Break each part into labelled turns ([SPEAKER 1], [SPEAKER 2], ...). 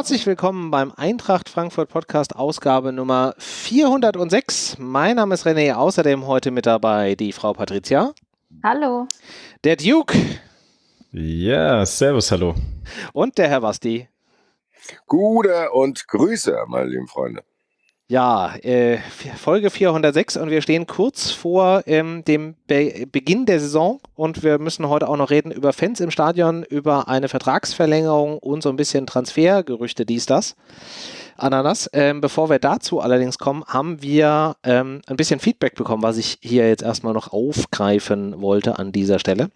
[SPEAKER 1] herzlich willkommen beim Eintracht Frankfurt Podcast Ausgabe Nummer 406. Mein Name ist René, außerdem heute mit dabei die Frau Patricia.
[SPEAKER 2] Hallo.
[SPEAKER 1] Der Duke.
[SPEAKER 3] Ja, servus, hallo.
[SPEAKER 1] Und der Herr Basti.
[SPEAKER 4] Gute und Grüße, meine lieben Freunde.
[SPEAKER 1] Ja, äh, Folge 406 und wir stehen kurz vor ähm, dem Be Beginn der Saison und wir müssen heute auch noch reden über Fans im Stadion, über eine Vertragsverlängerung und so ein bisschen Transfergerüchte, dies, das. Ananas. Ähm, bevor wir dazu allerdings kommen, haben wir ähm, ein bisschen Feedback bekommen, was ich hier jetzt erstmal noch aufgreifen wollte an dieser Stelle.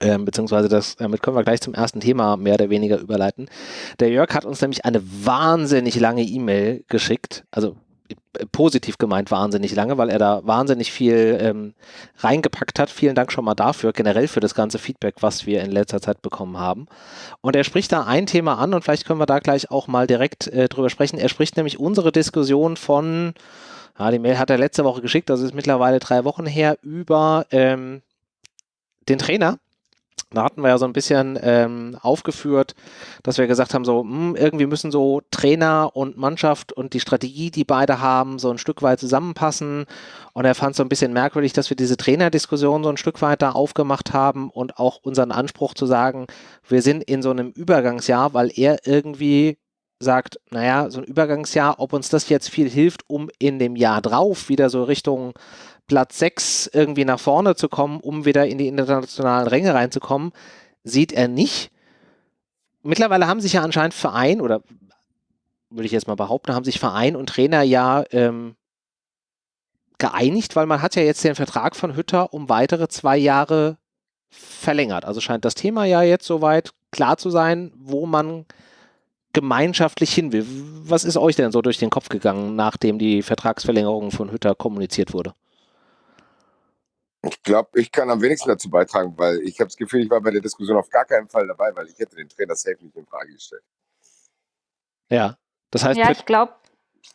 [SPEAKER 1] Ähm, beziehungsweise das, damit können wir gleich zum ersten Thema mehr oder weniger überleiten. Der Jörg hat uns nämlich eine wahnsinnig lange E-Mail geschickt, also äh, positiv gemeint wahnsinnig lange, weil er da wahnsinnig viel ähm, reingepackt hat. Vielen Dank schon mal dafür, generell für das ganze Feedback, was wir in letzter Zeit bekommen haben. Und er spricht da ein Thema an und vielleicht können wir da gleich auch mal direkt äh, drüber sprechen. Er spricht nämlich unsere Diskussion von, ja, die Mail hat er letzte Woche geschickt, das ist mittlerweile drei Wochen her, über ähm, den Trainer da hatten wir ja so ein bisschen ähm, aufgeführt, dass wir gesagt haben, so mh, hm, irgendwie müssen so Trainer und Mannschaft und die Strategie, die beide haben, so ein Stück weit zusammenpassen. Und er fand es so ein bisschen merkwürdig, dass wir diese Trainerdiskussion so ein Stück weit da aufgemacht haben und auch unseren Anspruch zu sagen, wir sind in so einem Übergangsjahr, weil er irgendwie sagt, naja, so ein Übergangsjahr, ob uns das jetzt viel hilft, um in dem Jahr drauf wieder so Richtung Platz 6 irgendwie nach vorne zu kommen, um wieder in die internationalen Ränge reinzukommen, sieht er nicht. Mittlerweile haben sich ja anscheinend Verein, oder würde ich jetzt mal behaupten, haben sich Verein und Trainer ja ähm, geeinigt, weil man hat ja jetzt den Vertrag von Hütter um weitere zwei Jahre verlängert. Also scheint das Thema ja jetzt soweit klar zu sein, wo man gemeinschaftlich hin will. Was ist euch denn so durch den Kopf gegangen, nachdem die Vertragsverlängerung von Hütter kommuniziert wurde?
[SPEAKER 4] Ich glaube, ich kann am wenigsten dazu beitragen, weil ich habe das Gefühl, ich war bei der Diskussion auf gar keinen Fall dabei, weil ich hätte den Trainer safe nicht in Frage gestellt.
[SPEAKER 1] Ja, das heißt.
[SPEAKER 2] Ja, ich glaube,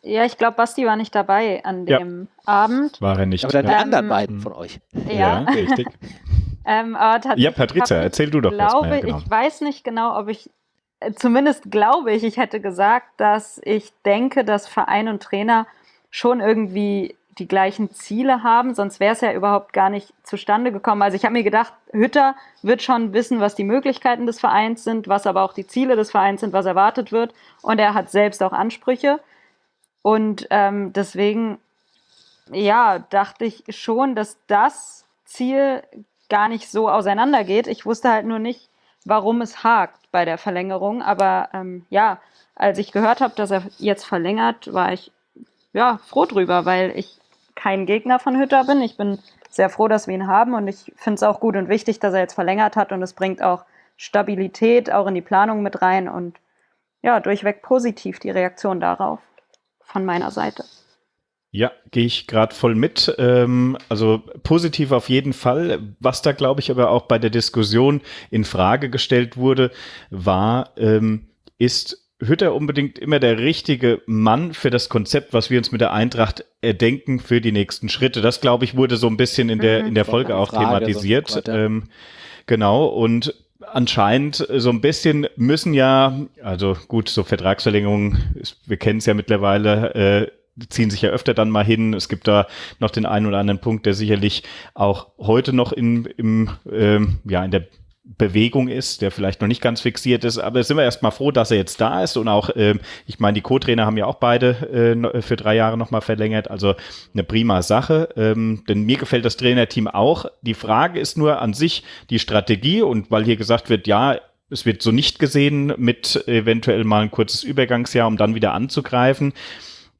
[SPEAKER 2] ja, ich glaube, Basti war nicht dabei an dem ja. Abend.
[SPEAKER 3] War er nicht.
[SPEAKER 1] Aber dann die ähm, anderen beiden von euch.
[SPEAKER 2] Ja, ja richtig.
[SPEAKER 3] ähm, ja, Patrizia, erzähl du doch
[SPEAKER 2] glaube, mal, genau. Ich weiß nicht genau, ob ich, äh, zumindest glaube ich, ich hätte gesagt, dass ich denke, dass Verein und Trainer schon irgendwie die gleichen Ziele haben, sonst wäre es ja überhaupt gar nicht zustande gekommen. Also ich habe mir gedacht, Hütter wird schon wissen, was die Möglichkeiten des Vereins sind, was aber auch die Ziele des Vereins sind, was erwartet wird. Und er hat selbst auch Ansprüche. Und ähm, deswegen, ja, dachte ich schon, dass das Ziel gar nicht so auseinandergeht. Ich wusste halt nur nicht, warum es hakt bei der Verlängerung. Aber ähm, ja, als ich gehört habe, dass er jetzt verlängert, war ich ja froh drüber, weil ich kein Gegner von Hütter bin. Ich bin sehr froh, dass wir ihn haben und ich finde es auch gut und wichtig, dass er jetzt verlängert hat und es bringt auch Stabilität auch in die Planung mit rein und ja, durchweg positiv die Reaktion darauf von meiner Seite.
[SPEAKER 3] Ja, gehe ich gerade voll mit. Ähm, also positiv auf jeden Fall. Was da, glaube ich, aber auch bei der Diskussion in Frage gestellt wurde, war, ähm, ist Hütter unbedingt immer der richtige Mann für das Konzept, was wir uns mit der Eintracht erdenken für die nächsten Schritte. Das, glaube ich, wurde so ein bisschen in der, mhm. in der Folge auch Frage, thematisiert. So ähm, genau. Und anscheinend so ein bisschen müssen ja, also gut, so Vertragsverlängerungen, wir kennen es ja mittlerweile, äh, ziehen sich ja öfter dann mal hin. Es gibt da noch den einen oder anderen Punkt, der sicherlich auch heute noch in, im, ähm, ja, in der Bewegung ist, der vielleicht noch nicht ganz fixiert ist, aber sind wir erstmal froh, dass er jetzt da ist. Und auch, ähm, ich meine, die Co-Trainer haben ja auch beide äh, für drei Jahre nochmal verlängert, also eine prima Sache, ähm, denn mir gefällt das Trainerteam auch. Die Frage ist nur an sich die Strategie. Und weil hier gesagt wird, ja, es wird so nicht gesehen mit eventuell mal ein kurzes Übergangsjahr, um dann wieder anzugreifen.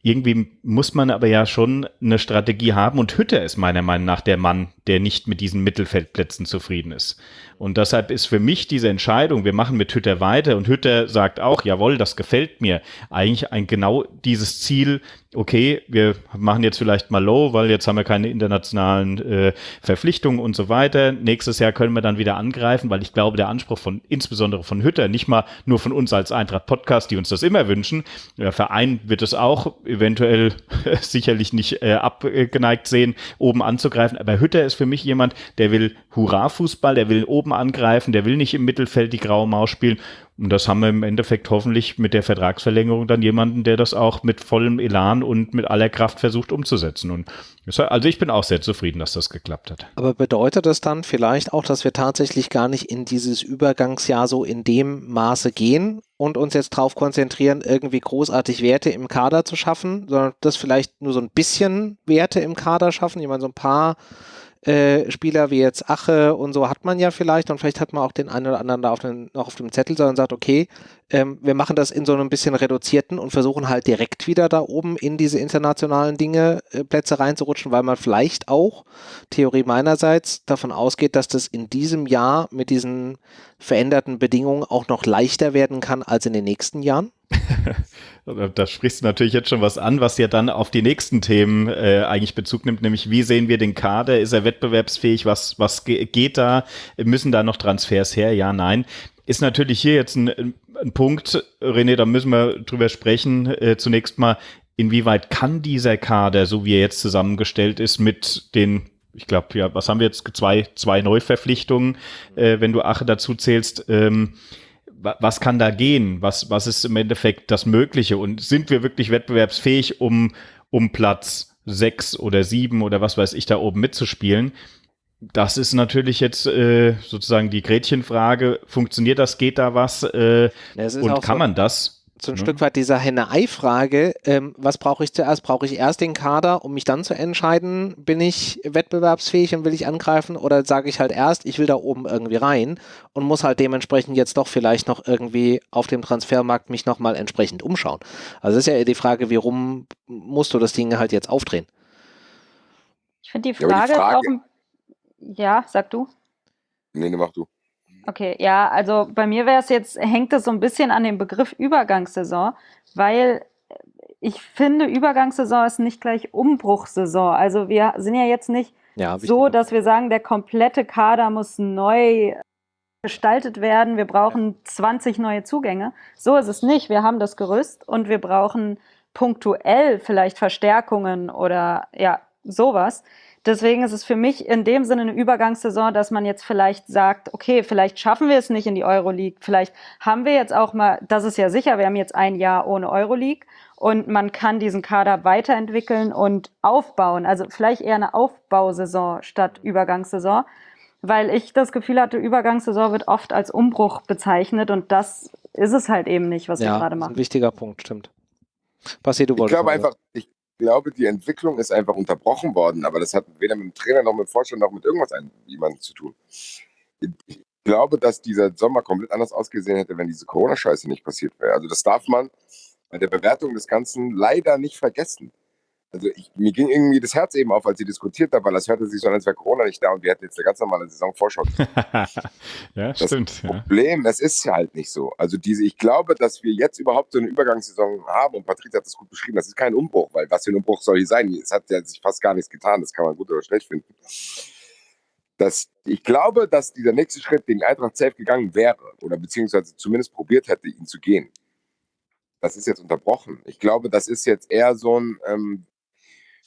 [SPEAKER 3] Irgendwie muss man aber ja schon eine Strategie haben. Und Hütter ist meiner Meinung nach der Mann, der nicht mit diesen Mittelfeldplätzen zufrieden ist. Und deshalb ist für mich diese Entscheidung, wir machen mit Hütter weiter und Hütter sagt auch, jawohl, das gefällt mir, eigentlich ein genau dieses Ziel, okay, wir machen jetzt vielleicht mal low, weil jetzt haben wir keine internationalen äh, Verpflichtungen und so weiter. Nächstes Jahr können wir dann wieder angreifen, weil ich glaube, der Anspruch von insbesondere von Hütter, nicht mal nur von uns als Eintracht Podcast, die uns das immer wünschen, der Verein wird es auch eventuell sicherlich nicht äh, abgeneigt sehen, oben anzugreifen, aber Hütter ist ist für mich jemand, der will Hurra-Fußball, der will oben angreifen, der will nicht im Mittelfeld die graue Maus spielen. Und das haben wir im Endeffekt hoffentlich mit der Vertragsverlängerung dann jemanden, der das auch mit vollem Elan und mit aller Kraft versucht umzusetzen. Und also ich bin auch sehr zufrieden, dass das geklappt hat.
[SPEAKER 1] Aber bedeutet das dann vielleicht auch, dass wir tatsächlich gar nicht in dieses Übergangsjahr so in dem Maße gehen und uns jetzt darauf konzentrieren, irgendwie großartig Werte im Kader zu schaffen, sondern das vielleicht nur so ein bisschen Werte im Kader schaffen? Ich meine, so ein paar äh, Spieler wie jetzt Ache und so hat man ja vielleicht und vielleicht hat man auch den einen oder anderen da auf den, noch auf dem Zettel, sondern sagt, okay, ähm, wir machen das in so einem bisschen reduzierten und versuchen halt direkt wieder da oben in diese internationalen Dinge äh, Plätze reinzurutschen, weil man vielleicht auch, Theorie meinerseits, davon ausgeht, dass das in diesem Jahr mit diesen veränderten Bedingungen auch noch leichter werden kann als in den nächsten Jahren?
[SPEAKER 3] da sprichst du natürlich jetzt schon was an, was ja dann auf die nächsten Themen äh, eigentlich Bezug nimmt, nämlich wie sehen wir den Kader? Ist er wettbewerbsfähig? Was, was geht da? Müssen da noch Transfers her? Ja, nein. Ist natürlich hier jetzt ein, ein Punkt, René, da müssen wir drüber sprechen. Äh, zunächst mal, inwieweit kann dieser Kader, so wie er jetzt zusammengestellt ist, mit den ich glaube, ja, was haben wir jetzt? Zwei, zwei Neuverpflichtungen, äh, wenn du Ache dazu zählst. Ähm, was kann da gehen? Was, was ist im Endeffekt das Mögliche? Und sind wir wirklich wettbewerbsfähig, um, um Platz sechs oder sieben oder was weiß ich da oben mitzuspielen? Das ist natürlich jetzt äh, sozusagen die Gretchenfrage. Funktioniert das? Geht da was? Äh, und kann so man das?
[SPEAKER 1] so ein mhm. Stück weit dieser Henne-Ei-Frage, ähm, was brauche ich zuerst? Brauche ich erst den Kader, um mich dann zu entscheiden, bin ich wettbewerbsfähig und will ich angreifen oder sage ich halt erst, ich will da oben irgendwie rein und muss halt dementsprechend jetzt doch vielleicht noch irgendwie auf dem Transfermarkt mich nochmal entsprechend umschauen. Also das ist ja die Frage, wie rum musst du das Ding halt jetzt aufdrehen?
[SPEAKER 2] Ich finde die Frage, ja, die Frage auch, ja, sag du.
[SPEAKER 4] Nee, ne, mach du.
[SPEAKER 2] Okay, ja, also bei mir wäre es jetzt, hängt es so ein bisschen an dem Begriff Übergangssaison, weil ich finde, Übergangssaison ist nicht gleich Umbruchsaison. Also wir sind ja jetzt nicht ja, so, dass wir sagen, der komplette Kader muss neu gestaltet werden. Wir brauchen 20 neue Zugänge. So ist es nicht. Wir haben das Gerüst und wir brauchen punktuell vielleicht Verstärkungen oder ja, sowas. Deswegen ist es für mich in dem Sinne eine Übergangssaison, dass man jetzt vielleicht sagt, okay, vielleicht schaffen wir es nicht in die Euroleague, vielleicht haben wir jetzt auch mal, das ist ja sicher, wir haben jetzt ein Jahr ohne Euroleague und man kann diesen Kader weiterentwickeln und aufbauen. Also vielleicht eher eine Aufbausaison statt Übergangssaison, weil ich das Gefühl hatte, Übergangssaison wird oft als Umbruch bezeichnet und das ist es halt eben nicht, was ja, wir gerade machen.
[SPEAKER 1] Ein wichtiger Punkt, stimmt. Passi, du
[SPEAKER 4] wolltest. Ich glaube einfach, ich glaube, die Entwicklung ist einfach unterbrochen worden, aber das hat weder mit dem Trainer noch mit dem Vorstand noch mit irgendwas jemandem zu tun. Ich glaube, dass dieser Sommer komplett anders ausgesehen hätte, wenn diese Corona-Scheiße nicht passiert wäre. Also das darf man bei der Bewertung des Ganzen leider nicht vergessen. Also ich, mir ging irgendwie das Herz eben auf, als sie diskutiert haben, weil das hörte sich so an, als wäre Corona nicht da und wir hätten jetzt eine ganz normale Saisonvorschau.
[SPEAKER 3] ja, das stimmt.
[SPEAKER 4] Problem, ja. das ist halt nicht so. Also diese, ich glaube, dass wir jetzt überhaupt so eine Übergangssaison haben und Patrick hat das gut beschrieben, das ist kein Umbruch, weil was für ein Umbruch soll hier sein? Es hat ja sich fast gar nichts getan, das kann man gut oder schlecht finden. Das, ich glaube, dass dieser nächste Schritt den Eintracht safe gegangen wäre oder beziehungsweise zumindest probiert hätte, ihn zu gehen. Das ist jetzt unterbrochen. Ich glaube, das ist jetzt eher so ein, ähm,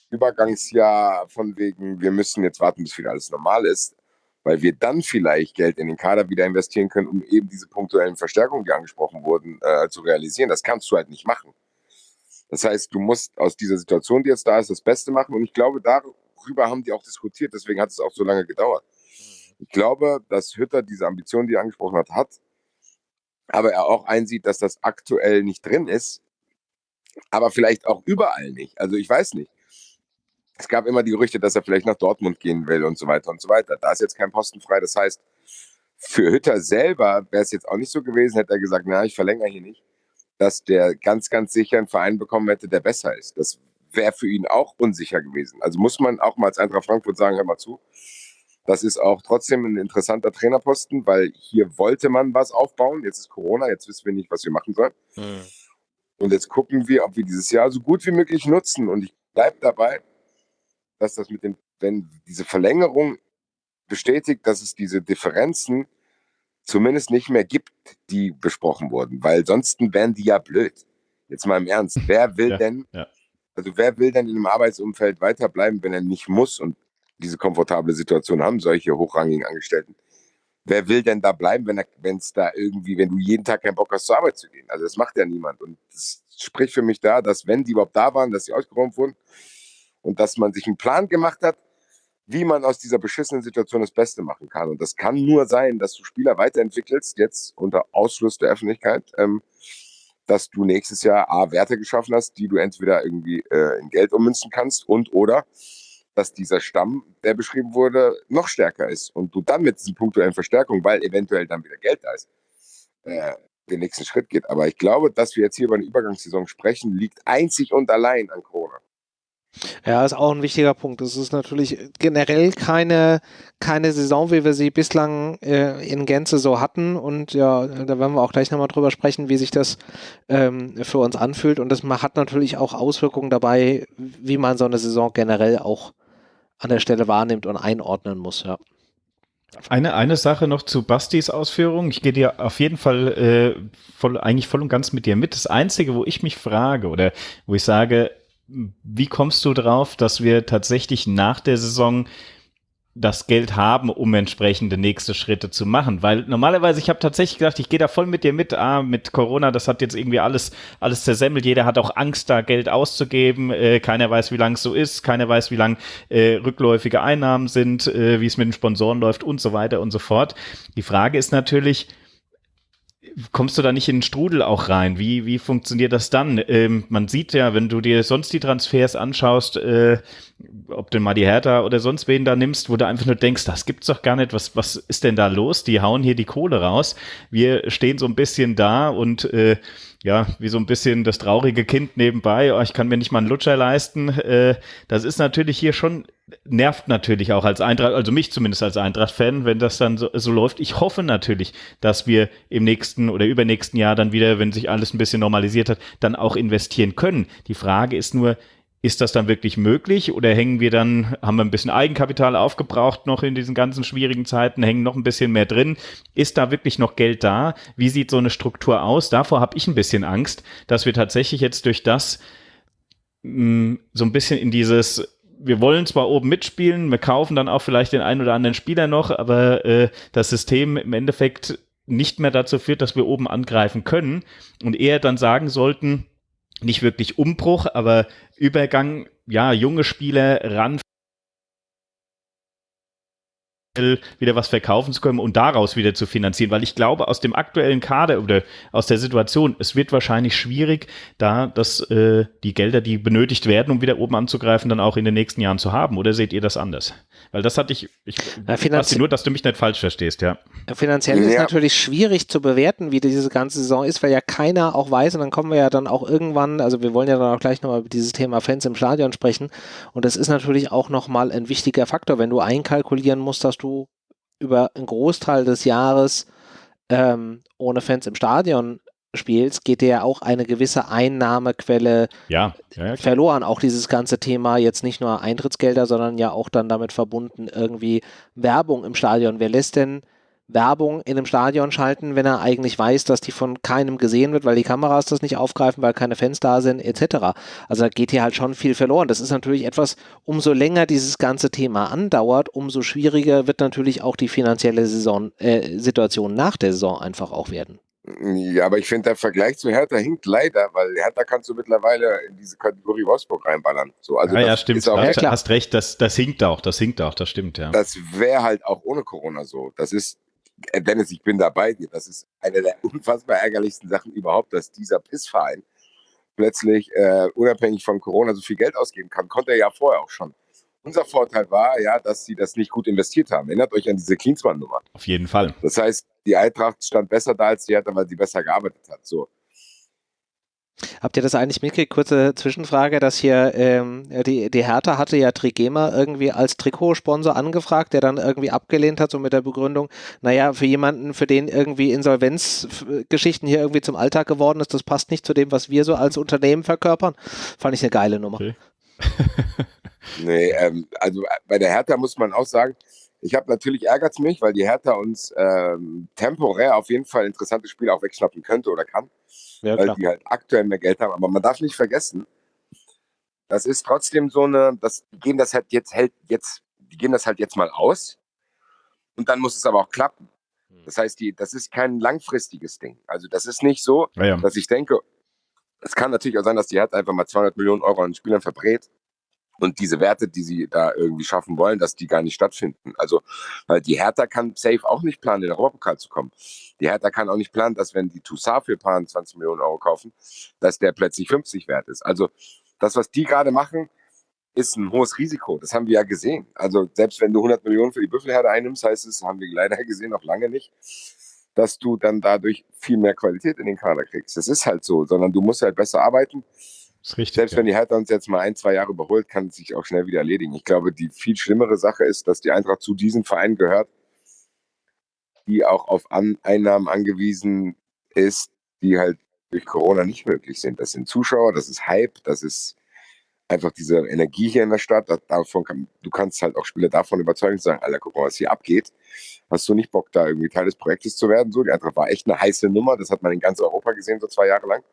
[SPEAKER 4] Übergangsjahr von wegen, wir müssen jetzt warten, bis wieder alles normal ist, weil wir dann vielleicht Geld in den Kader wieder investieren können, um eben diese punktuellen Verstärkungen, die angesprochen wurden, äh, zu realisieren. Das kannst du halt nicht machen. Das heißt, du musst aus dieser Situation, die jetzt da ist, das Beste machen. Und ich glaube, darüber haben die auch diskutiert. Deswegen hat es auch so lange gedauert. Ich glaube, dass Hütter diese Ambition, die er angesprochen hat, hat. Aber er auch einsieht, dass das aktuell nicht drin ist. Aber vielleicht auch überall nicht. Also ich weiß nicht es gab immer die Gerüchte, dass er vielleicht nach Dortmund gehen will und so weiter und so weiter. Da ist jetzt kein Posten frei. Das heißt, für Hütter selber wäre es jetzt auch nicht so gewesen, hätte er gesagt, na, ich verlängere hier nicht, dass der ganz, ganz sicher einen Verein bekommen hätte, der besser ist. Das wäre für ihn auch unsicher gewesen. Also muss man auch mal als Eintracht Frankfurt sagen, hör mal zu. Das ist auch trotzdem ein interessanter Trainerposten, weil hier wollte man was aufbauen. Jetzt ist Corona, jetzt wissen wir nicht, was wir machen sollen. Mhm. Und jetzt gucken wir, ob wir dieses Jahr so gut wie möglich nutzen. Und ich bleibe dabei, dass das mit dem, wenn diese Verlängerung bestätigt, dass es diese Differenzen zumindest nicht mehr gibt, die besprochen wurden, weil sonst wären die ja blöd. Jetzt mal im Ernst. Wer will ja, denn, ja. also wer will denn in einem Arbeitsumfeld weiterbleiben, wenn er nicht muss? Und diese komfortable Situation haben, solche hochrangigen Angestellten. Wer will denn da bleiben, wenn es da irgendwie, wenn du jeden Tag keinen Bock hast, zur Arbeit zu gehen? Also das macht ja niemand. Und das spricht für mich da, dass wenn die überhaupt da waren, dass sie ausgeräumt wurden und dass man sich einen Plan gemacht hat, wie man aus dieser beschissenen Situation das Beste machen kann. Und das kann nur sein, dass du Spieler weiterentwickelst, jetzt unter Ausschluss der Öffentlichkeit, ähm, dass du nächstes Jahr A, Werte geschaffen hast, die du entweder irgendwie äh, in Geld ummünzen kannst und oder dass dieser Stamm, der beschrieben wurde, noch stärker ist und du dann mit diesen punktuellen Verstärkungen, weil eventuell dann wieder Geld da ist, äh, den nächsten Schritt geht. Aber ich glaube, dass wir jetzt hier über eine Übergangssaison sprechen, liegt einzig und allein an Corona.
[SPEAKER 1] Ja, ist auch ein wichtiger Punkt. Es ist natürlich generell keine, keine Saison, wie wir sie bislang äh, in Gänze so hatten. Und ja, da werden wir auch gleich nochmal drüber sprechen, wie sich das ähm, für uns anfühlt. Und das hat natürlich auch Auswirkungen dabei, wie man so eine Saison generell auch an der Stelle wahrnimmt und einordnen muss, ja.
[SPEAKER 3] Eine, eine Sache noch zu Bastis Ausführung. Ich gehe dir auf jeden Fall äh, voll, eigentlich voll und ganz mit dir mit. Das Einzige, wo ich mich frage oder wo ich sage, wie kommst du drauf, dass wir tatsächlich nach der Saison das Geld haben, um entsprechende nächste Schritte zu machen. Weil normalerweise, ich habe tatsächlich gedacht, ich gehe da voll mit dir mit. Ah, mit Corona, das hat jetzt irgendwie alles, alles zersemmelt. Jeder hat auch Angst, da Geld auszugeben. Äh, keiner weiß, wie lang es so ist. Keiner weiß, wie lang äh, rückläufige Einnahmen sind, äh, wie es mit den Sponsoren läuft und so weiter und so fort. Die Frage ist natürlich, kommst du da nicht in den Strudel auch rein? Wie, wie funktioniert das dann? Ähm, man sieht ja, wenn du dir sonst die Transfers anschaust, äh, ob du mal die Hertha oder sonst wen da nimmst, wo du einfach nur denkst, das gibt's doch gar nicht, was, was ist denn da los? Die hauen hier die Kohle raus. Wir stehen so ein bisschen da und äh, ja, wie so ein bisschen das traurige Kind nebenbei, oh, ich kann mir nicht mal einen Lutscher leisten. Äh, das ist natürlich hier schon, nervt natürlich auch als Eintracht, also mich zumindest als Eintracht-Fan, wenn das dann so, so läuft. Ich hoffe natürlich, dass wir im nächsten oder übernächsten Jahr dann wieder, wenn sich alles ein bisschen normalisiert hat, dann auch investieren können. Die Frage ist nur, ist das dann wirklich möglich oder hängen wir dann, haben wir ein bisschen Eigenkapital aufgebraucht noch in diesen ganzen schwierigen Zeiten, hängen noch ein bisschen mehr drin? Ist da wirklich noch Geld da? Wie sieht so eine Struktur aus? Davor habe ich ein bisschen Angst, dass wir tatsächlich jetzt durch das mh, mm, so ein bisschen in dieses wir wollen zwar oben mitspielen, wir kaufen dann auch vielleicht den einen oder anderen Spieler noch, aber äh, das System im Endeffekt nicht mehr dazu führt, dass wir oben angreifen können und eher dann sagen sollten, nicht wirklich Umbruch, aber Übergang, ja, junge Spieler ran wieder was verkaufen zu können und daraus wieder zu finanzieren, weil ich glaube, aus dem aktuellen Kader oder aus der Situation, es wird wahrscheinlich schwierig, da dass äh, die Gelder, die benötigt werden, um wieder oben anzugreifen, dann auch in den nächsten Jahren zu haben. Oder seht ihr das anders? Weil das hatte ich, ich
[SPEAKER 1] ja, nur, dass du mich nicht falsch verstehst, ja. Finanziell ja. ist natürlich schwierig zu bewerten, wie diese ganze Saison ist, weil ja keiner auch weiß, und dann kommen wir ja dann auch irgendwann, also wir wollen ja dann auch gleich nochmal über dieses Thema Fans im Stadion sprechen. Und das ist natürlich auch nochmal ein wichtiger Faktor, wenn du einkalkulieren musst, dass du über einen Großteil des Jahres ähm, ohne Fans im Stadion spielst, geht dir ja auch eine gewisse Einnahmequelle
[SPEAKER 3] ja, ja,
[SPEAKER 1] verloren. Auch dieses ganze Thema jetzt nicht nur Eintrittsgelder, sondern ja auch dann damit verbunden irgendwie Werbung im Stadion. Wer lässt denn Werbung in einem Stadion schalten, wenn er eigentlich weiß, dass die von keinem gesehen wird, weil die Kameras das nicht aufgreifen, weil keine Fans da sind, etc. Also da geht hier halt schon viel verloren. Das ist natürlich etwas, umso länger dieses ganze Thema andauert, umso schwieriger wird natürlich auch die finanzielle Saison, äh, Situation nach der Saison einfach auch werden.
[SPEAKER 4] Ja, aber ich finde, der Vergleich zu Hertha hinkt leider, weil Hertha kannst du mittlerweile in diese Kategorie Wolfsburg reinballern. So,
[SPEAKER 3] also ja, ja, stimmt. Auch, ja, hast recht, das, das hinkt auch, das hinkt auch, das stimmt, ja.
[SPEAKER 4] Das wäre halt auch ohne Corona so. Das ist, Dennis, ich bin da bei dir. Das ist eine der unfassbar ärgerlichsten Sachen überhaupt, dass dieser Pissverein plötzlich äh, unabhängig von Corona so viel Geld ausgeben kann. Konnte er ja vorher auch schon. Unser Vorteil war ja, dass sie das nicht gut investiert haben. Erinnert euch an diese Klinsmann-Nummer.
[SPEAKER 3] Auf jeden Fall.
[SPEAKER 4] Das heißt, die Eintracht stand besser da als die Hertha, weil sie besser gearbeitet hat. So.
[SPEAKER 1] Habt ihr das eigentlich mitgekriegt? Kurze Zwischenfrage, dass hier ähm, die, die Hertha hatte ja Trigema irgendwie als Trikotsponsor angefragt, der dann irgendwie abgelehnt hat, so mit der Begründung, naja, für jemanden, für den irgendwie Insolvenzgeschichten hier irgendwie zum Alltag geworden ist, das passt nicht zu dem, was wir so als Unternehmen verkörpern. Fand ich eine geile Nummer. Okay.
[SPEAKER 4] Nee, ähm, also äh, bei der Hertha muss man auch sagen, ich habe natürlich ärgert es mich, weil die Hertha uns ähm, temporär auf jeden Fall interessante Spiele auch wegschnappen könnte oder kann, ja, weil die halt aktuell mehr Geld haben. Aber man darf nicht vergessen, das ist trotzdem so eine, das gehen das halt jetzt hält jetzt die gehen das halt jetzt mal aus und dann muss es aber auch klappen. Das heißt, die, das ist kein langfristiges Ding. Also das ist nicht so,
[SPEAKER 3] Ja, ja.
[SPEAKER 4] dass ich denke, es kann natürlich auch sein, dass die Hertha einfach mal 200 Millionen Euro an Spielern verbrät und diese Werte, die sie da irgendwie schaffen wollen, dass die gar nicht stattfinden. Also, weil die Hertha kann safe auch nicht planen, in den Europapokal zu kommen. Die Hertha kann auch nicht planen, dass wenn die Toussaint für paar 20 Millionen Euro kaufen, dass der plötzlich 50 wert ist. Also, das, was die gerade machen, ist ein hohes Risiko. Das haben wir ja gesehen. Also, selbst wenn du 100 Millionen für die Büffelherde einnimmst, heißt es, haben wir leider gesehen, noch lange nicht, dass du dann dadurch viel mehr Qualität in den Kader kriegst. Das ist halt so, sondern du musst halt besser arbeiten.
[SPEAKER 3] Richtig.
[SPEAKER 4] Selbst
[SPEAKER 3] ja.
[SPEAKER 4] wenn die Hertha uns jetzt mal ein, zwei Jahre überholt, kann es sich auch schnell wieder erledigen. Ich glaube, die viel schlimmere Sache ist, dass die Eintracht zu diesen Vereinen gehört, die auch auf An Einnahmen angewiesen ist, die halt durch Corona nicht möglich sind. Das sind Zuschauer, das ist Hype, das ist einfach diese Energie hier in der Stadt. Davon kann, du kannst halt auch Spieler davon überzeugen, zu sagen, Alter, guck mal, was hier abgeht. Hast du nicht Bock, da irgendwie Teil des Projektes zu werden? So, die Eintracht war echt eine heiße Nummer. Das hat man in ganz Europa gesehen, so zwei Jahre lang.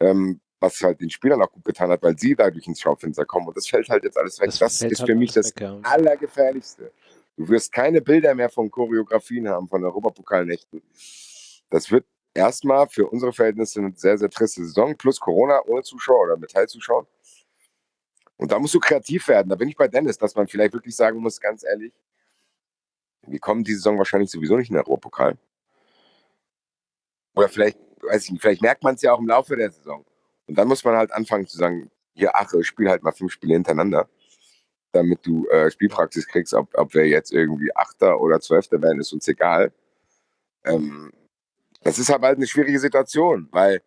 [SPEAKER 4] Ähm, was halt den Spielern auch gut getan hat, weil sie dadurch ins Schaufenster kommen. Und das fällt halt jetzt alles weg. Das,
[SPEAKER 1] fällt
[SPEAKER 4] ist
[SPEAKER 1] halt
[SPEAKER 4] für mich das
[SPEAKER 1] weg, ja.
[SPEAKER 4] Allergefährlichste. Du wirst keine Bilder mehr von Choreografien haben, von Europapokalnächten. Das wird erstmal für unsere Verhältnisse eine sehr, sehr triste Saison, plus Corona ohne Zuschauer oder mit Teilzuschauern. Und da musst du kreativ werden. Da bin ich bei Dennis, dass man vielleicht wirklich sagen muss, ganz ehrlich, wir kommen diese Saison wahrscheinlich sowieso nicht in den Europapokal. Oder vielleicht, weiß ich nicht, vielleicht merkt man es ja auch im Laufe der Saison. Und dann muss man halt anfangen zu sagen, hier, ach, ich spiele halt mal fünf Spiele hintereinander, damit du äh, Spielpraxis kriegst, ob, ob wir jetzt irgendwie Achter oder Zwölfter werden, ist uns egal. Ähm, das ist aber halt eine schwierige Situation, weil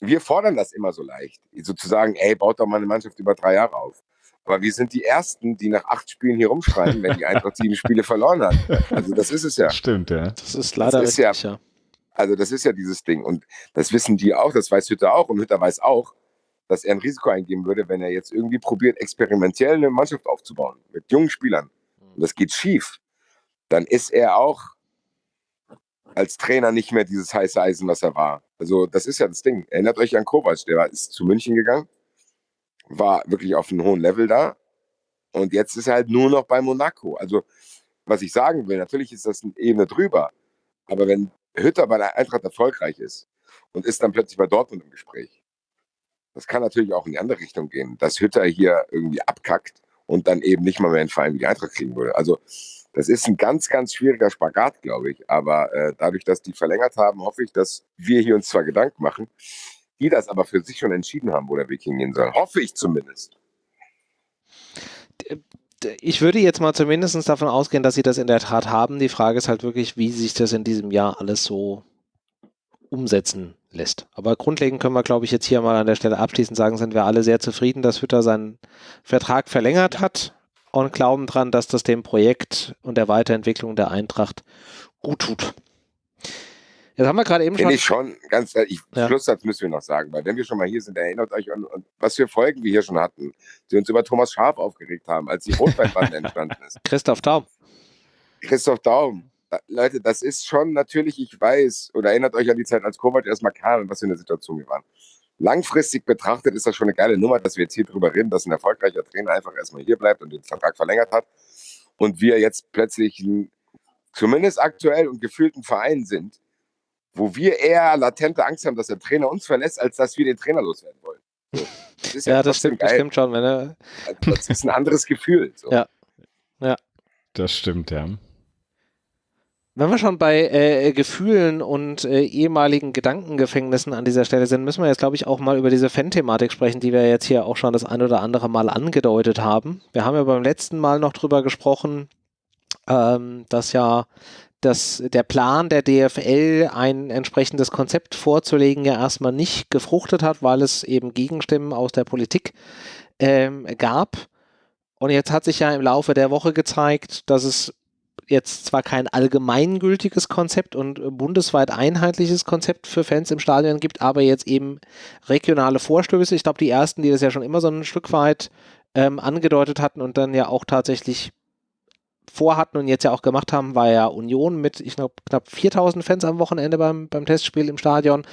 [SPEAKER 4] wir fordern das immer so leicht. Sozusagen, ey, baut doch mal eine Mannschaft über drei Jahre auf. Aber wir sind die Ersten, die nach acht Spielen hier rumschreien, wenn die Eintracht sieben Spiele verloren hat. Also das ist es ja.
[SPEAKER 3] Stimmt, ja.
[SPEAKER 1] Das ist leider
[SPEAKER 4] ist ja-
[SPEAKER 1] richtig, ja.
[SPEAKER 4] Also das ist ja dieses Ding. Und das wissen die auch, das weiß Hütter auch. Und Hütter weiß auch, dass er ein Risiko eingehen würde, wenn er jetzt irgendwie probiert, experimentell eine Mannschaft aufzubauen mit jungen Spielern. Und das geht schief. Dann ist er auch als Trainer nicht mehr dieses heiße Eisen, was er war. Also das ist ja das Ding. Erinnert euch an Kovac, der ist zu München gegangen, war wirklich auf einem hohen Level da. Und jetzt ist er halt nur noch bei Monaco. Also was ich sagen will, natürlich ist das eine Ebene drüber. Aber wenn Hütter bei der Eintracht erfolgreich ist und ist dann plötzlich bei Dortmund im Gespräch, das kann natürlich auch in die andere Richtung gehen, dass Hütter hier irgendwie abkackt und dann eben nicht mal mehr einen Verein wie die Eintracht kriegen würde. Also das ist ein ganz, ganz schwieriger Spagat, glaube ich. Aber äh, dadurch, dass die verlängert haben, hoffe ich, dass wir hier uns zwar Gedanken machen, die das aber für sich schon entschieden haben, wo der Weg hingehen soll. Hoffe ich zumindest.
[SPEAKER 1] Ich würde jetzt mal zumindest davon ausgehen, dass sie das in der Tat haben. Die Frage ist halt wirklich, wie sich das in diesem Jahr alles so umsetzen lässt. Aber grundlegend können wir, glaube ich, jetzt hier mal an der Stelle abschließend sagen, sind wir alle sehr zufrieden, dass Hütter seinen Vertrag verlängert hat und glauben dran, dass das dem Projekt und der Weiterentwicklung der Eintracht gut tut. Jetzt haben wir gerade eben schon.
[SPEAKER 4] Finde ich schon, ganz ehrlich,
[SPEAKER 1] Ja.
[SPEAKER 4] Schlusssatz müssen wir noch sagen, weil wenn wir schon mal hier sind, erinnert euch an, an was für Folgen wir hier schon hatten, die uns über Thomas Schaf aufgeregt haben, als die Rotweinbande entstanden ist.
[SPEAKER 1] Christoph Daum.
[SPEAKER 4] Christoph Daum. Da, Leute, das ist schon natürlich, ich weiß, oder erinnert euch an die Zeit, als Kovac erstmal kam und was für eine Situation wir waren. Langfristig betrachtet ist das schon eine geile Nummer, dass wir jetzt hier drüber reden, dass ein erfolgreicher Trainer einfach erstmal hier bleibt und den Vertrag verlängert hat und wir jetzt plötzlich ein, zumindest aktuell und gefühlten Verein sind, wo wir eher latente Angst haben, dass der Trainer uns verlässt, als dass wir den Trainer loswerden wollen. So. Das ist
[SPEAKER 1] Ja, das stimmt, das stimmt schon. Wenn er,
[SPEAKER 4] Also Das ist ein anderes Gefühl. So.
[SPEAKER 1] Ja.
[SPEAKER 3] Das stimmt, ja.
[SPEAKER 1] Wenn wir schon bei äh, Gefühlen und äh, ehemaligen Gedankengefängnissen an dieser Stelle sind, müssen wir jetzt, glaube ich, auch mal über diese Fan-Thematik sprechen, die wir jetzt hier auch schon das ein oder andere Mal angedeutet haben. Wir haben ja beim letzten Mal noch drüber gesprochen, ähm, dass ja dass der Plan der DFL, ein entsprechendes Konzept vorzulegen, ja erstmal nicht gefruchtet hat, weil es eben Gegenstimmen aus der Politik ähm, gab. Und jetzt hat sich ja im Laufe der Woche gezeigt, dass es jetzt zwar kein allgemeingültiges Konzept und bundesweit einheitliches Konzept für Fans im Stadion gibt, aber jetzt eben regionale Vorstöße. Ich glaube, die ersten, die das ja schon immer so ein Stück weit ähm, angedeutet hatten und dann ja auch tatsächlich vorhatten und jetzt ja auch gemacht haben, war ja Union mit, ich glaube, knapp 4000 Fans am Wochenende beim, beim Testspiel im Stadion.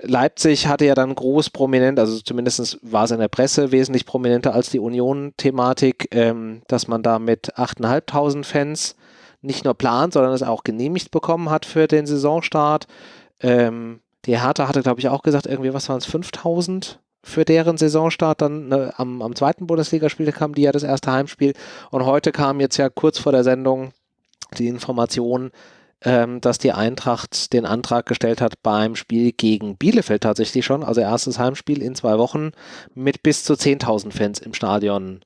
[SPEAKER 1] Leipzig hatte ja dann groß prominent, also zumindest war es in der Presse wesentlich prominenter als die Union-Thematik, ähm, dass man da mit 8.500 Fans nicht nur plant, sondern es auch genehmigt bekommen hat für den Saisonstart. Ähm, die Hertha hatte, glaube ich, auch gesagt, irgendwie, was waren es, 5000 für deren Saisonstart dann ne, am, am zweiten Bundesligaspiel kam die ja das erste Heimspiel und heute kam jetzt ja kurz vor der Sendung die Information, ähm, dass die Eintracht den Antrag gestellt hat beim Spiel gegen Bielefeld tatsächlich schon, also erstes Heimspiel in zwei Wochen mit bis zu 10.000 Fans im Stadion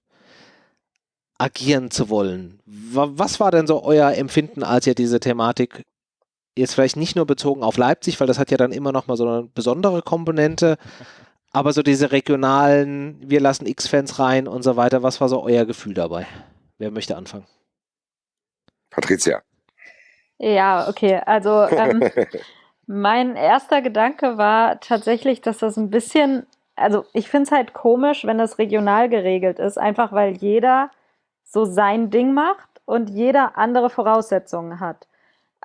[SPEAKER 1] agieren zu wollen. Was war denn so euer Empfinden, als ihr diese Thematik jetzt vielleicht nicht nur bezogen auf Leipzig, weil das hat ja dann immer noch mal so eine besondere Komponente, aber so diese regionalen, wir lassen X-Fans rein und so weiter, was war so euer Gefühl dabei? Wer möchte anfangen?
[SPEAKER 4] Patricia.
[SPEAKER 2] Ja, okay. Also ähm, mein erster Gedanke war tatsächlich, dass das ein bisschen, also ich finde es halt komisch, wenn das regional geregelt ist, einfach weil jeder so sein Ding macht und jeder andere Voraussetzungen hat.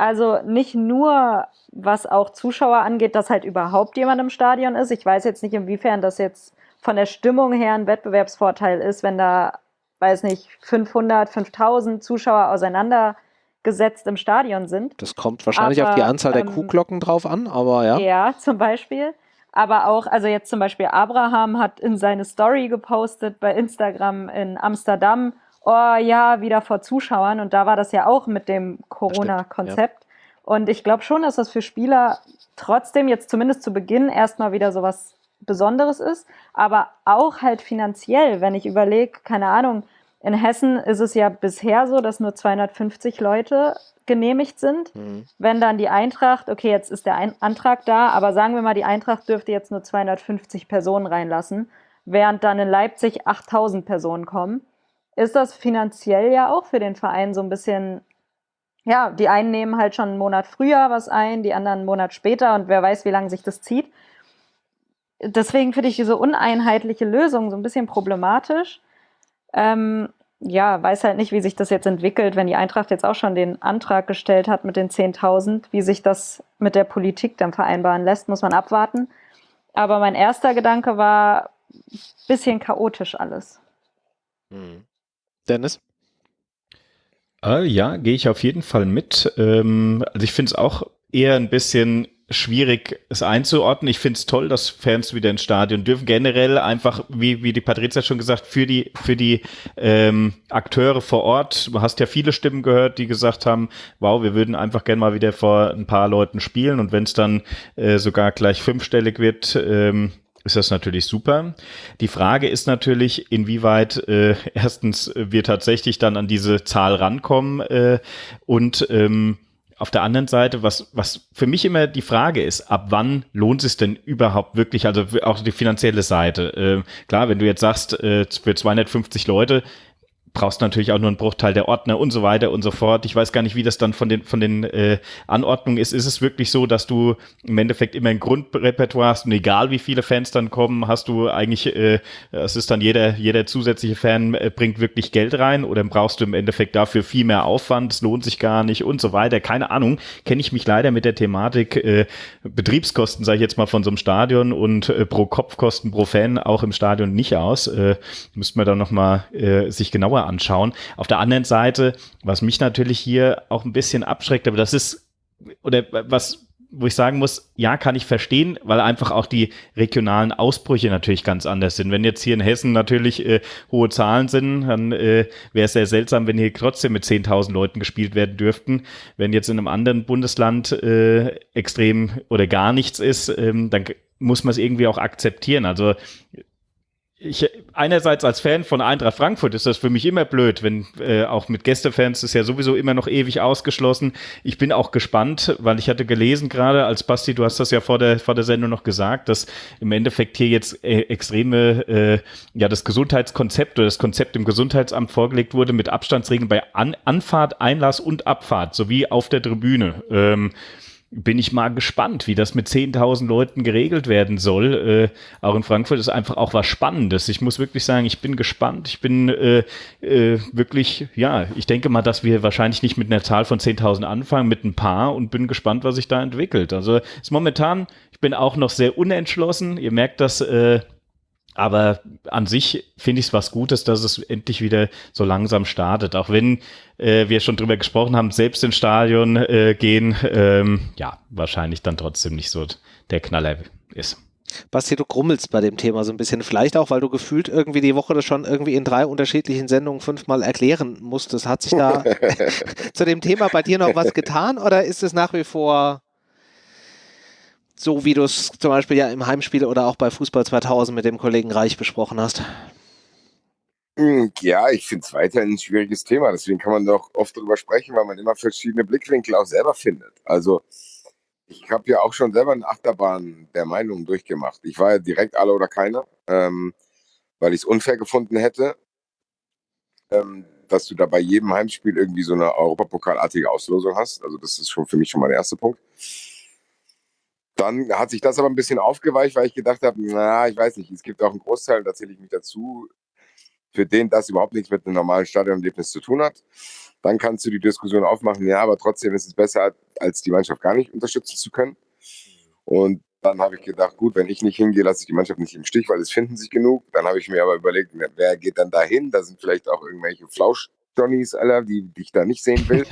[SPEAKER 2] Also nicht nur, was auch Zuschauer angeht, dass halt überhaupt jemand im Stadion ist. Ich weiß jetzt nicht, inwiefern das jetzt von der Stimmung her ein Wettbewerbsvorteil ist, wenn da, weiß nicht, 500, 5000 Zuschauer auseinander gesetzt im Stadion sind.
[SPEAKER 1] Das kommt wahrscheinlich aber, auf die Anzahl der ähm, Kuhglocken drauf an, aber ja.
[SPEAKER 2] Ja, zum Beispiel. Aber auch, also jetzt zum Beispiel Abraham hat in seine Story gepostet bei Instagram in Amsterdam, oh ja, wieder vor Zuschauern. Und da war das ja auch mit dem Corona-Konzept. Ja. Und ich glaube schon, dass das für Spieler trotzdem jetzt zumindest zu Beginn erstmal wieder so was Besonderes ist, aber auch halt finanziell, wenn ich überlege, keine Ahnung, in Hessen ist es ja bisher so, dass nur 250 Leute genehmigt sind. Mhm. Wenn dann die Eintracht, okay, jetzt ist der Ein Antrag da, aber sagen wir mal, die Eintracht dürfte jetzt nur 250 Personen reinlassen, während dann in Leipzig 8000 Personen kommen, ist das finanziell ja auch für den Verein so ein bisschen, ja, die einen nehmen halt schon einen Monat früher was ein, die anderen einen Monat später und wer weiß, wie lange sich das zieht. Deswegen finde ich diese uneinheitliche Lösung so ein bisschen problematisch. Ähm, ja, weiß halt nicht, wie sich das jetzt entwickelt, wenn die Eintracht jetzt auch schon den Antrag gestellt hat mit den 10.000, wie sich das mit der Politik dann vereinbaren lässt, muss man abwarten. Aber mein erster Gedanke war bisschen chaotisch alles.
[SPEAKER 1] Hm. Dennis?
[SPEAKER 3] Äh, ja, gehe ich auf jeden Fall mit. Ähm, also ich finde es auch eher ein bisschen schwierig, es einzuordnen. Ich finde es toll, dass Fans wieder ins Stadion dürfen. Generell einfach, wie, wie die Patrizia schon gesagt, für die, für die ähm, Akteure vor Ort. Du hast ja viele Stimmen gehört, die gesagt haben, wow, wir würden einfach gerne mal wieder vor ein paar Leuten spielen. Und wenn es dann äh, sogar gleich fünfstellig wird, ähm, ist das natürlich super. Die Frage ist natürlich, inwieweit äh, erstens wir tatsächlich dann an diese Zahl rankommen äh, und ähm, auf der anderen Seite, was, was für mich immer die Frage ist, ab wann lohnt es denn überhaupt wirklich, also auch die finanzielle Seite. Äh, klar, wenn du jetzt sagst, äh, für 250 Leute, brauchst natürlich auch nur einen Bruchteil der Ordner und so weiter und so fort. Ich weiß gar nicht, wie das dann von den, von den äh, Anordnungen ist. Ist es wirklich so, dass du im Endeffekt immer ein Grundrepertoire hast und egal wie viele Fans dann kommen, hast du eigentlich, äh, es ist dann jeder, jeder zusätzliche Fan äh, bringt wirklich Geld rein oder brauchst du im Endeffekt dafür viel mehr Aufwand, es lohnt sich gar nicht und so weiter. Keine Ahnung, kenne ich mich leider mit der Thematik äh, Betriebskosten, sage ich jetzt mal, von so einem Stadion und äh, pro Kopfkosten pro Fan auch im Stadion nicht aus. Äh, müsste man dann nochmal äh, sich genauer genauer anschauen. Auf der anderen Seite, was mich natürlich hier auch ein bisschen abschreckt, aber das ist, oder was, wo ich sagen muss, ja, kann ich verstehen, weil einfach auch die regionalen Ausbrüche natürlich ganz anders sind. Wenn jetzt hier in Hessen natürlich äh, hohe Zahlen sind, dann äh, wäre es sehr seltsam, wenn hier trotzdem mit 10.000 Leuten gespielt werden dürften. Wenn jetzt in einem anderen Bundesland äh, extrem oder gar nichts ist, ähm, dann muss man es irgendwie auch akzeptieren. Also ich einerseits als Fan von Eintracht Frankfurt ist das für mich immer blöd, wenn äh, auch mit Gästefans ist ja sowieso immer noch ewig ausgeschlossen. Ich bin auch gespannt, weil ich hatte gelesen gerade als Basti, du hast das ja vor der vor der Sendung noch gesagt, dass im Endeffekt hier jetzt äh, extreme äh, ja das Gesundheitskonzept oder das Konzept im Gesundheitsamt vorgelegt wurde mit Abstandsregeln bei An Anfahrt, Einlass und Abfahrt sowie auf der Tribüne. Ähm, bin ich mal gespannt, wie das mit 10.000 Leuten geregelt werden soll. Äh, auch in Frankfurt ist einfach auch was Spannendes. Ich muss wirklich sagen, ich bin gespannt. Ich bin äh, äh, wirklich, ja, ich denke mal, dass wir wahrscheinlich nicht mit einer Zahl von 10.000 anfangen, mit ein paar und bin gespannt, was sich da entwickelt. Also ist momentan, ich bin auch noch sehr unentschlossen. Ihr merkt das, äh, aber an sich finde ich es was Gutes, dass es endlich wieder so langsam startet. Auch wenn äh, wir schon drüber gesprochen haben, selbst ins Stadion äh, gehen, ähm, ja, wahrscheinlich dann trotzdem nicht so der Knaller ist.
[SPEAKER 1] Basti, du grummelst bei dem Thema so ein bisschen. Vielleicht auch, weil du gefühlt irgendwie die Woche das schon irgendwie in drei unterschiedlichen Sendungen fünfmal erklären musstest. Hat sich da zu dem Thema bei dir noch was getan oder ist es nach wie vor so, wie du es zum Beispiel ja im Heimspiel oder auch bei Fußball 2000 mit dem Kollegen Reich besprochen hast?
[SPEAKER 4] Hm, ja, ich finde es weiterhin ein schwieriges Thema. Deswegen kann man doch oft darüber sprechen, weil man immer verschiedene Blickwinkel auch selber findet. Also ich habe ja auch schon selber eine Achterbahn der Meinung durchgemacht. Ich war ja direkt alle oder keiner, ähm, weil ich es unfair gefunden hätte, ähm, dass du da bei jedem Heimspiel irgendwie so eine Europapokalartige Auslosung hast. Also das ist schon für mich schon mal der erste Punkt. Dann hat sich das aber ein bisschen aufgeweicht, weil ich gedacht habe, na, ich weiß nicht, es gibt auch einen Großteil, da zähle ich mich dazu, für den das überhaupt nichts mit einem normalen Stadionerlebnis zu tun hat. Dann kannst du die Diskussion aufmachen, ja, aber trotzdem ist es besser, als die Mannschaft gar nicht unterstützen zu können. Und dann habe ich gedacht, gut, wenn ich nicht hingehe, lasse ich die Mannschaft nicht im Stich, weil es finden sich genug. Dann habe ich mir aber überlegt, wer geht dann da hin? Da sind vielleicht auch irgendwelche Flausch-Johnnies, die, die ich da nicht sehen will.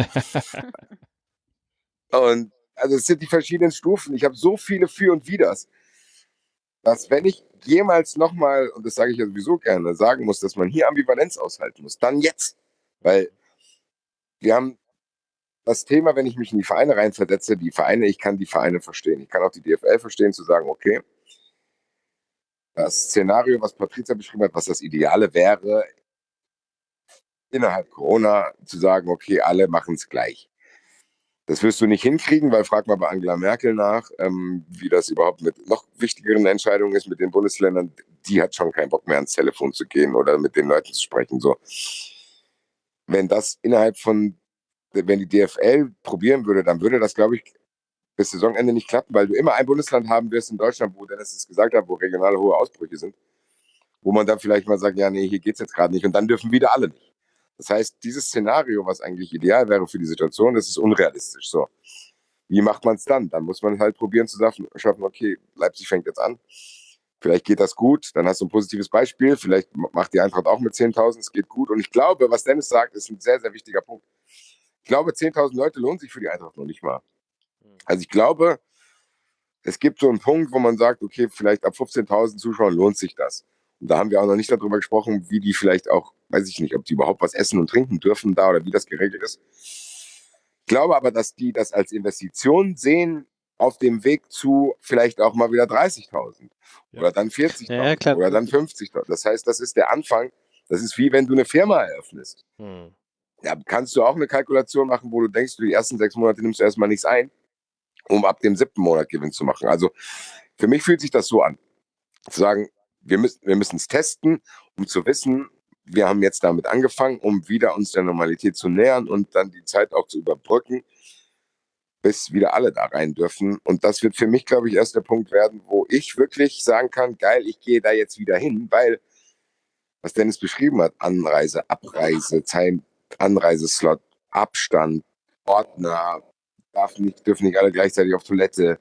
[SPEAKER 4] und also es sind die verschiedenen Stufen. Ich habe so viele Für und Widers, dass wenn ich jemals nochmal, und das sage ich ja sowieso gerne, sagen muss, dass man hier Ambivalenz aushalten muss, dann jetzt. Weil wir haben das Thema, wenn ich mich in die Vereine reinversetze, die Vereine, ich kann die Vereine verstehen. Ich kann auch die DFL verstehen, zu sagen, okay, das Szenario, was Patrizia beschrieben hat, was das Ideale wäre, innerhalb Corona zu sagen, okay, alle machen es gleich. Das wirst du nicht hinkriegen, weil frag mal bei Angela Merkel nach, ähm, wie das überhaupt mit noch wichtigeren Entscheidungen ist mit den Bundesländern. Die hat schon keinen Bock mehr ans Telefon zu gehen oder mit den Leuten zu sprechen. So, wenn das innerhalb von, wenn die DFL probieren würde, dann würde das, glaube ich, bis Saisonende nicht klappen, weil du immer ein Bundesland haben wirst in Deutschland, wo Dennis es gesagt hat, wo regionale hohe Ausbrüche sind, wo man dann vielleicht mal sagt, ja, nee, hier geht es jetzt gerade nicht und dann dürfen wieder alle nicht. Das heißt, dieses Szenario, was eigentlich ideal wäre für die Situation, das ist unrealistisch. So. Wie macht man es dann? Dann muss man halt probieren zu schaffen, okay, Leipzig fängt jetzt an. Vielleicht geht das gut, dann hast du ein positives Beispiel. Vielleicht macht die Eintracht auch mit 10.000, es geht gut. Und ich glaube, was Dennis sagt, ist ein sehr, sehr wichtiger Punkt. Ich glaube, 10.000 Leute lohnen sich für die Eintracht noch nicht mal. Also ich glaube, es gibt so einen Punkt, wo man sagt, okay, vielleicht ab 15.000 Zuschauern lohnt sich das. Und da haben wir auch noch nicht darüber gesprochen, wie die vielleicht auch, weiß ich nicht, ob die überhaupt was essen und trinken dürfen da oder wie das geregelt ist. Ich glaube aber, dass die das als Investition sehen auf dem Weg zu vielleicht auch mal wieder 30.000 ja. oder dann 40.000 ja, oder dann 50.000. Das heißt, das ist der Anfang. Das ist wie wenn du eine Firma eröffnest. Hm. Ja, kannst du auch eine Kalkulation machen, wo du denkst, du die ersten sechs Monate nimmst du erstmal nichts ein, um ab dem siebten Monat Gewinn zu machen. Also für mich fühlt sich das so an. Zu sagen, wir müssen wir es testen, um zu wissen, wir haben jetzt damit angefangen, um wieder uns der Normalität zu nähern und dann die Zeit auch zu überbrücken, bis wieder alle da rein dürfen. Und das wird für mich, glaube ich, erst der Punkt werden, wo ich wirklich sagen kann, geil, ich gehe da jetzt wieder hin, weil, was Dennis beschrieben hat, Anreise, Abreise, Zeit, Anreiseslot, Abstand, Ordner, darf nicht, dürfen nicht alle gleichzeitig auf Toilette.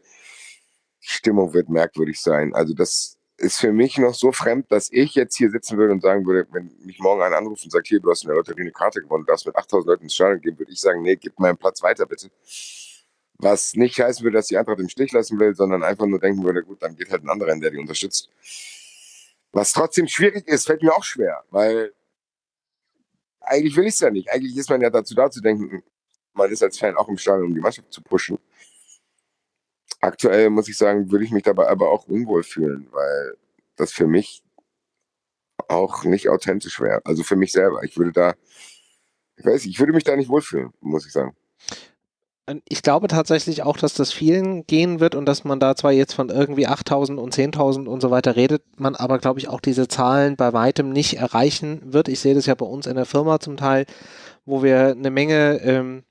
[SPEAKER 4] Stimmung wird merkwürdig sein. Also das ist für mich noch so fremd, dass ich jetzt hier sitzen würde und sagen würde, wenn mich morgen einer anruft und sagt, hier, du hast in der Lotterie eine Karte gewonnen, du darfst mit 8000 Leuten ins Stadion gehen, würde ich sagen, nee, gib meinen Platz weiter, bitte. Was nicht heißen würde, dass die Eintracht im Stich lassen will, sondern einfach nur denken würde, gut, dann geht halt ein anderer hin, der die unterstützt. Was trotzdem schwierig ist, fällt mir auch schwer, weil eigentlich will ich es ja nicht. Eigentlich ist man ja dazu da zu denken, man ist als Fan auch im Stadion, um die Mannschaft zu pushen aktuell muss ich sagen, würde ich mich dabei aber auch unwohl fühlen, weil das für mich auch nicht authentisch wäre. Also für mich selber. Ich würde da, ich weiß, ich würde mich da nicht wohlfühlen, muss ich sagen.
[SPEAKER 1] Ich glaube tatsächlich auch, dass das vielen gehen wird und dass man da zwar jetzt von irgendwie 8000 und 10.000 und so weiter redet, man aber, glaube ich, auch diese Zahlen bei weitem nicht erreichen wird. Ich sehe das ja bei uns in der Firma zum Teil, wo wir eine Menge ähm,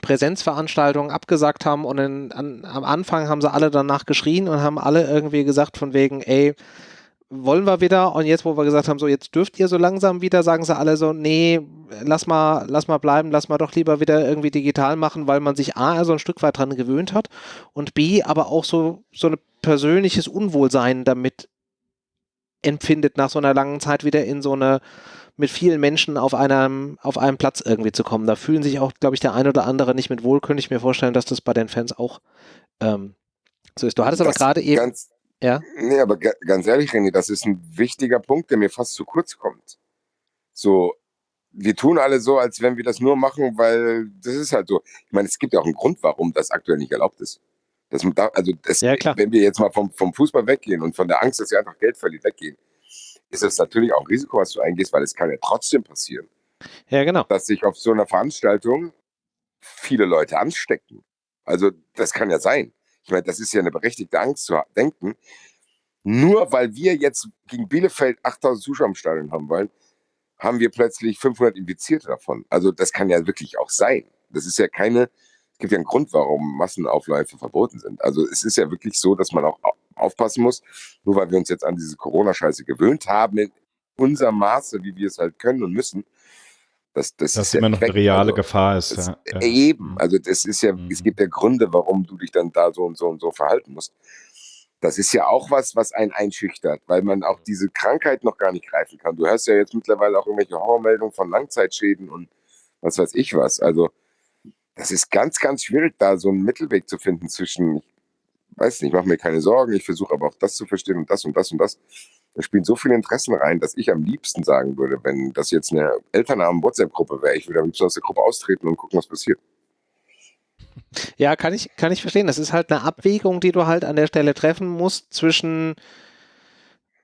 [SPEAKER 1] Präsenzveranstaltungen abgesagt haben und in, an, am Anfang haben sie alle danach geschrien und haben alle irgendwie gesagt von wegen, ey, wollen wir wieder? Und jetzt, wo wir gesagt haben, so jetzt dürft ihr so langsam wieder, sagen sie alle so, nee, lass mal, lass mal bleiben, lass mal doch lieber wieder irgendwie digital machen, weil man sich A, so ein Stück weit dran gewöhnt hat und B, aber auch so, so ein persönliches Unwohlsein damit empfindet, nach so einer langen Zeit wieder in so eine mit vielen Menschen auf einem, auf einem Platz irgendwie zu kommen. Da fühlen sich auch, glaube ich, der ein oder andere nicht mit wohl. Könnte ich mir vorstellen, dass das bei den Fans auch ähm, so ist. Du hattest aber gerade eben.
[SPEAKER 4] Ganz, ja? Nee, aber ganz ehrlich, René, das ist ein wichtiger Punkt, der mir fast zu kurz kommt. So, wir tun alle so, als wenn wir das nur machen, weil das ist halt so. Ich meine, es gibt ja auch einen Grund, warum das aktuell nicht erlaubt ist. Das, also das, ja, wenn wir jetzt mal vom, vom Fußball weggehen und von der Angst, dass ihr einfach Geld verliert, weggehen, ist es natürlich auch ein Risiko, was du eingehst, weil es kann ja trotzdem passieren.
[SPEAKER 1] Ja, genau.
[SPEAKER 4] Dass sich auf so einer Veranstaltung viele Leute anstecken. Also das kann ja sein. Ich meine, das ist ja eine berechtigte Angst zu denken. Nur weil wir jetzt gegen Bielefeld 8000 Zuschauer im Stadion haben wollen, haben wir plötzlich 500 Infizierte davon. Also das kann ja wirklich auch sein. Das ist ja keine, gibt ja einen Grund, warum Massenaufläufe verboten sind. Also es ist ja wirklich so, dass man auch aufpassen muss, nur weil wir uns jetzt an diese Corona-Scheiße gewöhnt haben, in unserem Maße, wie wir es halt können und müssen, das, das,
[SPEAKER 3] das ist immer noch eine reale also, Gefahr ist.
[SPEAKER 4] Das, ja. Eben, also das ist ja, mhm. es gibt ja Gründe, warum du dich dann da so und so und so verhalten musst. Das ist ja auch was, was einen einschüchtert, weil man auch diese Krankheit noch gar nicht greifen kann. Du hörst ja jetzt mittlerweile auch irgendwelche Horrormeldungen von Langzeitschäden und was weiß ich was. Also das ist ganz, ganz schwierig, da so einen Mittelweg zu finden zwischen, ich weiß nicht, ich mache mir keine Sorgen, ich versuche aber auch das zu verstehen und das und das und das. Da spielen so viele Interessen rein, dass ich am liebsten sagen würde, wenn das jetzt eine Elternabend-WhatsApp-Gruppe wäre, ich würde am liebsten aus der Gruppe austreten und gucken, was passiert.
[SPEAKER 1] Ja, kann ich, kann ich verstehen. Das ist halt eine Abwägung, die du halt an der Stelle treffen musst zwischen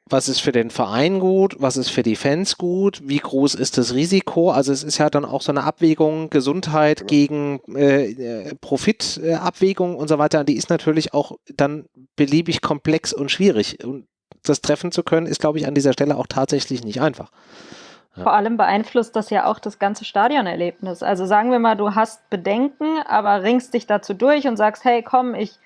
[SPEAKER 1] was ist für den Verein gut, was ist für die Fans gut, wie groß ist das Risiko. Also es ist ja dann auch so eine Abwägung, Gesundheit ja. gegen äh, äh Profitabwägung äh, und so weiter. Die ist natürlich auch dann beliebig komplex und schwierig. Und das treffen zu können, ist, glaube ich, an dieser Stelle auch tatsächlich nicht einfach.
[SPEAKER 2] Ja. Vor allem beeinflusst das ja auch das ganze Stadionerlebnis. Also sagen wir mal, du hast Bedenken, aber ringst dich dazu durch und sagst, hey, komm, ich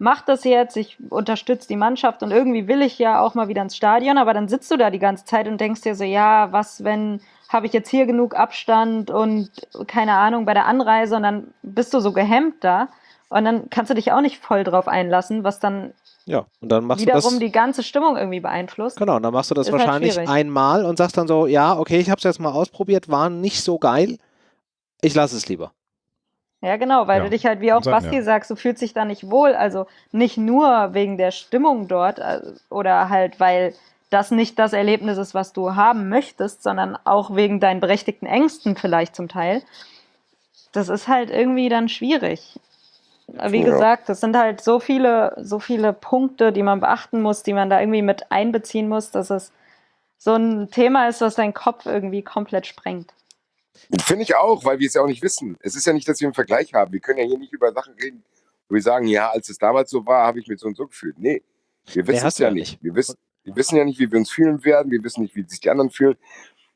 [SPEAKER 2] mach das jetzt, ich unterstütze die Mannschaft und irgendwie will ich ja auch mal wieder ins Stadion, aber dann sitzt du da die ganze Zeit und denkst dir so, ja, was, wenn habe ich jetzt hier genug Abstand und keine Ahnung bei der Anreise und dann bist du so gehemmt da und dann kannst du dich auch nicht voll drauf einlassen, was dann
[SPEAKER 1] ja, und dann machst
[SPEAKER 2] wiederum
[SPEAKER 1] du das,
[SPEAKER 2] die ganze Stimmung irgendwie beeinflusst.
[SPEAKER 1] Genau, und dann machst du das Ist halt wahrscheinlich halt einmal und sagst dann so, ja, okay, ich habe es jetzt mal ausprobiert, war nicht so geil, ich lasse es lieber.
[SPEAKER 2] Ja, genau, weil ja. du dich halt, wie auch Basti ja. sagst, du fühlst dich da nicht wohl. Also nicht nur wegen der Stimmung dort äh, oder halt, weil das nicht das Erlebnis ist, was du haben möchtest, sondern auch wegen deinen berechtigten Ängsten vielleicht zum Teil. Das ist halt irgendwie dann schwierig. Wie ja. gesagt, das sind halt so viele, so viele Punkte, die man beachten muss, die man da irgendwie mit einbeziehen muss, dass es so ein Thema ist, was deinen Kopf irgendwie komplett sprengt.
[SPEAKER 4] Finde ich auch, weil wir es ja auch nicht wissen. Es ist ja nicht, dass wir einen Vergleich haben. Wir können ja hier nicht über Sachen reden, wo wir sagen, ja, als es damals so war, habe ich mich so und so gefühlt. Nee, wir wissen nee, es ja nicht. Wir wissen, wir wissen ja nicht, wie wir uns fühlen werden. Wir wissen nicht, wie sich die anderen fühlen.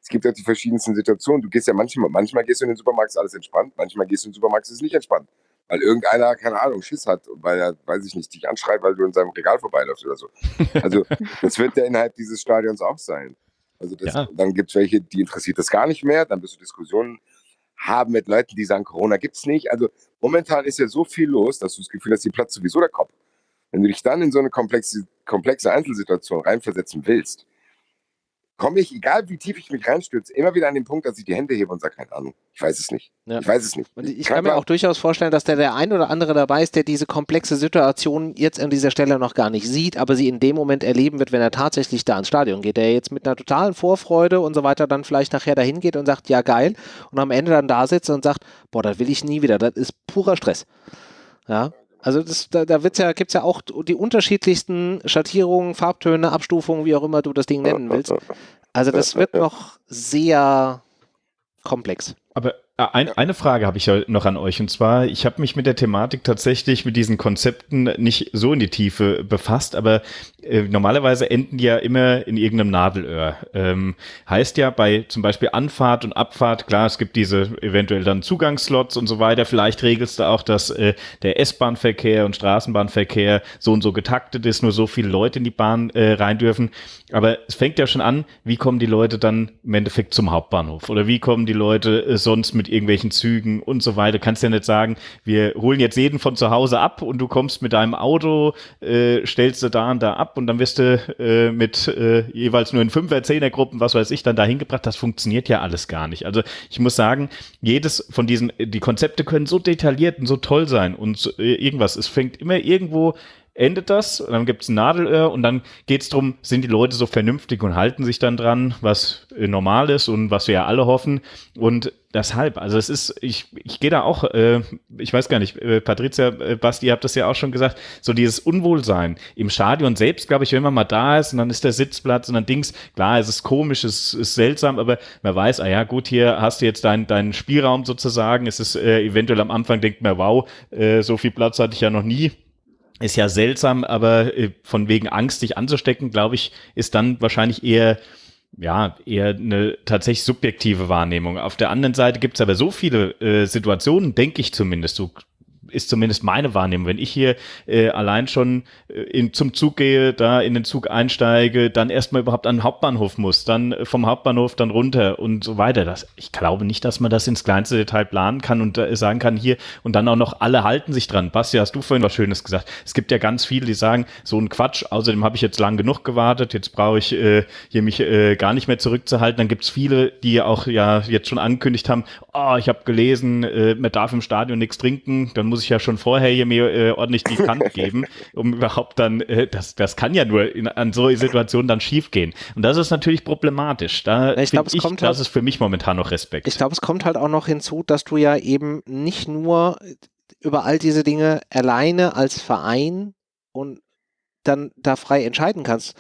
[SPEAKER 4] Es gibt ja die verschiedensten Situationen. Du gehst ja manchmal, manchmal gehst du in den Supermarkt, ist alles entspannt. Manchmal gehst du in den Supermarkt, ist es nicht entspannt. Weil irgendeiner, keine Ahnung, Schiss hat, weil er, weiß ich nicht, dich anschreit, weil du in seinem Regal vorbeiläufst oder so. Also, das wird ja innerhalb dieses Stadions auch sein. Also das, ja. dann gibt es welche, die interessiert das gar nicht mehr. Dann wirst du Diskussionen haben mit Leuten, die sagen, Corona gibt es nicht. Also momentan ist ja so viel los, dass du das Gefühl hast, die Platz sowieso der Kopf. Wenn du dich dann in so eine komplexe, komplexe Einzelsituation reinversetzen willst, komme ich, egal wie tief ich mich reinstürze, immer wieder an den Punkt, dass ich die Hände hebe und sage, keine Ahnung, ich weiß es nicht. Ja. Ich weiß es nicht.
[SPEAKER 1] Und ich kann, kann mir auch durchaus vorstellen, dass da der ein oder andere dabei ist, der diese komplexe Situation jetzt an dieser Stelle noch gar nicht sieht, aber sie in dem Moment erleben wird, wenn er tatsächlich da ins Stadion geht, der jetzt mit einer totalen Vorfreude und so weiter dann vielleicht nachher dahin geht und sagt, ja geil, und am Ende dann da sitzt und sagt, boah, das will ich nie wieder, das ist purer Stress. Ja, also das, da, da ja, gibt es ja auch die unterschiedlichsten Schattierungen, Farbtöne, Abstufungen, wie auch immer du das Ding nennen willst. Also das wird noch sehr komplex.
[SPEAKER 3] Aber ein, eine Frage habe ich ja noch an euch und zwar, ich habe mich mit der Thematik tatsächlich mit diesen Konzepten nicht so in die Tiefe befasst, aber äh, normalerweise enden die ja immer in irgendeinem Nadelöhr. Ähm, heißt ja bei zum Beispiel Anfahrt und Abfahrt, klar, es gibt diese eventuell dann Zugangsslots und so weiter. Vielleicht regelst du auch, dass äh, der S-Bahn-Verkehr und Straßenbahnverkehr so und so getaktet ist, nur so viele Leute in die Bahn äh, rein dürfen. Aber es fängt ja schon an, wie kommen die Leute dann im Endeffekt zum Hauptbahnhof oder wie kommen die Leute äh, sonst mit mit irgendwelchen Zügen und so weiter. Kannst ja nicht sagen, wir holen jetzt jeden von zu Hause ab und du kommst mit deinem Auto, äh, stellst du da und da ab und dann wirst du äh, mit äh, jeweils nur in Fünfer, Zehnergruppen, was weiß ich, dann dahin gebracht. Das funktioniert ja alles gar nicht. Also ich muss sagen, jedes von diesen, die Konzepte können so detailliert und so toll sein und äh, irgendwas. Es fängt immer irgendwo endet das dann gibt es ein Nadelöhr und dann geht es darum, sind die Leute so vernünftig und halten sich dann dran, was äh, normal ist und was wir ja alle hoffen. Und deshalb, also es ist, ich, ich gehe da auch, äh, ich weiß gar nicht, äh, Patricia, äh, Basti, ihr habt das ja auch schon gesagt, so dieses Unwohlsein im Stadion selbst, glaube ich, wenn man mal da ist und dann ist der Sitzplatz und dann Dings, klar, es ist komisch, es ist seltsam, aber man weiß, ah ja, gut, hier hast du jetzt deinen deinen Spielraum sozusagen, es ist äh, eventuell am Anfang denkt man, wow, äh, so viel Platz hatte ich ja noch nie, ist ja seltsam, aber äh, von wegen Angst, dich anzustecken, glaube ich, ist dann wahrscheinlich eher ja, eher eine tatsächlich subjektive Wahrnehmung. Auf der anderen Seite gibt es aber so viele äh, Situationen, denke ich zumindest. Du ist zumindest meine Wahrnehmung. Wenn ich hier äh, allein schon äh, in, zum Zug gehe, da in den Zug einsteige, dann erstmal überhaupt an den Hauptbahnhof muss, dann äh, vom Hauptbahnhof dann runter und so weiter. Das, ich glaube nicht, dass man das ins kleinste Detail planen kann und äh, sagen kann hier und dann auch noch alle halten sich dran. Basti, hast du vorhin was Schönes gesagt. Es gibt ja ganz viele, die sagen, so ein Quatsch, außerdem habe ich jetzt lang genug gewartet, jetzt brauche ich äh, hier mich äh, gar nicht mehr zurückzuhalten. Dann gibt es viele, die auch ja jetzt schon angekündigt haben, oh, ich habe gelesen, äh, man darf im Stadion nichts trinken, dann muss ich ja schon vorher hier mir äh, ordentlich die Kante geben, um überhaupt dann, äh, das, das kann ja nur in, an so Situationen dann schief gehen. Und das ist natürlich problematisch. Da
[SPEAKER 1] ich glaube, es
[SPEAKER 3] ich,
[SPEAKER 1] kommt
[SPEAKER 3] das
[SPEAKER 1] halt,
[SPEAKER 3] ist für mich momentan noch Respekt.
[SPEAKER 1] Ich glaube, es kommt halt auch noch hinzu, dass du ja eben nicht nur über all diese Dinge alleine als Verein und dann da frei entscheiden kannst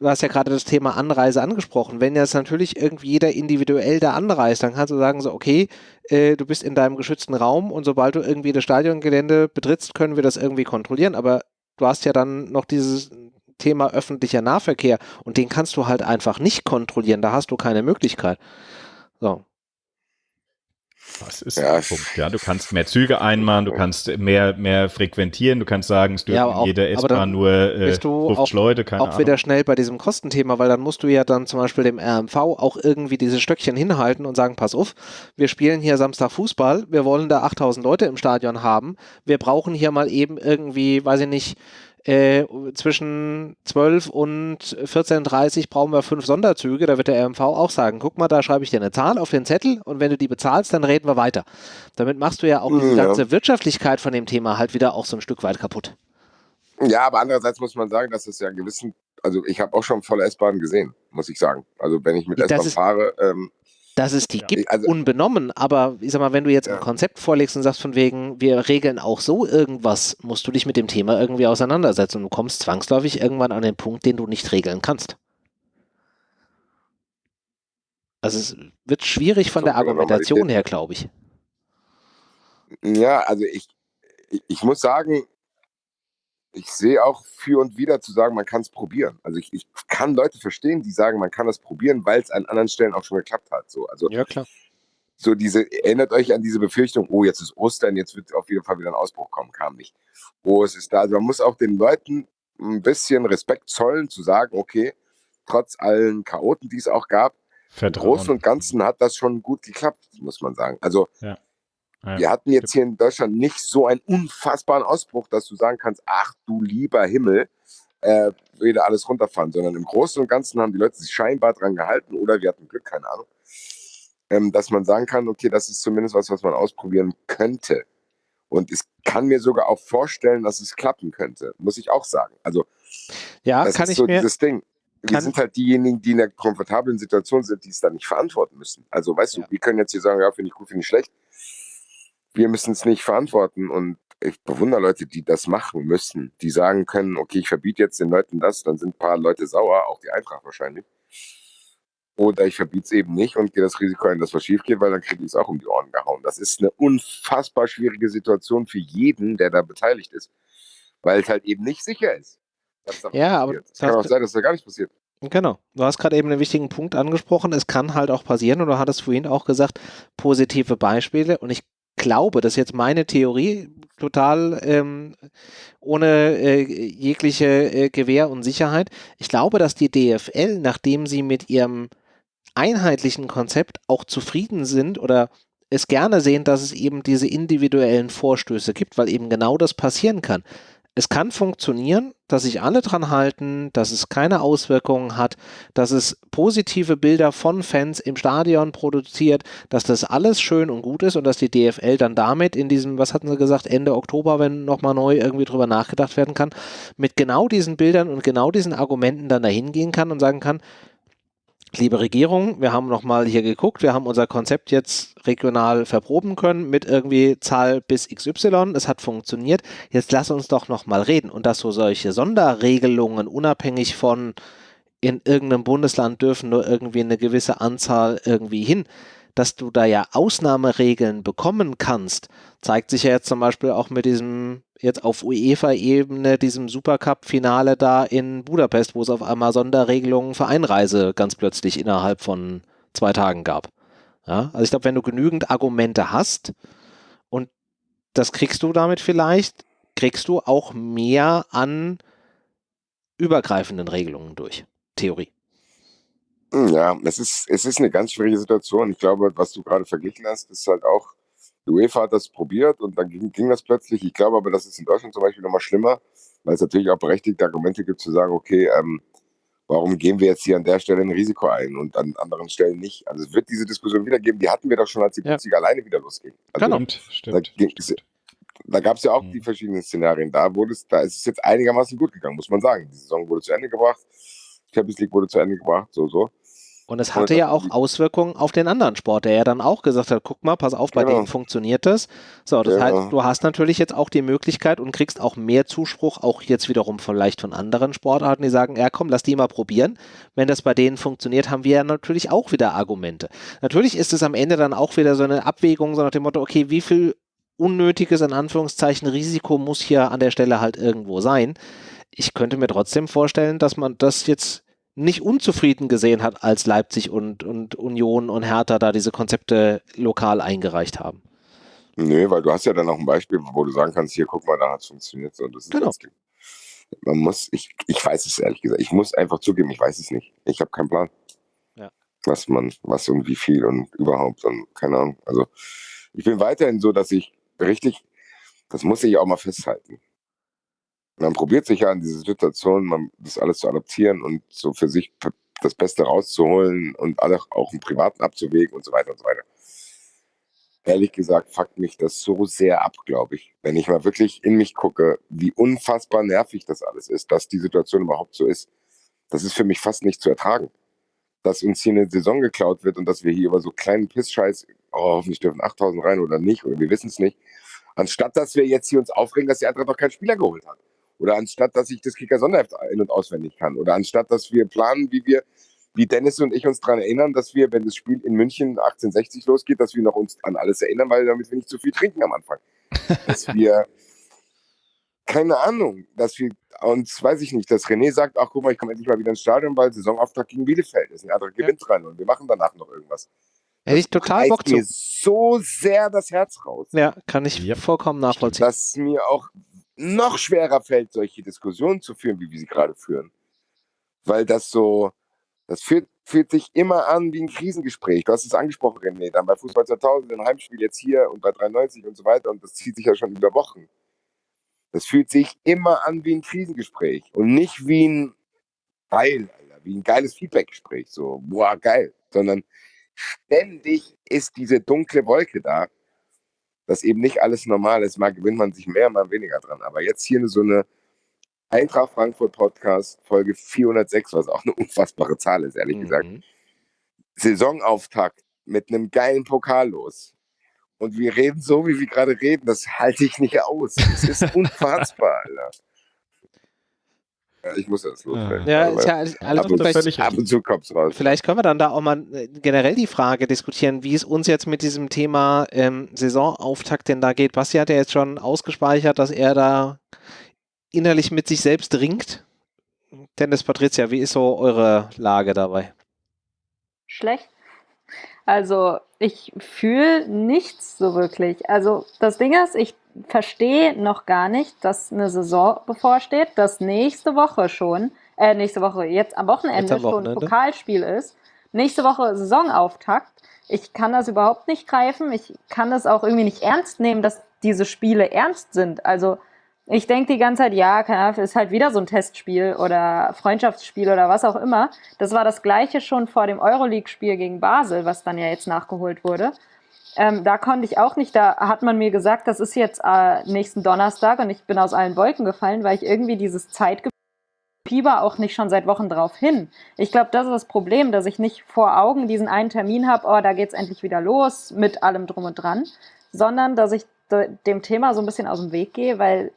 [SPEAKER 1] du hast ja gerade das Thema Anreise angesprochen. Wenn jetzt natürlich irgendwie jeder individuell da anreist, dann kannst du sagen so, okay, äh, du bist in deinem geschützten Raum und sobald du irgendwie das Stadiongelände betrittst, können wir das irgendwie kontrollieren. Aber du hast ja dann noch dieses Thema öffentlicher Nahverkehr und den kannst du halt einfach nicht kontrollieren. Da hast du keine Möglichkeit. So.
[SPEAKER 3] Das ist ja. Punkt. Ja, du kannst mehr Züge einmachen, du kannst mehr, mehr frequentieren, du kannst sagen, es dürfen ja, auch, jeder S-Bahn nur äh, 50
[SPEAKER 1] auch,
[SPEAKER 3] Leute, keine
[SPEAKER 1] auch Ahnung. wieder schnell bei diesem Kostenthema, weil dann musst du ja dann zum Beispiel dem RMV auch irgendwie diese Stöckchen hinhalten und sagen, pass auf, wir spielen hier Samstag Fußball, wir wollen da 8000 Leute im Stadion haben, wir brauchen hier mal eben irgendwie, weiß ich nicht, äh, zwischen 12 und 14.30 brauchen wir fünf Sonderzüge. Da wird der RMV auch sagen, guck mal, da schreibe ich dir eine Zahl auf den Zettel und wenn du die bezahlst, dann reden wir weiter. Damit machst du ja auch die ja. ganze Wirtschaftlichkeit von dem Thema halt wieder auch so ein Stück weit kaputt.
[SPEAKER 4] Ja, aber andererseits muss man sagen, dass es ja gewissen, also ich habe auch schon volle S-Bahnen gesehen, muss ich sagen. Also wenn ich mit S-Bahn fahre, ähm,
[SPEAKER 1] dass es die ja. gibt, also, unbenommen. Aber ich sag mal, wenn du jetzt ja. ein Konzept vorlegst und sagst von wegen, wir regeln auch so irgendwas, musst du dich mit dem Thema irgendwie auseinandersetzen und du kommst zwangsläufig irgendwann an den Punkt, den du nicht regeln kannst. Also es wird schwierig von der Argumentation her, glaube ich.
[SPEAKER 4] Ja, also ich, ich muss sagen, ich sehe auch für und wieder zu sagen, man kann es probieren. Also ich, ich, kann Leute verstehen, die sagen, man kann das probieren, weil es an anderen Stellen auch schon geklappt hat. So, also
[SPEAKER 1] ja, klar.
[SPEAKER 4] So diese, erinnert euch an diese Befürchtung, oh, jetzt ist Ostern, jetzt wird auf jeden Fall wieder ein Ausbruch kommen, kam nicht. Oh, es ist da. Also man muss auch den Leuten ein bisschen Respekt zollen, zu sagen, okay, trotz allen Chaoten, die es auch gab, Vertrauen. im Großen und Ganzen hat das schon gut geklappt, muss man sagen. Also ja. Ja. Wir hatten jetzt hier in Deutschland nicht so einen unfassbaren Ausbruch, dass du sagen kannst, ach du lieber Himmel, äh, wieder alles runterfahren, sondern im Großen und Ganzen haben die Leute sich scheinbar dran gehalten oder wir hatten Glück, keine Ahnung, ähm, dass man sagen kann, okay, das ist zumindest was, was man ausprobieren könnte. Und ich kann mir sogar auch vorstellen, dass es klappen könnte, muss ich auch sagen. Also,
[SPEAKER 1] ja, das kann ist ich so mir,
[SPEAKER 4] dieses Ding. Wir sind halt diejenigen, die in einer komfortablen Situation sind, die es dann nicht verantworten müssen. Also, weißt ja. du, wir können jetzt hier sagen, ja, finde ich gut, finde ich schlecht wir müssen es nicht verantworten. Und ich bewundere Leute, die das machen müssen, die sagen können, okay, ich verbiete jetzt den Leuten das, dann sind ein paar Leute sauer, auch die Eintracht wahrscheinlich. Oder ich verbiete es eben nicht und gehe das Risiko ein, dass was schief geht, weil dann kriege ich es auch um die Ohren gehauen. Das ist eine unfassbar schwierige Situation für jeden, der da beteiligt ist, weil es halt eben nicht sicher ist.
[SPEAKER 1] ja, aber
[SPEAKER 4] es kann auch sein, dass da gar nichts passiert.
[SPEAKER 1] Genau. Du hast gerade eben einen wichtigen Punkt angesprochen. Es kann halt auch passieren, und du hattest vorhin auch gesagt, positive Beispiele. Und ich glaube, das ist jetzt meine Theorie, total ähm, ohne äh, jegliche äh, Gewähr und Sicherheit. Ich glaube, dass die DFL, nachdem sie mit ihrem einheitlichen Konzept auch zufrieden sind oder es gerne sehen, dass es eben diese individuellen Vorstöße gibt, weil eben genau das passieren kann es kann funktionieren, dass sich alle dran halten, dass es keine Auswirkungen hat, dass es positive Bilder von Fans im Stadion produziert, dass das alles schön und gut ist und dass die DFL dann damit in diesem, was hatten sie gesagt, Ende Oktober, wenn nochmal neu irgendwie drüber nachgedacht werden kann, mit genau diesen Bildern und genau diesen Argumenten dann dahin gehen kann und sagen kann, liebe Regierung, wir haben nochmal hier geguckt, wir haben unser Konzept jetzt regional verproben können mit irgendwie Zahl bis XY, es hat funktioniert, jetzt lass uns doch nochmal reden. Und dass so solche Sonderregelungen unabhängig von in irgendeinem Bundesland dürfen nur irgendwie eine gewisse Anzahl irgendwie hin, dass du da ja Ausnahmeregeln bekommen kannst, zeigt sich ja jetzt zum Beispiel auch mit diesem, jetzt auf UEFA-Ebene, diesem Supercup-Finale da in Budapest, wo es auf einmal Sonderregelungen für Einreise ganz plötzlich innerhalb von zwei Tagen gab. Ja, also ich glaube, wenn du genügend Argumente hast und das kriegst du damit vielleicht, kriegst du auch mehr an übergreifenden Regelungen durch. Theorie.
[SPEAKER 4] Hm, ja, es ist, es ist eine ganz schwierige Situation. Ich glaube, was du gerade verglichen hast, ist halt auch, die UEFA hat das probiert und dann ging, ging das plötzlich. Ich glaube aber, das ist in Deutschland zum Beispiel nochmal schlimmer, weil es natürlich auch berechtigte Argumente gibt zu sagen, okay, ähm, warum gehen wir jetzt hier an der Stelle ein Risiko ein und an anderen Stellen nicht? Also es wird diese Diskussion wieder geben, die hatten wir doch schon, als die ja. alleine wieder losging. Also,
[SPEAKER 3] genau, stimmt.
[SPEAKER 4] Da, da gab es ja auch mhm. die verschiedenen Szenarien. Da wurde es, da ist es jetzt einigermaßen gut gegangen, muss man sagen. Die Saison wurde zu Ende gebracht, Champions League wurde zu Ende gebracht, so, so.
[SPEAKER 1] Und es hatte ja auch Auswirkungen auf den anderen Sport, der ja dann auch gesagt hat, guck mal, pass auf, bei genau. denen funktioniert das. So, das genau. heißt, du hast natürlich jetzt auch die Möglichkeit und kriegst auch mehr Zuspruch, auch jetzt wiederum vielleicht von anderen Sportarten, die sagen, ja komm, lass die mal probieren. Wenn das bei denen funktioniert, haben wir ja natürlich auch wieder Argumente. Natürlich ist es am Ende dann auch wieder so eine Abwägung, so nach dem Motto, okay, wie viel unnötiges, in Anführungszeichen, Risiko muss hier an der Stelle halt irgendwo sein. Ich könnte mir trotzdem vorstellen, dass man das jetzt nicht unzufrieden gesehen hat, als Leipzig und, und Union und Hertha da diese Konzepte lokal eingereicht haben.
[SPEAKER 4] Nö, weil du hast ja dann auch ein Beispiel, wo du sagen kannst, hier guck mal, da hat es funktioniert. So, das ist genau. Man muss, ich, ich weiß es ehrlich gesagt, ich muss einfach zugeben, ich weiß es nicht. Ich habe keinen Plan. Ja. Was man, was und wie viel und überhaupt und keine Ahnung. Also ich bin weiterhin so, dass ich richtig, das muss ich auch mal festhalten man probiert sich ja in diese Situation, man, das alles zu adaptieren und so für sich das Beste rauszuholen und alle auch im Privaten abzuwägen und so weiter und so weiter. Ehrlich gesagt, fuckt mich das so sehr ab, glaube ich. Wenn ich mal wirklich in mich gucke, wie unfassbar nervig das alles ist, dass die Situation überhaupt so ist. Das ist für mich fast nicht zu ertragen. Dass uns hier eine Saison geklaut wird und dass wir hier über so kleinen Pissscheiß, oh, hoffentlich dürfen 8000 rein oder nicht, oder wir wissen es nicht. Anstatt dass wir jetzt hier uns aufregen, dass die Eintracht noch keinen Spieler geholt hat. Oder anstatt, dass ich das Kicker-Sonderheft in- und auswendig kann. Oder anstatt, dass wir planen, wie wir, wie Dennis und ich uns daran erinnern, dass wir, wenn das Spiel in München 1860 losgeht, dass wir noch uns an alles erinnern, weil damit wir nicht zu viel trinken am Anfang. Dass wir, keine Ahnung, dass wir uns, weiß ich nicht, dass René sagt, ach guck mal, ich komme endlich mal wieder ins Stadion, weil Saisonauftakt gegen Bielefeld ist. Ein anderer gewinnt ja. rein und wir machen danach noch irgendwas.
[SPEAKER 1] Hätte ich total Bock zu.
[SPEAKER 4] mir so sehr das Herz raus.
[SPEAKER 1] Ja, kann ich ja. vollkommen nachvollziehen.
[SPEAKER 4] Dass mir auch noch schwerer fällt, solche Diskussionen zu führen, wie wir sie gerade führen. Weil das so, das fühlt, fühlt sich immer an wie ein Krisengespräch. Du hast es angesprochen, René, dann bei Fußball 2000, ein Heimspiel jetzt hier und bei 93 und so weiter und das zieht sich ja schon über Wochen. Das fühlt sich immer an wie ein Krisengespräch und nicht wie ein geil, Alter, wie ein geiles Feedbackgespräch, so, boah, geil, sondern ständig ist diese dunkle Wolke da dass eben nicht alles normal ist. Mal gewinnt man sich mehr, mal weniger dran. Aber jetzt hier so eine Eintracht Frankfurt Podcast, Folge 406, was auch eine unfassbare Zahl ist, ehrlich mhm. gesagt. Saisonauftakt mit einem geilen Pokal los. Und wir reden so, wie wir gerade reden. Das halte ich nicht aus. Das ist unfassbar, Alter. Ich muss das loswerden.
[SPEAKER 1] Ja, ist ja alles
[SPEAKER 4] ab, und,
[SPEAKER 1] vielleicht,
[SPEAKER 4] ab und zu kommt's raus.
[SPEAKER 1] Vielleicht können wir dann da auch mal äh, generell die Frage diskutieren, wie es uns jetzt mit diesem Thema ähm, Saisonauftakt denn da geht. Basti hat ja jetzt schon ausgespeichert, dass er da innerlich mit sich selbst ringt. Dennis, Patricia, wie ist so eure Lage dabei?
[SPEAKER 2] Schlecht. Also ich fühle nichts so wirklich. Also das Ding ist, ich verstehe noch gar nicht, dass eine Saison bevorsteht, dass nächste Woche schon, äh, nächste Woche, jetzt am Wochenende, jetzt am Wochenende. schon Pokalspiel ist. Nächste Woche Saisonauftakt. Ich kann das überhaupt nicht greifen. Ich kann das auch irgendwie nicht ernst nehmen, dass diese Spiele ernst sind. Also ich denke die ganze Zeit, ja, ist halt wieder so ein Testspiel oder Freundschaftsspiel oder was auch immer. Das war das gleiche schon vor dem Euroleague-Spiel gegen Basel, was dann ja jetzt nachgeholt wurde. Ähm, da konnte ich auch nicht, da hat man mir gesagt, das ist jetzt äh, nächsten Donnerstag und ich bin aus allen Wolken gefallen, weil ich irgendwie dieses Zeitgefühl Fieber auch nicht schon seit Wochen drauf hin. Ich glaube, das ist das Problem, dass ich nicht vor Augen diesen einen Termin habe, oh, da geht's endlich wieder los mit allem drum und dran, sondern dass ich dem Thema so ein bisschen aus dem Weg gehe, weil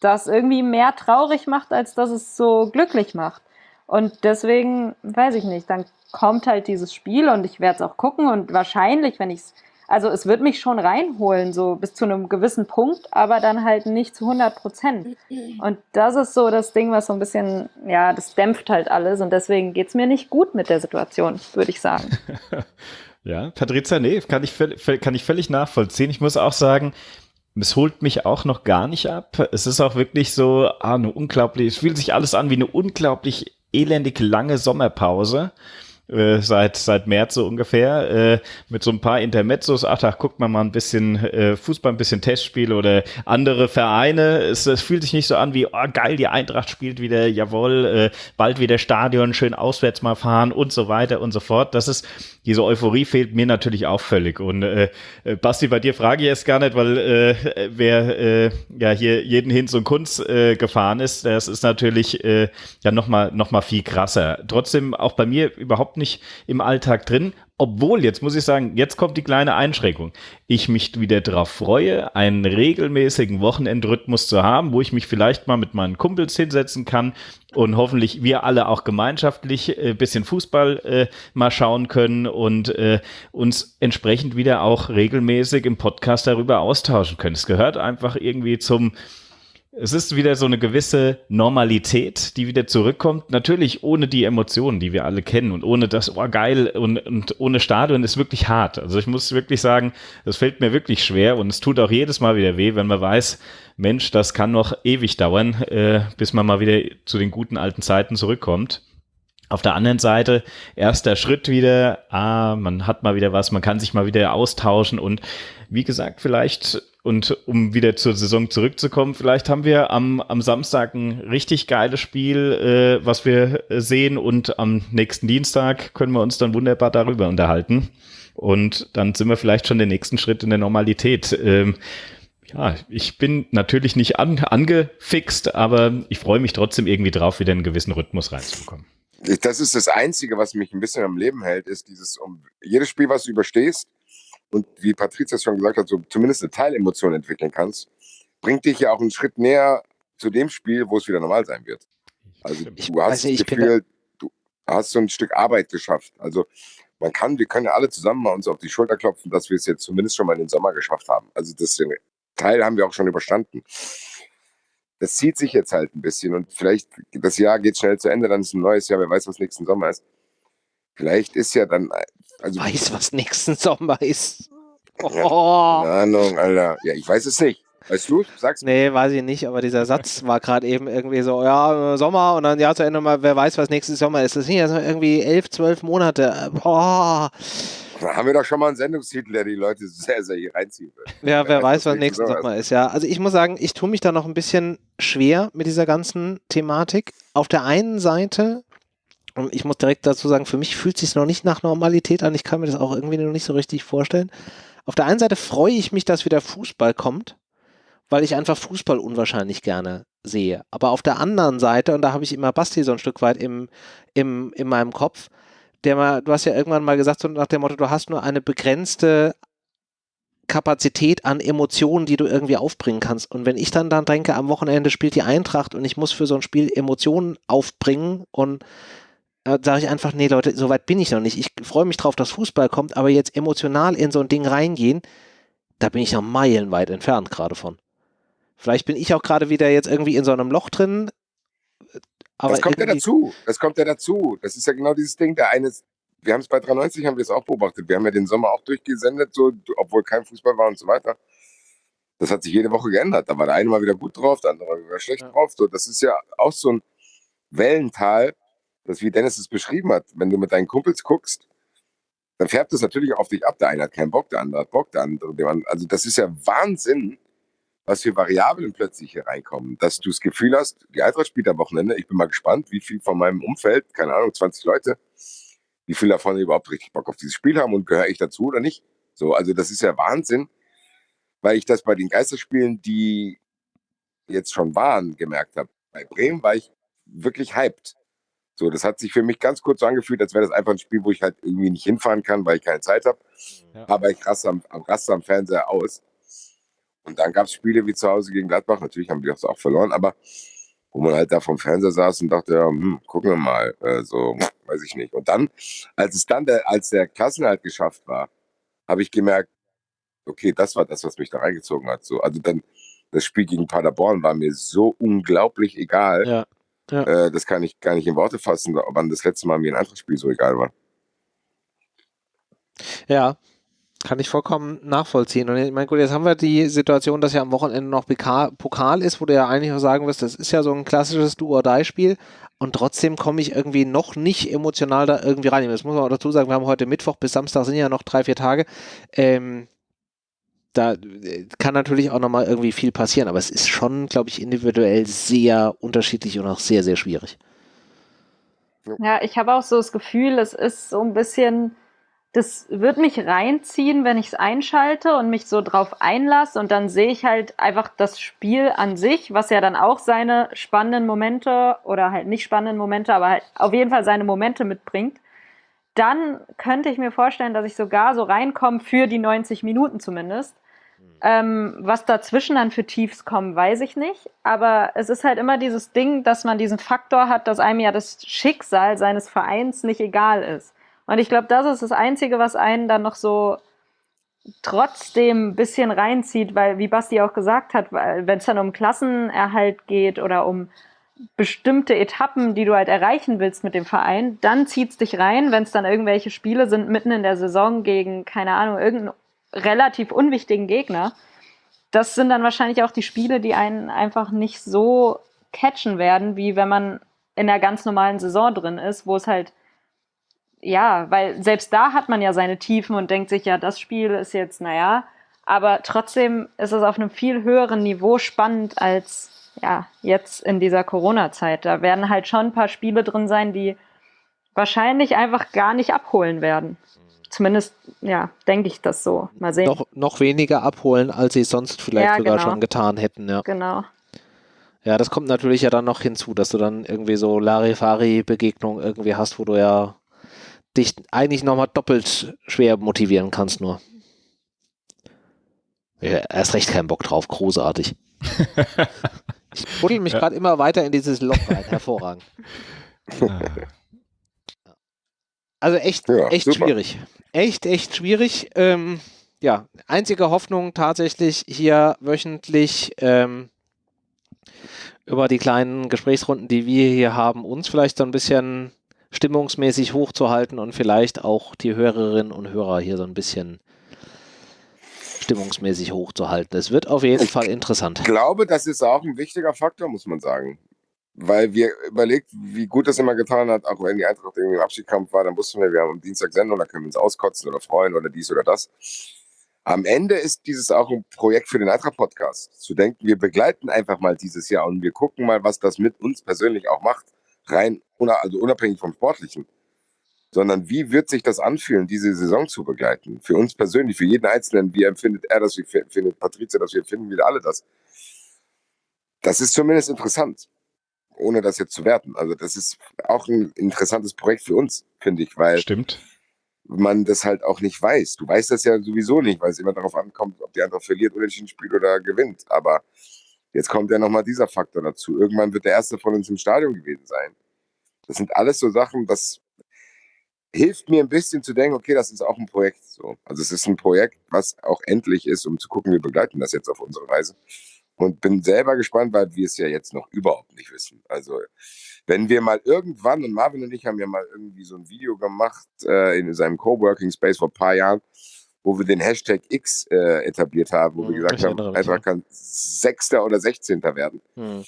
[SPEAKER 2] das irgendwie mehr traurig macht, als dass es so glücklich macht. Und deswegen, weiß ich nicht, dann kommt halt dieses Spiel und ich werde es auch gucken und wahrscheinlich, wenn ich es, also es wird mich schon reinholen, so bis zu einem gewissen Punkt, aber dann halt nicht zu 100 Prozent. Und das ist so das Ding, was so ein bisschen, ja, das dämpft halt alles und deswegen geht es mir nicht gut mit der Situation, würde ich sagen.
[SPEAKER 3] ja, Patrizia, nee, kann ich, kann ich völlig nachvollziehen. Ich muss auch sagen, es holt mich auch noch gar nicht ab. Es ist auch wirklich so, ah, eine unglaublich, es fühlt sich alles an wie eine unglaublich elendig lange Sommerpause. Äh, seit seit März so ungefähr äh, mit so ein paar Intermezzos. Ach, da guckt man mal ein bisschen äh, Fußball, ein bisschen Testspiel oder andere Vereine. Es, es fühlt sich nicht so an wie oh, geil, die Eintracht spielt wieder, jawohl, äh, bald wieder Stadion, schön auswärts mal fahren und so weiter und so fort. Das ist diese Euphorie fehlt mir natürlich auch völlig. Und äh, äh, Basti, bei dir frage ich jetzt gar nicht, weil äh, wer äh, ja hier jeden Hinz und Kunst äh, gefahren ist, das ist natürlich äh, ja nochmal noch mal viel krasser. Trotzdem auch bei mir überhaupt nicht im Alltag drin. Obwohl, jetzt muss ich sagen, jetzt kommt die kleine Einschränkung. Ich mich wieder darauf freue, einen regelmäßigen Wochenendrhythmus zu haben, wo ich mich vielleicht mal mit meinen Kumpels hinsetzen kann und hoffentlich wir alle auch gemeinschaftlich äh, bisschen Fußball äh, mal schauen können und äh, uns entsprechend wieder auch regelmäßig im Podcast darüber austauschen können. Es gehört einfach irgendwie zum es ist wieder so eine gewisse Normalität, die wieder zurückkommt. Natürlich ohne die Emotionen, die wir alle kennen und ohne das, oh geil, und, und ohne Stadion ist wirklich hart. Also ich muss wirklich sagen, das fällt mir wirklich schwer und es tut auch jedes Mal wieder weh, wenn man weiß, Mensch, das kann noch ewig dauern, äh, bis man mal wieder zu den guten alten Zeiten zurückkommt. Auf der anderen Seite, erster Schritt wieder, ah, man hat mal wieder was, man kann sich mal wieder austauschen und wie gesagt, vielleicht und um wieder zur Saison zurückzukommen, vielleicht haben wir am, am Samstag ein richtig geiles Spiel, äh, was wir sehen und am nächsten Dienstag können wir uns dann wunderbar darüber unterhalten. Und dann sind wir vielleicht schon den nächsten Schritt in der Normalität. Ähm, ja, ich bin natürlich nicht an, angefixt, aber ich freue mich trotzdem irgendwie drauf, wieder einen gewissen Rhythmus reinzubekommen.
[SPEAKER 4] Das ist das Einzige, was mich ein bisschen am Leben hält, ist dieses, um jedes Spiel, was du überstehst, und wie Patricia schon gesagt hat, so zumindest eine Teilemotion entwickeln kannst, bringt dich ja auch einen Schritt näher zu dem Spiel, wo es wieder normal sein wird. Also ich, du hast also das Gefühl, du hast so ein Stück Arbeit geschafft. Also man kann, wir können ja alle zusammen mal uns auf die Schulter klopfen, dass wir es jetzt zumindest schon mal in den Sommer geschafft haben. Also das Teil haben wir auch schon überstanden. Das zieht sich jetzt halt ein bisschen und vielleicht das Jahr geht schnell zu Ende, dann ist ein neues Jahr, wer weiß, was nächsten Sommer ist. Vielleicht ist ja dann
[SPEAKER 1] also, weiß, was nächsten Sommer ist.
[SPEAKER 4] Oh. Ja, keine Ahnung, Alter. Ja, ich weiß es nicht. Weißt du? Sag's
[SPEAKER 1] mir. Nee, weiß ich nicht, aber dieser Satz war gerade eben irgendwie so, ja, Sommer und dann ja zu Ende mal, wer weiß, was nächstes Sommer ist. Das sind ja so irgendwie elf, zwölf Monate. Boah.
[SPEAKER 4] Da haben wir doch schon mal einen Sendungstitel, der die Leute sehr, sehr hier reinziehen wird.
[SPEAKER 1] Ja, wer, wer weiß, was nächsten Sommer ist. Ja, also ich muss sagen, ich tue mich da noch ein bisschen schwer mit dieser ganzen Thematik. Auf der einen Seite und ich muss direkt dazu sagen, für mich fühlt es sich noch nicht nach Normalität an. Ich kann mir das auch irgendwie noch nicht so richtig vorstellen. Auf der einen Seite freue ich mich, dass wieder Fußball kommt, weil ich einfach Fußball unwahrscheinlich gerne sehe. Aber auf der anderen Seite, und da habe ich immer Basti so ein Stück weit im, im, in meinem Kopf, der mal, du hast ja irgendwann mal gesagt, so nach dem Motto, du hast nur eine begrenzte Kapazität an Emotionen, die du irgendwie aufbringen kannst. Und wenn ich dann dann denke, am Wochenende spielt die Eintracht und ich muss für so ein Spiel Emotionen aufbringen und sage ich einfach, nee Leute, so weit bin ich noch nicht. Ich freue mich drauf, dass Fußball kommt, aber jetzt emotional in so ein Ding reingehen, da bin ich noch meilenweit entfernt gerade von. Vielleicht bin ich auch gerade wieder jetzt irgendwie in so einem Loch drin.
[SPEAKER 4] Aber das kommt ja dazu. Das kommt ja dazu. Das ist ja genau dieses Ding. Der eine, wir haben es bei 93 haben wir es auch beobachtet. Wir haben ja den Sommer auch durchgesendet, so, obwohl kein Fußball war und so weiter. Das hat sich jede Woche geändert. Da war der eine mal wieder gut drauf, der andere mal wieder schlecht ja. drauf. So, das ist ja auch so ein Wellental, das wie Dennis es beschrieben hat. Wenn du mit deinen Kumpels guckst, dann färbt es natürlich auf dich ab. Der eine hat keinen Bock, der andere hat Bock, der andere. Also das ist ja Wahnsinn, was für Variablen plötzlich hier reinkommen. Dass du das Gefühl hast, die Eintracht spielt am Wochenende. Ich bin mal gespannt, wie viel von meinem Umfeld, keine Ahnung, 20 Leute, wie viel davon überhaupt richtig Bock auf dieses Spiel haben und gehöre ich dazu oder nicht. So, also das ist ja Wahnsinn, weil ich das bei den Geisterspielen, die jetzt schon waren, gemerkt habe. Bei Bremen war ich wirklich hyped. So, das hat sich für mich ganz kurz so angefühlt, als wäre das einfach ein Spiel, wo ich halt irgendwie nicht hinfahren kann, weil ich keine Zeit habe. Ja. Aber ich raste am, raste am Fernseher aus. Und dann gab es Spiele wie zu Hause gegen Gladbach. Natürlich haben wir das auch verloren, aber wo man halt da vom Fernseher saß und dachte, ja, hm, gucken wir mal, äh, so, weiß ich nicht. Und dann, als es dann, der, als der Klassenhalt geschafft war, habe ich gemerkt, okay, das war das, was mich da reingezogen hat. So, also dann, das Spiel gegen Paderborn war mir so unglaublich egal. Ja, ja. Äh, das kann ich gar nicht in Worte fassen, wann das letzte Mal mir ein anderes Spiel so egal war.
[SPEAKER 1] Ja, kann ich vollkommen nachvollziehen. Und ich meine, gut, jetzt haben wir die Situation, dass ja am Wochenende noch Pokal ist, wo du ja eigentlich auch sagen wirst, das ist ja so ein klassisches Do-or-Die-Spiel. Und trotzdem komme ich irgendwie noch nicht emotional da irgendwie rein. Das muss man auch dazu sagen, wir haben heute Mittwoch bis Samstag sind ja noch drei, vier Tage. Ähm, da äh, kann natürlich auch nochmal irgendwie viel passieren, aber es ist schon, glaube ich, individuell sehr unterschiedlich und auch sehr, sehr schwierig.
[SPEAKER 2] Ja, ich habe auch so das Gefühl, es ist so ein bisschen das wird mich reinziehen, wenn ich es einschalte und mich so drauf einlasse und dann sehe ich halt einfach das Spiel an sich, was ja dann auch seine spannenden Momente oder halt nicht spannenden Momente, aber halt auf jeden Fall seine Momente mitbringt. Dann könnte ich mir vorstellen, dass ich sogar so reinkomme für die 90 Minuten zumindest. Ähm, was dazwischen dann für Tiefs kommen, weiß ich nicht. Aber es ist halt immer dieses Ding, dass man diesen Faktor hat, dass einem ja das Schicksal seines Vereins nicht egal ist. Und ich glaube, das ist das Einzige, was einen dann noch so trotzdem ein bisschen reinzieht, weil, wie Basti auch gesagt hat, wenn es dann um Klassenerhalt geht oder um bestimmte Etappen, die du halt erreichen willst mit dem Verein, dann zieht es dich rein, wenn es dann irgendwelche Spiele sind mitten in der Saison gegen, keine Ahnung, irgendeinen relativ unwichtigen Gegner. Das sind dann wahrscheinlich auch die Spiele, die einen einfach nicht so catchen werden, wie wenn man in der ganz normalen Saison drin ist, wo es halt ja, weil selbst da hat man ja seine Tiefen und denkt sich, ja, das Spiel ist jetzt, naja, aber trotzdem ist es auf einem viel höheren Niveau spannend als ja, jetzt in dieser Corona-Zeit. Da werden halt schon ein paar Spiele drin sein, die wahrscheinlich einfach gar nicht abholen werden. Zumindest, ja, denke ich das so. Mal sehen.
[SPEAKER 1] Noch, noch weniger abholen, als sie sonst vielleicht ja, sogar genau. schon getan hätten, ja.
[SPEAKER 2] Genau.
[SPEAKER 1] Ja, das kommt natürlich ja dann noch hinzu, dass du dann irgendwie so Larifari-Begegnungen irgendwie hast, wo du ja dich eigentlich nochmal doppelt schwer motivieren kannst nur. Ja, erst recht keinen Bock drauf, großartig. ich buddel mich ja. gerade immer weiter in dieses Loch rein, hervorragend. Also echt, ja, echt schwierig. Echt, echt schwierig. Ähm, ja, einzige Hoffnung tatsächlich hier wöchentlich ähm, über die kleinen Gesprächsrunden, die wir hier haben, uns vielleicht so ein bisschen stimmungsmäßig hochzuhalten und vielleicht auch die Hörerinnen und Hörer hier so ein bisschen stimmungsmäßig hochzuhalten. Es wird auf jeden ich Fall interessant.
[SPEAKER 4] Ich glaube, das ist auch ein wichtiger Faktor, muss man sagen. Weil wir überlegt, wie gut das immer getan hat, auch wenn die Eintracht irgendwie im Abschiedskampf war, dann wussten wir, wir haben am Dienstag Sendung, da können wir uns auskotzen oder freuen oder dies oder das. Am Ende ist dieses auch ein Projekt für den Eintracht-Podcast. Zu denken, wir begleiten einfach mal dieses Jahr und wir gucken mal, was das mit uns persönlich auch macht rein, also unabhängig vom Sportlichen, sondern wie wird sich das anfühlen, diese Saison zu begleiten? Für uns persönlich, für jeden Einzelnen, wie empfindet er das, wie empfindet Patrizia das, wie empfinden wir alle das? Das ist zumindest interessant, ohne das jetzt zu werten. Also das ist auch ein interessantes Projekt für uns, finde ich, weil
[SPEAKER 3] Stimmt.
[SPEAKER 4] man das halt auch nicht weiß. Du weißt das ja sowieso nicht, weil es immer darauf ankommt, ob die andere verliert oder ein Spiel oder gewinnt. Aber jetzt kommt ja nochmal dieser Faktor dazu. Irgendwann wird der erste von uns im Stadion gewesen sein. Das sind alles so Sachen, das hilft mir ein bisschen zu denken, okay, das ist auch ein Projekt. So. Also es ist ein Projekt, was auch endlich ist, um zu gucken, wir begleiten das jetzt auf unsere Weise. Und bin selber gespannt, weil wir es ja jetzt noch überhaupt nicht wissen. Also wenn wir mal irgendwann, und Marvin und ich haben ja mal irgendwie so ein Video gemacht äh, in seinem Coworking Space vor ein paar Jahren, wo wir den Hashtag X äh, etabliert haben, wo mhm, wir gesagt haben, Eintracht kann Sechster oder Sechzehnter werden. Mhm.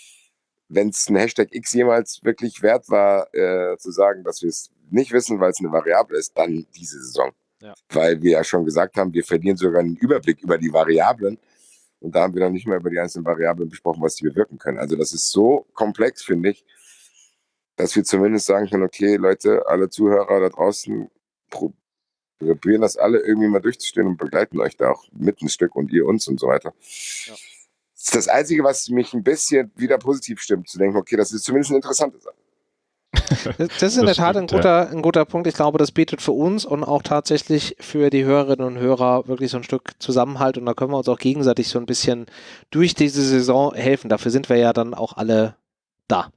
[SPEAKER 4] Wenn es ein Hashtag X jemals wirklich wert war, äh, zu sagen, dass wir es nicht wissen, weil es eine Variable ist, dann diese Saison. Ja. Weil wir ja schon gesagt haben, wir verlieren sogar einen Überblick über die Variablen. Und da haben wir dann nicht mehr über die einzelnen Variablen besprochen, was die bewirken können. Also das ist so komplex, finde ich, dass wir zumindest sagen können, okay, Leute, alle Zuhörer da draußen, probieren das alle irgendwie mal durchzustehen und begleiten euch da auch mit ein Stück und ihr uns und so weiter. Ja. Das ist das Einzige, was mich ein bisschen wieder positiv stimmt, zu denken, okay, das ist zumindest eine interessante Sache.
[SPEAKER 1] Das ist in der Tat ein guter, ein guter Punkt. Ich glaube, das bietet für uns und auch tatsächlich für die Hörerinnen und Hörer wirklich so ein Stück Zusammenhalt und da können wir uns auch gegenseitig so ein bisschen durch diese Saison helfen. Dafür sind wir ja dann auch alle da.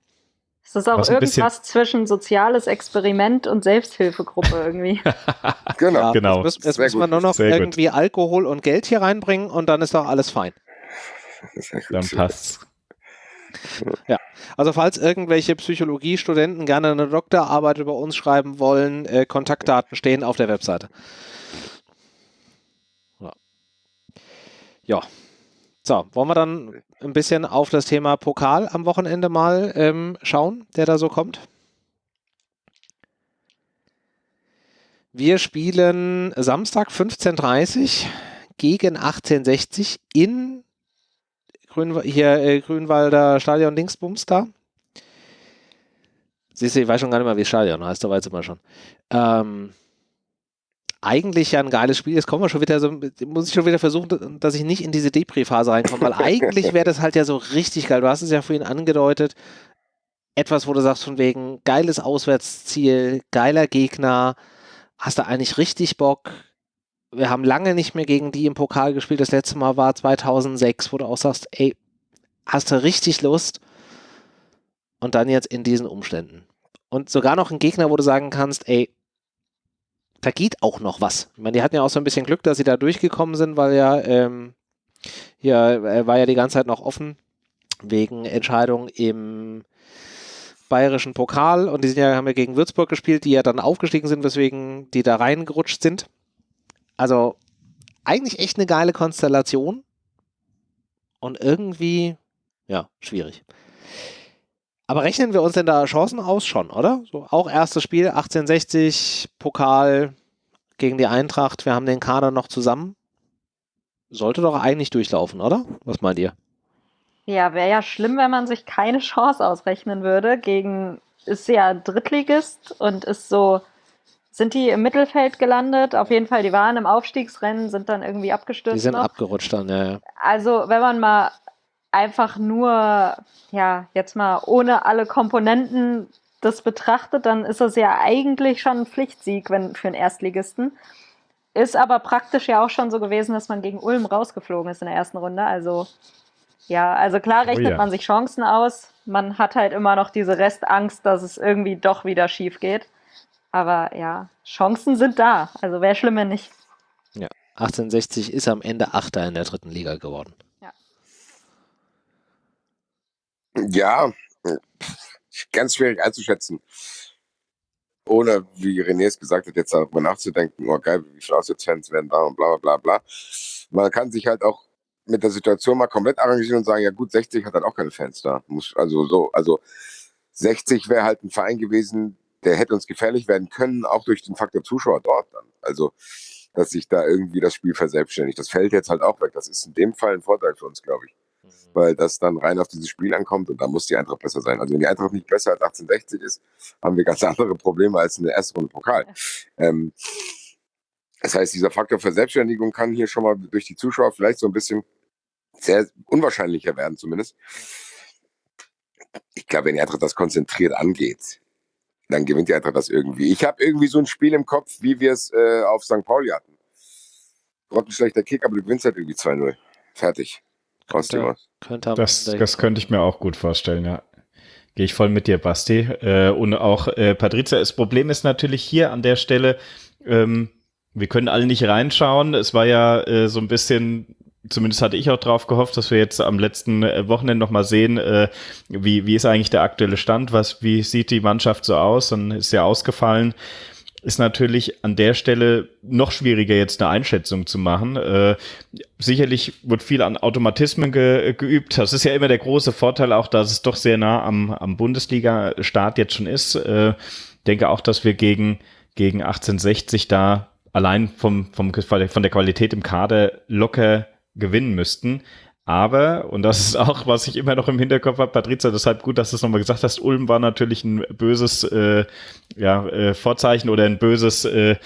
[SPEAKER 2] Es ist auch irgendwas zwischen soziales Experiment und Selbsthilfegruppe irgendwie.
[SPEAKER 1] genau. Ja, genau. Jetzt, muss, muss man nur noch Sehr irgendwie gut. Alkohol und Geld hier reinbringen und dann ist doch alles fein.
[SPEAKER 3] Dann passt's.
[SPEAKER 1] Ja, also falls irgendwelche Psychologiestudenten gerne eine Doktorarbeit über uns schreiben wollen, äh, Kontaktdaten stehen auf der Webseite. Ja. ja. So, wollen wir dann ein bisschen auf das Thema Pokal am Wochenende mal ähm, schauen, der da so kommt? Wir spielen Samstag 15.30 gegen 1860 in Grün, hier äh, Grünwalder Stadion Dingsbums da. Siehst du, ich weiß schon gar nicht mehr, wie Stadion heißt, da weiß ich mal schon. Ähm, eigentlich ja ein geiles Spiel. Jetzt kommen wir schon wieder so, muss ich schon wieder versuchen, dass ich nicht in diese Depri-Phase reinkomme, weil eigentlich wäre das halt ja so richtig geil. Du hast es ja vorhin angedeutet. Etwas, wo du sagst, von wegen geiles Auswärtsziel, geiler Gegner, hast du eigentlich richtig Bock, wir haben lange nicht mehr gegen die im Pokal gespielt. Das letzte Mal war 2006, wo du auch sagst, ey, hast du richtig Lust? Und dann jetzt in diesen Umständen. Und sogar noch ein Gegner, wo du sagen kannst, ey, da geht auch noch was. Ich meine, die hatten ja auch so ein bisschen Glück, dass sie da durchgekommen sind, weil ja ähm, hier war ja die ganze Zeit noch offen wegen Entscheidung im bayerischen Pokal und die sind ja, haben ja gegen Würzburg gespielt, die ja dann aufgestiegen sind, weswegen die da reingerutscht sind. Also eigentlich echt eine geile Konstellation und irgendwie, ja, schwierig. Aber rechnen wir uns denn da Chancen aus schon, oder? So, auch erstes Spiel, 1860, Pokal gegen die Eintracht, wir haben den Kader noch zusammen. Sollte doch eigentlich durchlaufen, oder? Was meint ihr?
[SPEAKER 2] Ja, wäre ja schlimm, wenn man sich keine Chance ausrechnen würde. Gegen ist ja Drittligist und ist so sind die im Mittelfeld gelandet? Auf jeden Fall, die waren im Aufstiegsrennen, sind dann irgendwie abgestürzt.
[SPEAKER 1] Die sind noch. abgerutscht dann, ja, ja.
[SPEAKER 2] Also, wenn man mal einfach nur, ja, jetzt mal ohne alle Komponenten das betrachtet, dann ist das ja eigentlich schon ein Pflichtsieg wenn, für einen Erstligisten. Ist aber praktisch ja auch schon so gewesen, dass man gegen Ulm rausgeflogen ist in der ersten Runde. Also, ja, also klar rechnet oh ja. man sich Chancen aus. Man hat halt immer noch diese Restangst, dass es irgendwie doch wieder schief geht. Aber ja, Chancen sind da. Also wäre schlimm, wenn nicht.
[SPEAKER 1] Ja, 1860 ist am Ende Achter in der dritten Liga geworden.
[SPEAKER 2] Ja.
[SPEAKER 4] Ja, ganz schwierig einzuschätzen. Ohne, wie René es gesagt hat, jetzt darüber nachzudenken, oh geil, wie viele Auswärtsfans werden da und bla bla bla bla. Man kann sich halt auch mit der Situation mal komplett arrangieren und sagen, ja gut, 60 hat halt auch keine Fans da. Muss, also so, also 60 wäre halt ein Verein gewesen, der hätte uns gefährlich werden können, auch durch den Faktor Zuschauer dort dann. Also, dass sich da irgendwie das Spiel verselbstständigt. Das fällt jetzt halt auch weg. Das ist in dem Fall ein Vorteil für uns, glaube ich. Mhm. Weil das dann rein auf dieses Spiel ankommt und da muss die Eintracht besser sein. Also wenn die Eintracht nicht besser als 1860 ist, haben wir ganz andere Probleme als in der ersten Runde Pokal. Ähm, das heißt, dieser Faktor Verselbstständigung kann hier schon mal durch die Zuschauer vielleicht so ein bisschen sehr unwahrscheinlicher werden zumindest. Ich glaube, wenn die Eintracht das konzentriert angeht, dann gewinnt die Eintracht das irgendwie. Ich habe irgendwie so ein Spiel im Kopf, wie wir es äh, auf St. Pauli hatten. Grottenschlechter Kick, aber du gewinnst halt irgendwie 2-0. Fertig.
[SPEAKER 1] Könnte, könnte
[SPEAKER 3] das, das könnte ich mir auch gut vorstellen, ja. Gehe ich voll mit dir, Basti. Äh, und auch äh, Patrizia, das Problem ist natürlich hier an der Stelle, ähm, wir können alle nicht reinschauen. Es war ja äh, so ein bisschen zumindest hatte ich auch drauf gehofft, dass wir jetzt am letzten äh, Wochenende nochmal sehen, äh, wie, wie ist eigentlich der aktuelle Stand, was, wie sieht die Mannschaft so aus, dann ist ja ausgefallen. Ist natürlich an der Stelle noch schwieriger, jetzt eine Einschätzung zu machen. Äh, sicherlich wird viel an Automatismen ge geübt. Das ist ja immer der große Vorteil auch, dass es doch sehr nah am, am Bundesliga-Start jetzt schon ist. Äh, denke auch, dass wir gegen, gegen 1860 da allein vom, vom, von der Qualität im Kader locker gewinnen müssten. Aber, und das ist auch, was ich immer noch im Hinterkopf habe, Patrizia, deshalb gut, dass du es nochmal gesagt hast, Ulm war natürlich ein böses äh, ja, äh, Vorzeichen oder ein böses, äh,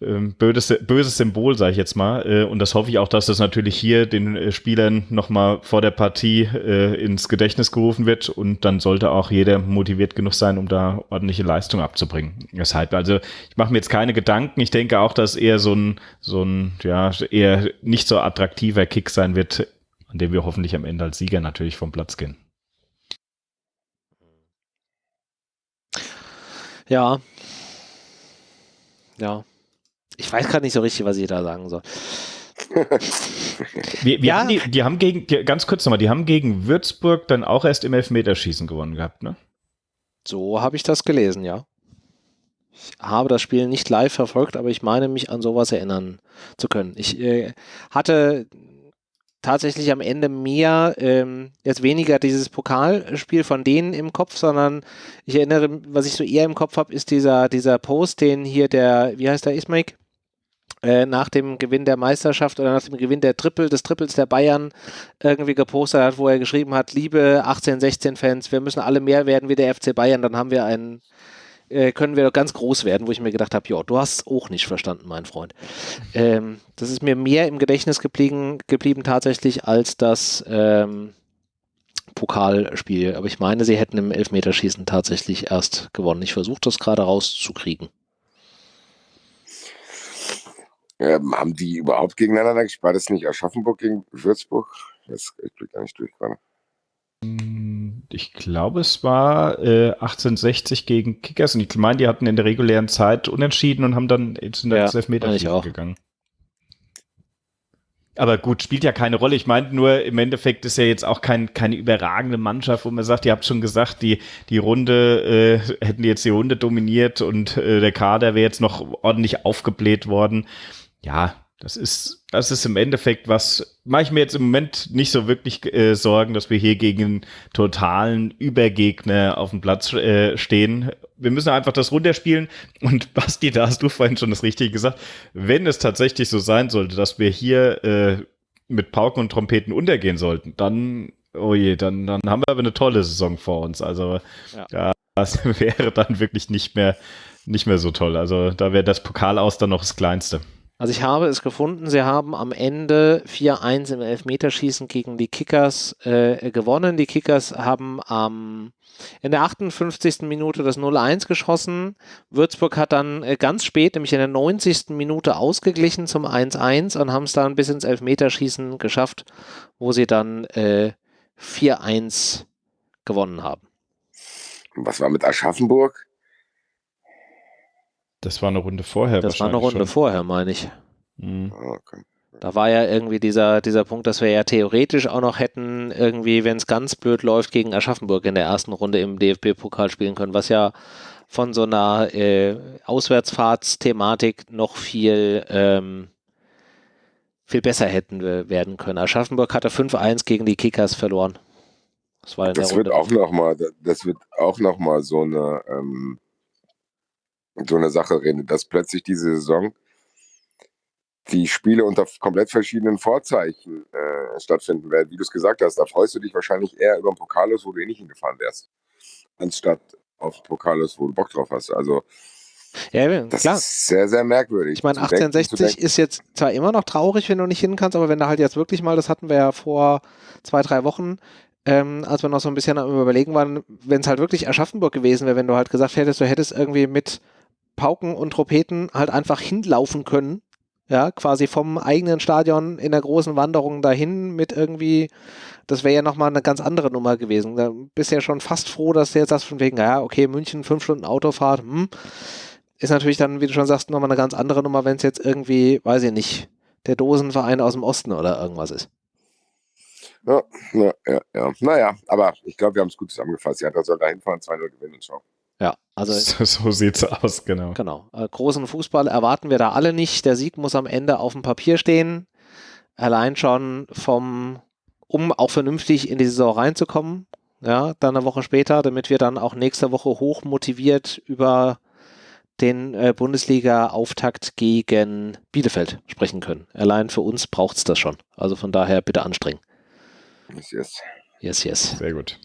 [SPEAKER 3] ähm, böses, böses Symbol, sage ich jetzt mal. Äh, und das hoffe ich auch, dass das natürlich hier den äh, Spielern nochmal vor der Partie äh, ins Gedächtnis gerufen wird. Und dann sollte auch jeder motiviert genug sein, um da ordentliche Leistung abzubringen. Deshalb, also ich mache mir jetzt keine Gedanken. Ich denke auch, dass eher so ein, so ein, ja, eher nicht so attraktiver Kick sein wird an dem wir hoffentlich am Ende als Sieger natürlich vom Platz gehen.
[SPEAKER 1] Ja. Ja. Ich weiß gerade nicht so richtig, was ich da sagen soll.
[SPEAKER 3] wir, wir ja. haben die, die, haben gegen, die, ganz kurz nochmal, die haben gegen Würzburg dann auch erst im Elfmeterschießen gewonnen gehabt, ne?
[SPEAKER 1] So habe ich das gelesen, ja. Ich habe das Spiel nicht live verfolgt, aber ich meine mich an sowas erinnern zu können. Ich äh, hatte tatsächlich am Ende mehr, ähm, jetzt weniger dieses Pokalspiel von denen im Kopf, sondern ich erinnere, was ich so eher im Kopf habe, ist dieser, dieser Post, den hier der, wie heißt der Ismaik? Äh, nach dem Gewinn der Meisterschaft oder nach dem Gewinn der Triple, des Triples der Bayern irgendwie gepostet hat, wo er geschrieben hat, liebe 18, 16 Fans, wir müssen alle mehr werden wie der FC Bayern, dann haben wir einen äh, können wir doch ganz groß werden, wo ich mir gedacht habe, ja, du hast es auch nicht verstanden, mein Freund. Ähm, das ist mir mehr im Gedächtnis geblieben, geblieben tatsächlich als das ähm, Pokalspiel. Aber ich meine, sie hätten im Elfmeterschießen tatsächlich erst gewonnen. Ich versuche das gerade rauszukriegen.
[SPEAKER 4] Ähm, haben die überhaupt gegeneinander gespielt? War das nicht Aschaffenburg gegen Würzburg? Das, ich blick gar nicht durch.
[SPEAKER 3] Ich glaube, es war äh, 1860 gegen Kickers und ich meine, die hatten in der regulären Zeit unentschieden und haben dann in der ja, Elfmeter gegangen. Aber gut, spielt ja keine Rolle. Ich meine nur, im Endeffekt ist ja jetzt auch kein, keine überragende Mannschaft, wo man sagt, ihr habt schon gesagt, die, die Runde, äh, hätten die jetzt die Runde dominiert und äh, der Kader wäre jetzt noch ordentlich aufgebläht worden. Ja, das ist, das ist im Endeffekt was, mache ich mir jetzt im Moment nicht so wirklich äh, Sorgen, dass wir hier gegen einen totalen Übergegner auf dem Platz äh, stehen. Wir müssen einfach das runterspielen. Und Basti, da hast du vorhin schon das Richtige gesagt. Wenn es tatsächlich so sein sollte, dass wir hier äh, mit Pauken und Trompeten untergehen sollten, dann, oh je, dann, dann haben wir aber eine tolle Saison vor uns. Also ja das wäre dann wirklich nicht mehr, nicht mehr so toll. Also da wäre das Pokal aus dann noch das Kleinste.
[SPEAKER 1] Also ich habe es gefunden, sie haben am Ende 4-1 im Elfmeterschießen gegen die Kickers äh, gewonnen. Die Kickers haben ähm, in der 58. Minute das 0-1 geschossen. Würzburg hat dann äh, ganz spät, nämlich in der 90. Minute ausgeglichen zum 1-1 und haben es dann bis ins Elfmeterschießen geschafft, wo sie dann äh, 4-1 gewonnen haben.
[SPEAKER 4] Was war mit Aschaffenburg?
[SPEAKER 3] Das war eine Runde vorher.
[SPEAKER 1] Das war eine Runde schon. vorher, meine ich. Mhm. Ah, okay. Da war ja irgendwie dieser, dieser Punkt, dass wir ja theoretisch auch noch hätten, irgendwie, wenn es ganz blöd läuft, gegen Aschaffenburg in der ersten Runde im DFB-Pokal spielen können, was ja von so einer äh, Auswärtsfahrtsthematik noch viel, ähm, viel besser hätten werden können. Aschaffenburg hatte 5-1 gegen die Kickers verloren.
[SPEAKER 4] Das, war das wird auch noch mal, das wird auch noch mal so eine ähm, so eine Sache reden, dass plötzlich diese Saison die Spiele unter komplett verschiedenen Vorzeichen äh, stattfinden werden. Wie du es gesagt hast, da freust du dich wahrscheinlich eher über ein Pokalus, wo du eh nicht hingefahren wärst, anstatt auf Pokalus, wo du Bock drauf hast. Also
[SPEAKER 1] ja,
[SPEAKER 4] das
[SPEAKER 1] klar.
[SPEAKER 4] ist sehr, sehr merkwürdig.
[SPEAKER 1] Ich meine, 1860 ist jetzt zwar immer noch traurig, wenn du nicht hin kannst, aber wenn du halt jetzt wirklich mal, das hatten wir ja vor zwei, drei Wochen, ähm, als wir noch so ein bisschen am Überlegen waren, wenn es halt wirklich Aschaffenburg gewesen wäre, wenn du halt gesagt hättest, du hättest irgendwie mit Pauken und Trompeten halt einfach hinlaufen können, ja, quasi vom eigenen Stadion in der großen Wanderung dahin mit irgendwie, das wäre ja nochmal eine ganz andere Nummer gewesen. Da bist ja schon fast froh, dass du jetzt sagst von wegen, ja, okay, München, fünf Stunden Autofahrt, hm, ist natürlich dann, wie du schon sagst, nochmal eine ganz andere Nummer, wenn es jetzt irgendwie, weiß ich nicht, der Dosenverein aus dem Osten oder irgendwas ist.
[SPEAKER 4] Ja, ja, ja, ja. Naja, aber ich glaube, wir haben es gut zusammengefasst. Ja, da soll da hinfahren, 2-0 gewinnen und schau.
[SPEAKER 1] Also.
[SPEAKER 3] So, so sieht's aus, genau.
[SPEAKER 1] Genau. Äh, großen Fußball erwarten wir da alle nicht. Der Sieg muss am Ende auf dem Papier stehen. Allein schon vom, um auch vernünftig in die Saison reinzukommen. Ja, dann eine Woche später, damit wir dann auch nächste Woche hoch motiviert über den äh, Bundesliga-Auftakt gegen Bielefeld sprechen können. Allein für uns braucht es das schon. Also von daher bitte anstrengen.
[SPEAKER 4] Yes, yes.
[SPEAKER 1] Yes, yes.
[SPEAKER 3] Sehr gut.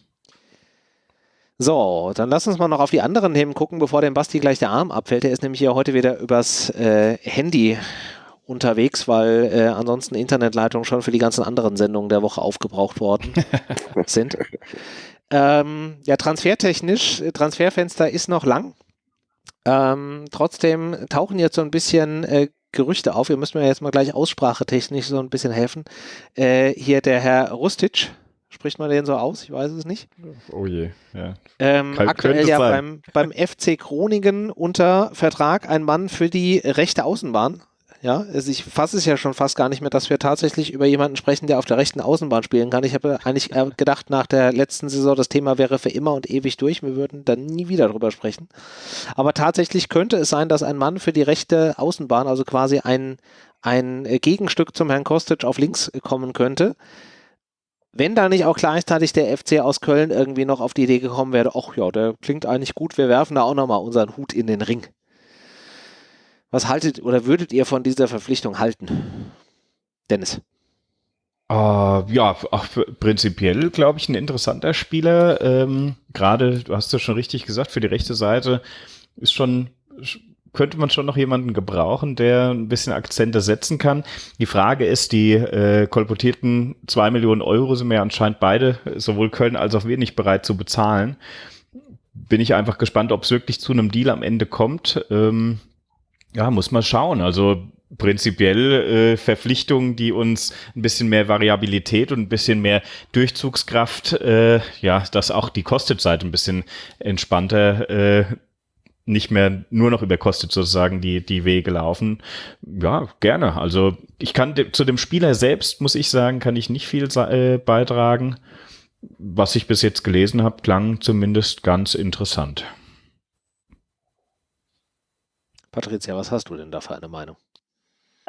[SPEAKER 1] So, dann lass uns mal noch auf die anderen Themen gucken, bevor dem Basti gleich der Arm abfällt. Er ist nämlich hier heute wieder übers äh, Handy unterwegs, weil äh, ansonsten Internetleitungen schon für die ganzen anderen Sendungen der Woche aufgebraucht worden sind. Ähm, ja, transfertechnisch, Transferfenster ist noch lang. Ähm, trotzdem tauchen jetzt so ein bisschen äh, Gerüchte auf. Ihr müsst mir jetzt mal gleich aussprachetechnisch so ein bisschen helfen. Äh, hier der Herr Rustic, spricht man den so aus? Ich weiß es nicht.
[SPEAKER 3] Oh je, ja.
[SPEAKER 1] Ähm,
[SPEAKER 3] Kann-
[SPEAKER 1] aktuell ja beim, beim FC Groningen unter Vertrag ein Mann für die rechte Außenbahn. Ja, also ich fasse es ja schon fast gar nicht mehr, dass wir tatsächlich über jemanden sprechen, der auf der rechten Außenbahn spielen kann. Ich habe eigentlich gedacht, nach der letzten Saison, das Thema wäre für immer und ewig durch. Wir würden dann nie wieder drüber sprechen. Aber tatsächlich könnte es sein, dass ein Mann für die rechte Außenbahn, also quasi ein, ein Gegenstück zum Herrn Kostic auf links kommen könnte. Wenn da nicht auch gleichzeitig der FC aus Köln irgendwie noch auf die Idee gekommen wäre, ach ja, der klingt eigentlich gut, wir werfen da auch nochmal unseren Hut in den Ring. Was haltet oder würdet ihr von dieser Verpflichtung halten? Dennis.
[SPEAKER 3] Äh, ja, auch prinzipiell glaube ich ein interessanter Spieler. Ähm, Gerade, du hast es schon richtig gesagt, für die rechte Seite ist schon könnte man schon noch jemanden gebrauchen, der ein bisschen Akzente setzen kann. Die Frage ist, die äh, kolportierten zwei Millionen Euro sind mir anscheinend beide, sowohl Köln als auch wir, nicht bereit zu bezahlen. Bin ich einfach gespannt, ob es wirklich zu einem Deal am Ende kommt. Ähm, ja, muss man schauen. Also prinzipiell äh, Verpflichtungen, die uns ein bisschen mehr Variabilität und ein bisschen mehr Durchzugskraft, äh, ja, dass auch die Kostet-Seite ein bisschen entspannter äh, nicht mehr nur noch über Kostet sozusagen die, die Wege laufen. Ja, gerne. Also ich kann de zu dem Spieler selbst, muss ich sagen, kann ich nicht viel äh, beitragen. Was ich bis jetzt gelesen habe, klang zumindest ganz interessant.
[SPEAKER 1] Patricia, was hast du denn da für eine Meinung?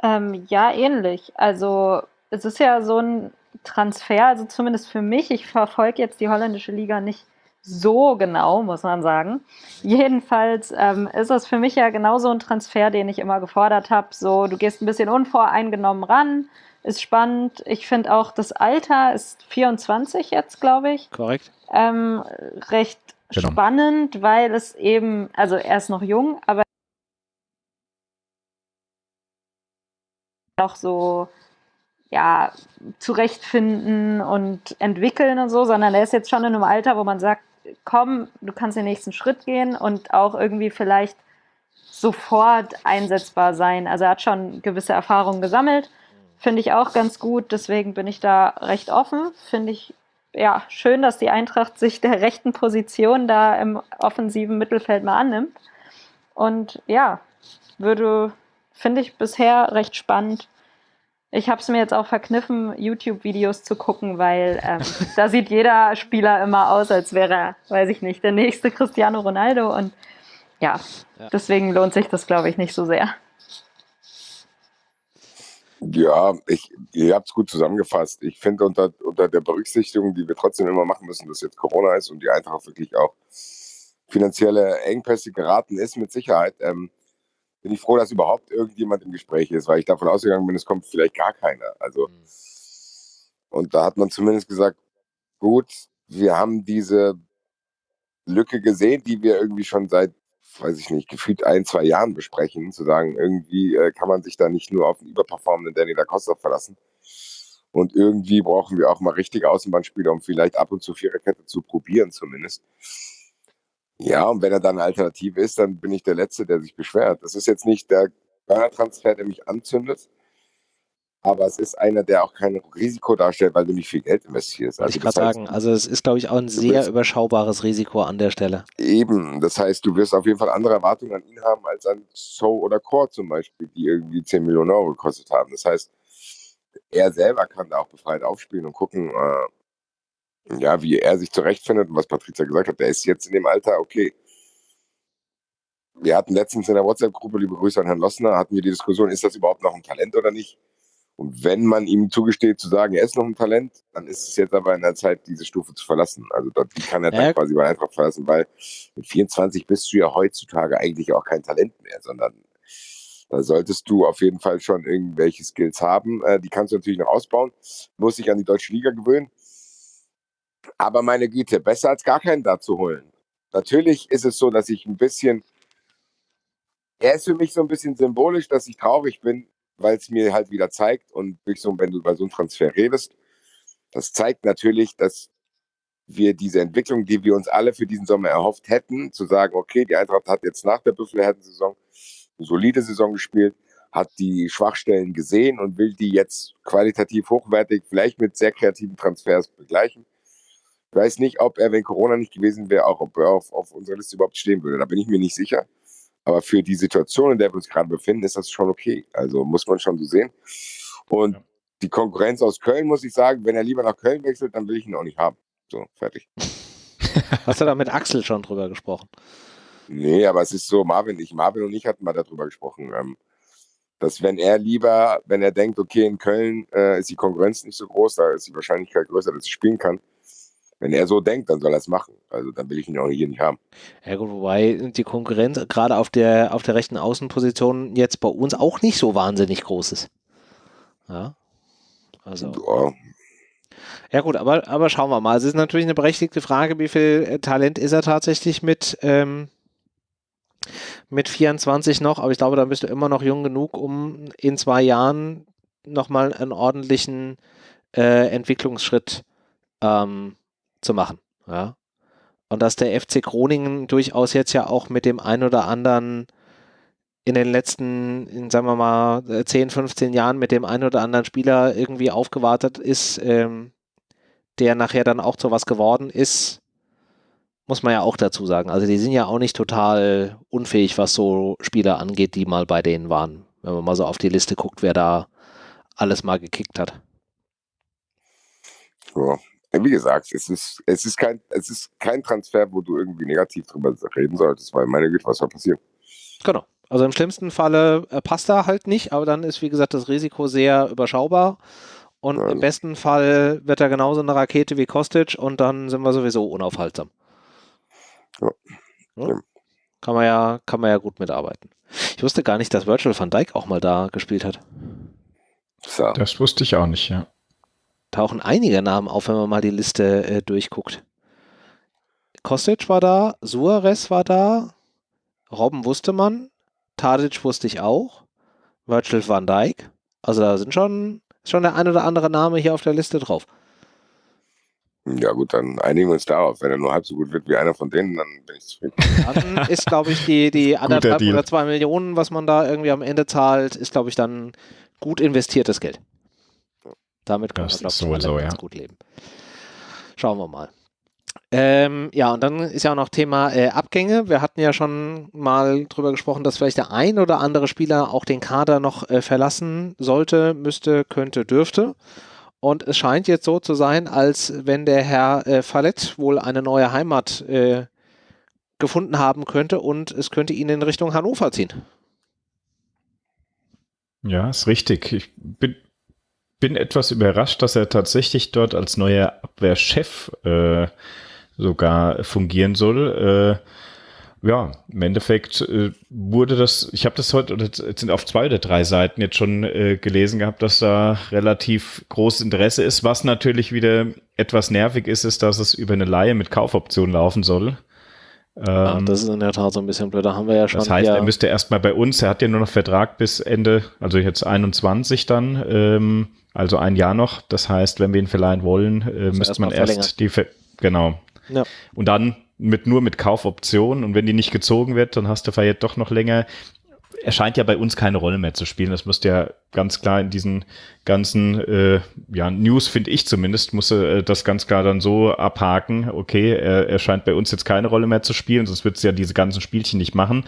[SPEAKER 2] Ähm, ja, ähnlich. Also es ist ja so ein Transfer, also zumindest für mich, ich verfolge jetzt die holländische Liga nicht so genau, muss man sagen. Jedenfalls ähm, ist es für mich ja genauso ein Transfer, den ich immer gefordert habe. So, du gehst ein bisschen unvoreingenommen ran, ist spannend. Ich finde auch, das Alter ist 24 jetzt, glaube ich
[SPEAKER 1] Korrekt?
[SPEAKER 2] ähm, recht
[SPEAKER 3] Genau.
[SPEAKER 2] spannend, weil es eben, also er ist noch jung, aber auch so ja zurechtfinden und entwickeln und so, sondern er ist jetzt schon in einem Alter, wo man sagt, komm, du kannst den nächsten Schritt gehen und auch irgendwie vielleicht sofort einsetzbar sein. Also er hat schon gewisse Erfahrungen gesammelt, finde ich auch ganz gut, deswegen bin ich da recht offen, finde ich ja, schön, dass die Eintracht sich der rechten Position da im offensiven Mittelfeld mal annimmt. Und ja, würde, finde ich bisher recht spannend. Ich habe es mir jetzt auch verkniffen, YouTube-Videos zu gucken, weil ähm, da sieht jeder Spieler immer aus, als wäre er, weiß ich nicht, der nächste Cristiano Ronaldo. Und ja,
[SPEAKER 1] Ja.
[SPEAKER 2] deswegen lohnt sich das, glaube ich, nicht so sehr.
[SPEAKER 4] Ja, ich, ihr habt es gut zusammengefasst. Ich finde unter, unter der Berücksichtigung, die wir trotzdem immer machen müssen, dass jetzt Corona ist und die Eintracht wirklich auch finanzielle Engpässe geraten ist, mit Sicherheit, ähm, bin ich froh, dass überhaupt irgendjemand im Gespräch ist, weil ich davon ausgegangen bin, es kommt vielleicht gar keiner. Also, und da hat man zumindest gesagt, gut, wir haben diese Lücke gesehen, die wir irgendwie schon seit, weiß ich nicht, gefühlt ein, zwei Jahren besprechen, zu sagen, irgendwie äh, kann man sich da nicht nur auf einen überperformenden Danny da Costa verlassen. Und irgendwie brauchen wir auch mal richtige Außenbahnspieler, um vielleicht ab und zu Viererkette zu probieren zumindest. Ja, und wenn er dann eine Alternative ist, dann bin ich der Letzte, der sich beschwert. Das ist jetzt nicht der Transfer, der mich anzündet, aber es ist einer, der auch kein Risiko darstellt, weil du nicht viel Geld investierst.
[SPEAKER 1] Also ich kann sagen, also es ist, glaube ich, auch ein sehr überschaubares Risiko an der Stelle.
[SPEAKER 4] Eben, das heißt, du wirst auf jeden Fall andere Erwartungen an ihn haben als an So oder Core zum Beispiel, die irgendwie 10 Millionen Euro gekostet haben. Das heißt, er selber kann da auch befreit aufspielen und gucken, äh, ja, wie er sich zurechtfindet und was Patricia gesagt hat. Der ist jetzt in dem Alter, okay. Wir hatten letztens in der WhatsApp-Gruppe, liebe Grüße an Herrn Lossner, hatten wir die Diskussion, ist das überhaupt noch ein Talent oder nicht? Und wenn man ihm zugesteht zu sagen, er ist noch ein Talent, dann ist es jetzt aber in der Zeit, diese Stufe zu verlassen. Also dort, die kann er dann quasi bei Eintracht verlassen, weil mit 24 bist du ja heutzutage eigentlich auch kein Talent mehr, sondern da solltest du auf jeden Fall schon irgendwelche Skills haben. Äh, die kannst du natürlich noch ausbauen, muss sich an die deutsche Liga gewöhnen. Aber meine Güte, besser als gar keinen da zu holen. Natürlich ist es so, dass ich ein bisschen, er ist für mich so ein bisschen symbolisch, dass ich traurig bin, weil es mir halt wieder zeigt und so, wenn du über so einen Transfer redest, das zeigt natürlich, dass wir diese Entwicklung, die wir uns alle für diesen Sommer erhofft hätten, zu sagen, okay, die Eintracht hat jetzt nach der Büffelherden-Saison eine solide Saison gespielt, hat die Schwachstellen gesehen und will die jetzt qualitativ hochwertig, vielleicht mit sehr kreativen Transfers begleichen. Ich weiß nicht, ob er, wenn Corona nicht gewesen wäre, auch ob er auf, auf unserer Liste überhaupt stehen würde. Da bin ich mir nicht sicher. Aber für die Situation, in der wir uns gerade befinden, ist das schon okay. Also muss man schon so sehen. Und ja. die Konkurrenz aus Köln, muss ich sagen, wenn er lieber nach Köln wechselt, dann will ich ihn auch nicht haben. So, fertig.
[SPEAKER 1] Hast du da mit Axel schon drüber gesprochen?
[SPEAKER 4] Nee, aber es ist so, Marvin, ich, Marvin und ich hatten mal darüber gesprochen, ähm, dass wenn er lieber, wenn er denkt, okay, in Köln äh, ist die Konkurrenz nicht so groß, da ist die Wahrscheinlichkeit größer, dass er spielen kann, wenn er so denkt, dann soll er es machen. Also dann will ich ihn auch hier nicht haben.
[SPEAKER 1] Ja gut, wobei die Konkurrenz gerade auf der, auf der rechten Außenposition jetzt bei uns auch nicht so wahnsinnig groß ist. Ja. Also. Ja. Ja gut, aber, aber schauen wir mal. Es ist natürlich eine berechtigte Frage, wie viel äh, Talent ist er tatsächlich mit, ähm, mit 24 noch, aber ich glaube, da bist du immer noch jung genug, um in zwei Jahren nochmal einen ordentlichen äh, Entwicklungsschritt ähm, zu machen. Ja. Und dass der FC Groningen durchaus jetzt ja auch mit dem ein oder anderen in den letzten, in, sagen wir mal, 10, 15 Jahren mit dem ein oder anderen Spieler irgendwie aufgewartet ist, ähm, der nachher dann auch zu was geworden ist, muss man ja auch dazu sagen. Also die sind ja auch nicht total unfähig, was so Spieler angeht, die mal bei denen waren. Wenn man mal so auf die Liste guckt, wer da alles mal gekickt hat.
[SPEAKER 4] Ja, wie gesagt, es ist, es ist kein, es ist kein Transfer, wo du irgendwie negativ drüber reden solltest, weil meine Güte, was soll passieren?
[SPEAKER 1] Genau. Also im schlimmsten Falle äh, passt er halt nicht, aber dann ist, wie gesagt, das Risiko sehr überschaubar. Und ja. im besten Fall wird er genauso eine Rakete wie Kostic und dann sind wir sowieso unaufhaltsam. Ja. ja. Kann man ja, kann man ja gut mitarbeiten. Ich wusste gar nicht, dass Virtual van Dijk auch mal da gespielt hat.
[SPEAKER 3] So. Das wusste ich auch nicht, ja
[SPEAKER 1] tauchen einige Namen auf, wenn man mal die Liste äh, durchguckt. Kostic war da, Suarez war da, Robben wusste man, Tadic wusste ich auch, Virgil van Dijk. Also da sind schon, schon der ein oder andere Name hier auf der Liste drauf.
[SPEAKER 4] Ja gut, dann einigen wir uns darauf. Wenn er nur halb so gut wird wie einer von denen, dann bin ich zufrieden.
[SPEAKER 1] Dann ist, glaube ich, die, die anderthalb oder zwei Millionen, was man da irgendwie am Ende zahlt, ist, glaube ich, dann gut investiertes Geld. Damit kann das man, glaube ich, ganz gut leben. Schauen wir mal. Ähm, ja, und dann ist ja auch noch Thema äh, Abgänge. Wir hatten ja schon mal drüber gesprochen, dass vielleicht der ein oder andere Spieler auch den Kader noch äh, verlassen sollte, müsste, könnte, dürfte. Und es scheint jetzt so zu sein, als wenn der Herr äh, Fallett wohl eine neue Heimat äh, gefunden haben könnte und es könnte ihn in Richtung Hannover ziehen.
[SPEAKER 3] Ja, ist richtig. Ich bin bin etwas überrascht, dass er tatsächlich dort als neuer Abwehrchef äh, sogar fungieren soll. Äh, ja, im Endeffekt äh, wurde das, ich habe das heute, oder jetzt sind auf zwei oder drei Seiten jetzt schon äh, gelesen gehabt, dass da relativ großes Interesse ist. Was natürlich wieder etwas nervig ist, ist, dass es über eine Laie mit Kaufoption laufen soll.
[SPEAKER 1] Ja, ähm, das ist in der Tat so ein bisschen blöd. Da haben wir ja schon.
[SPEAKER 3] Das heißt, er müsste erstmal bei uns, er hat ja nur noch Vertrag bis Ende, also jetzt 21 dann, ähm, also ein Jahr noch. Das heißt, wenn wir ihn verleihen wollen, äh, müsste man erst die, Ver genau. Ja. Und dann mit nur mit Kaufoption und wenn die nicht gezogen wird, dann hast du Fayette doch noch länger er scheint ja bei uns keine Rolle mehr zu spielen. Das musste ja ganz klar in diesen ganzen äh, ja, News, finde ich zumindest, musste äh, das ganz klar dann so abhaken, okay, er, er scheint bei uns jetzt keine Rolle mehr zu spielen, sonst wird es ja diese ganzen Spielchen nicht machen.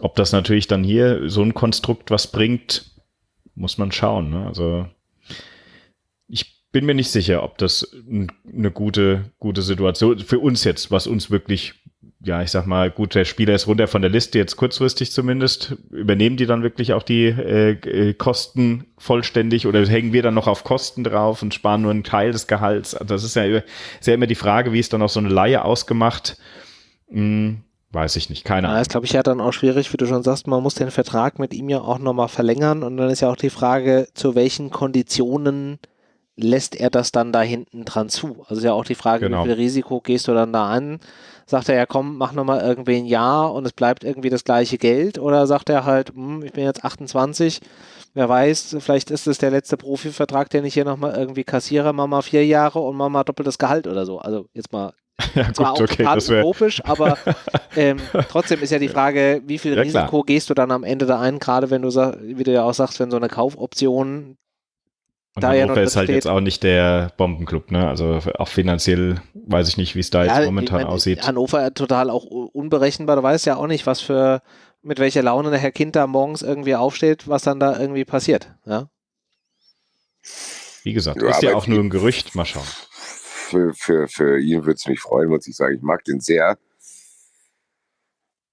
[SPEAKER 3] Ob das natürlich dann hier so ein Konstrukt was bringt, muss man schauen. Ne? Also ich bin mir nicht sicher, ob das eine gute, gute Situation für uns jetzt, was uns wirklich ja, ich sag mal, gut, der Spieler ist runter von der Liste, jetzt kurzfristig zumindest. Übernehmen die dann wirklich auch die äh, äh, Kosten vollständig oder hängen wir dann noch auf Kosten drauf und sparen nur einen Teil des Gehalts? Das ist ja, ist ja immer die Frage, wie ist dann auch so eine Laie ausgemacht? Hm, weiß ich nicht, keine Ahnung.
[SPEAKER 1] Ja, ist, glaube ich, ja dann auch schwierig, wie du schon sagst, man muss den Vertrag mit ihm ja auch nochmal verlängern und dann ist ja auch die Frage, zu welchen Konditionen lässt er das dann da hinten dran zu? Also ist ja auch die Frage, genau. wie viel Risiko gehst du dann da an? Sagt er ja, komm, mach nochmal irgendwie ein Jahr und es bleibt irgendwie das gleiche Geld? Oder sagt er halt, hm, ich bin jetzt 28, wer weiß, vielleicht ist es der letzte Profivertrag, den ich hier nochmal irgendwie kassiere, mach mal vier Jahre und mach mal doppeltes Gehalt oder so. Also jetzt mal ja, zwar gut, auch okay, utopisch, aber ähm, trotzdem ist ja die Frage, wie viel ja, Risiko klar. gehst du dann am Ende da ein, gerade wenn du, wie du ja auch sagst, wenn so eine Kaufoption
[SPEAKER 3] und da Hannover ja ist halt steht. jetzt auch nicht der Bombenclub, ne? Also auch finanziell weiß ich nicht, wie es da ja, jetzt momentan ich mein, aussieht.
[SPEAKER 1] Hannover total auch unberechenbar. Du weißt ja auch nicht, was für, mit welcher Laune der Herr Kind da morgens irgendwie aufsteht, was dann da irgendwie passiert, ja?
[SPEAKER 3] Wie gesagt, ja, ist ja auch nur ein Gerücht, mal schauen.
[SPEAKER 4] Für, für, für ihn würde es mich freuen, muss ich sagen. Ich mag den sehr.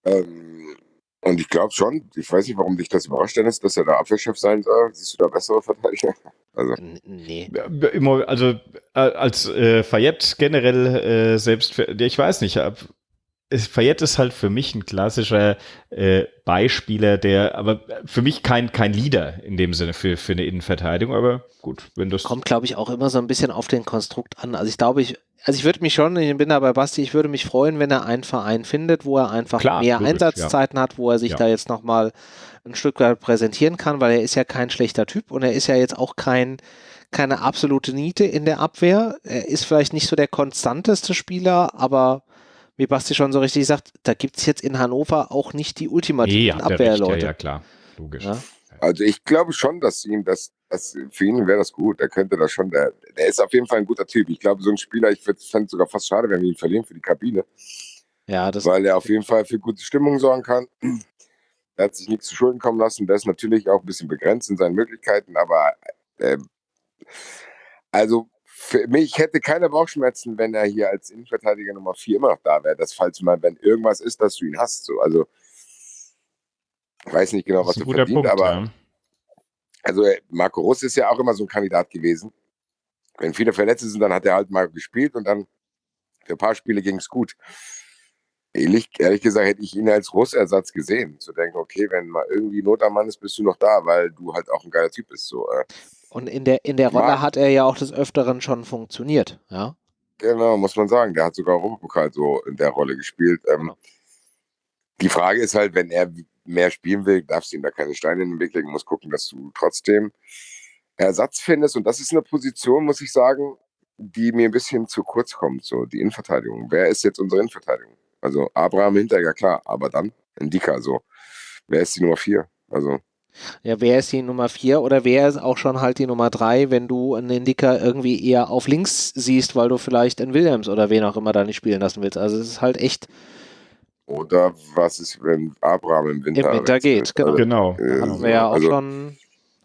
[SPEAKER 4] Ähm, und ich glaube schon, ich weiß nicht, warum dich das überrascht, Dennis, dass er der Abwehrchef sein soll. Siehst du da bessere Verteidiger?
[SPEAKER 3] Also. Nee. Also äh, als äh, Fayette generell äh, selbst, für, ich weiß nicht, ab, Fayette ist halt für mich ein klassischer äh, Beispieler, der, aber für mich kein, kein Leader in dem Sinne für, für eine Innenverteidigung, aber gut, wenn das.
[SPEAKER 1] Kommt, glaube ich, auch immer so ein bisschen auf den Konstrukt an. Also ich glaube, ich, also ich würde mich schon, ich bin da bei Basti, ich würde mich freuen, wenn er einen Verein findet, wo er einfach Klar, mehr logisch, Einsatzzeiten ja. hat, wo er sich ja. da jetzt nochmal ein Stück weit präsentieren kann, weil er ist ja kein schlechter Typ und er ist ja jetzt auch kein, keine absolute Niete in der Abwehr. Er ist vielleicht nicht so der konstanteste Spieler, aber wie Basti schon so richtig sagt, da gibt es jetzt in Hannover auch nicht die ultimativen nee, Abwehrleute.
[SPEAKER 3] Ja, ja, klar, logisch. Ja?
[SPEAKER 4] Also ich glaube schon, dass ihm das, das für ihn wäre das gut. Er könnte das schon, der, der ist auf jeden Fall ein guter Typ. Ich glaube, so ein Spieler, ich fände es sogar fast schade, wenn wir ihn verlieren für die Kabine. Ja, das Weil er auf jeden Fall für gute Stimmung sorgen kann. Er hat sich nichts zu Schulden kommen lassen. Der ist natürlich auch ein bisschen begrenzt in seinen Möglichkeiten, aber äh, also für mich hätte keine Bauchschmerzen, wenn er hier als Innenverteidiger Nummer 4 immer noch da wäre. Das falls mal, wenn irgendwas ist, dass du ihn hast. So. Also ich weiß nicht genau, was er verdient, Punkt, aber ja. also äh, Marco Russ ist ja auch immer so ein Kandidat gewesen. Wenn viele Verletzte sind, dann hat er halt mal gespielt und dann für ein paar Spiele ging es gut. Ehrlich, ehrlich, gesagt hätte ich ihn als Russersatz gesehen. Zu denken, okay, wenn mal irgendwie Not am Mann ist, bist du noch da, weil du halt auch ein geiler Typ bist. So, äh.
[SPEAKER 1] Und in der, in der Rolle hat er ja auch des Öfteren schon funktioniert, ja?
[SPEAKER 4] Genau, muss man sagen. Der hat sogar Europapokal so in der Rolle gespielt. Ähm, genau. Die Frage ist halt, wenn er mehr spielen will, darfst du ihm da keine Steine in den Weg legen, musst gucken, dass du trotzdem Ersatz findest. Und das ist eine Position, muss ich sagen, die mir ein bisschen zu kurz kommt, so die Innenverteidigung. Wer ist jetzt unsere Innenverteidigung? Also Abraham Hinteregger, klar, aber dann Ndika, so. Wer ist die Nummer vier? Also.
[SPEAKER 1] Ja, wer ist die Nummer vier oder wer ist auch schon halt die Nummer drei, wenn du einen Indika irgendwie eher auf links siehst, weil du vielleicht einen Williams oder wen auch immer da nicht spielen lassen willst. Also es ist halt echt
[SPEAKER 4] oder was ist, wenn Abraham im Winter,
[SPEAKER 1] Im Winter geht? Genau.
[SPEAKER 3] genau.
[SPEAKER 1] Äh, haben wir ja auch also, schon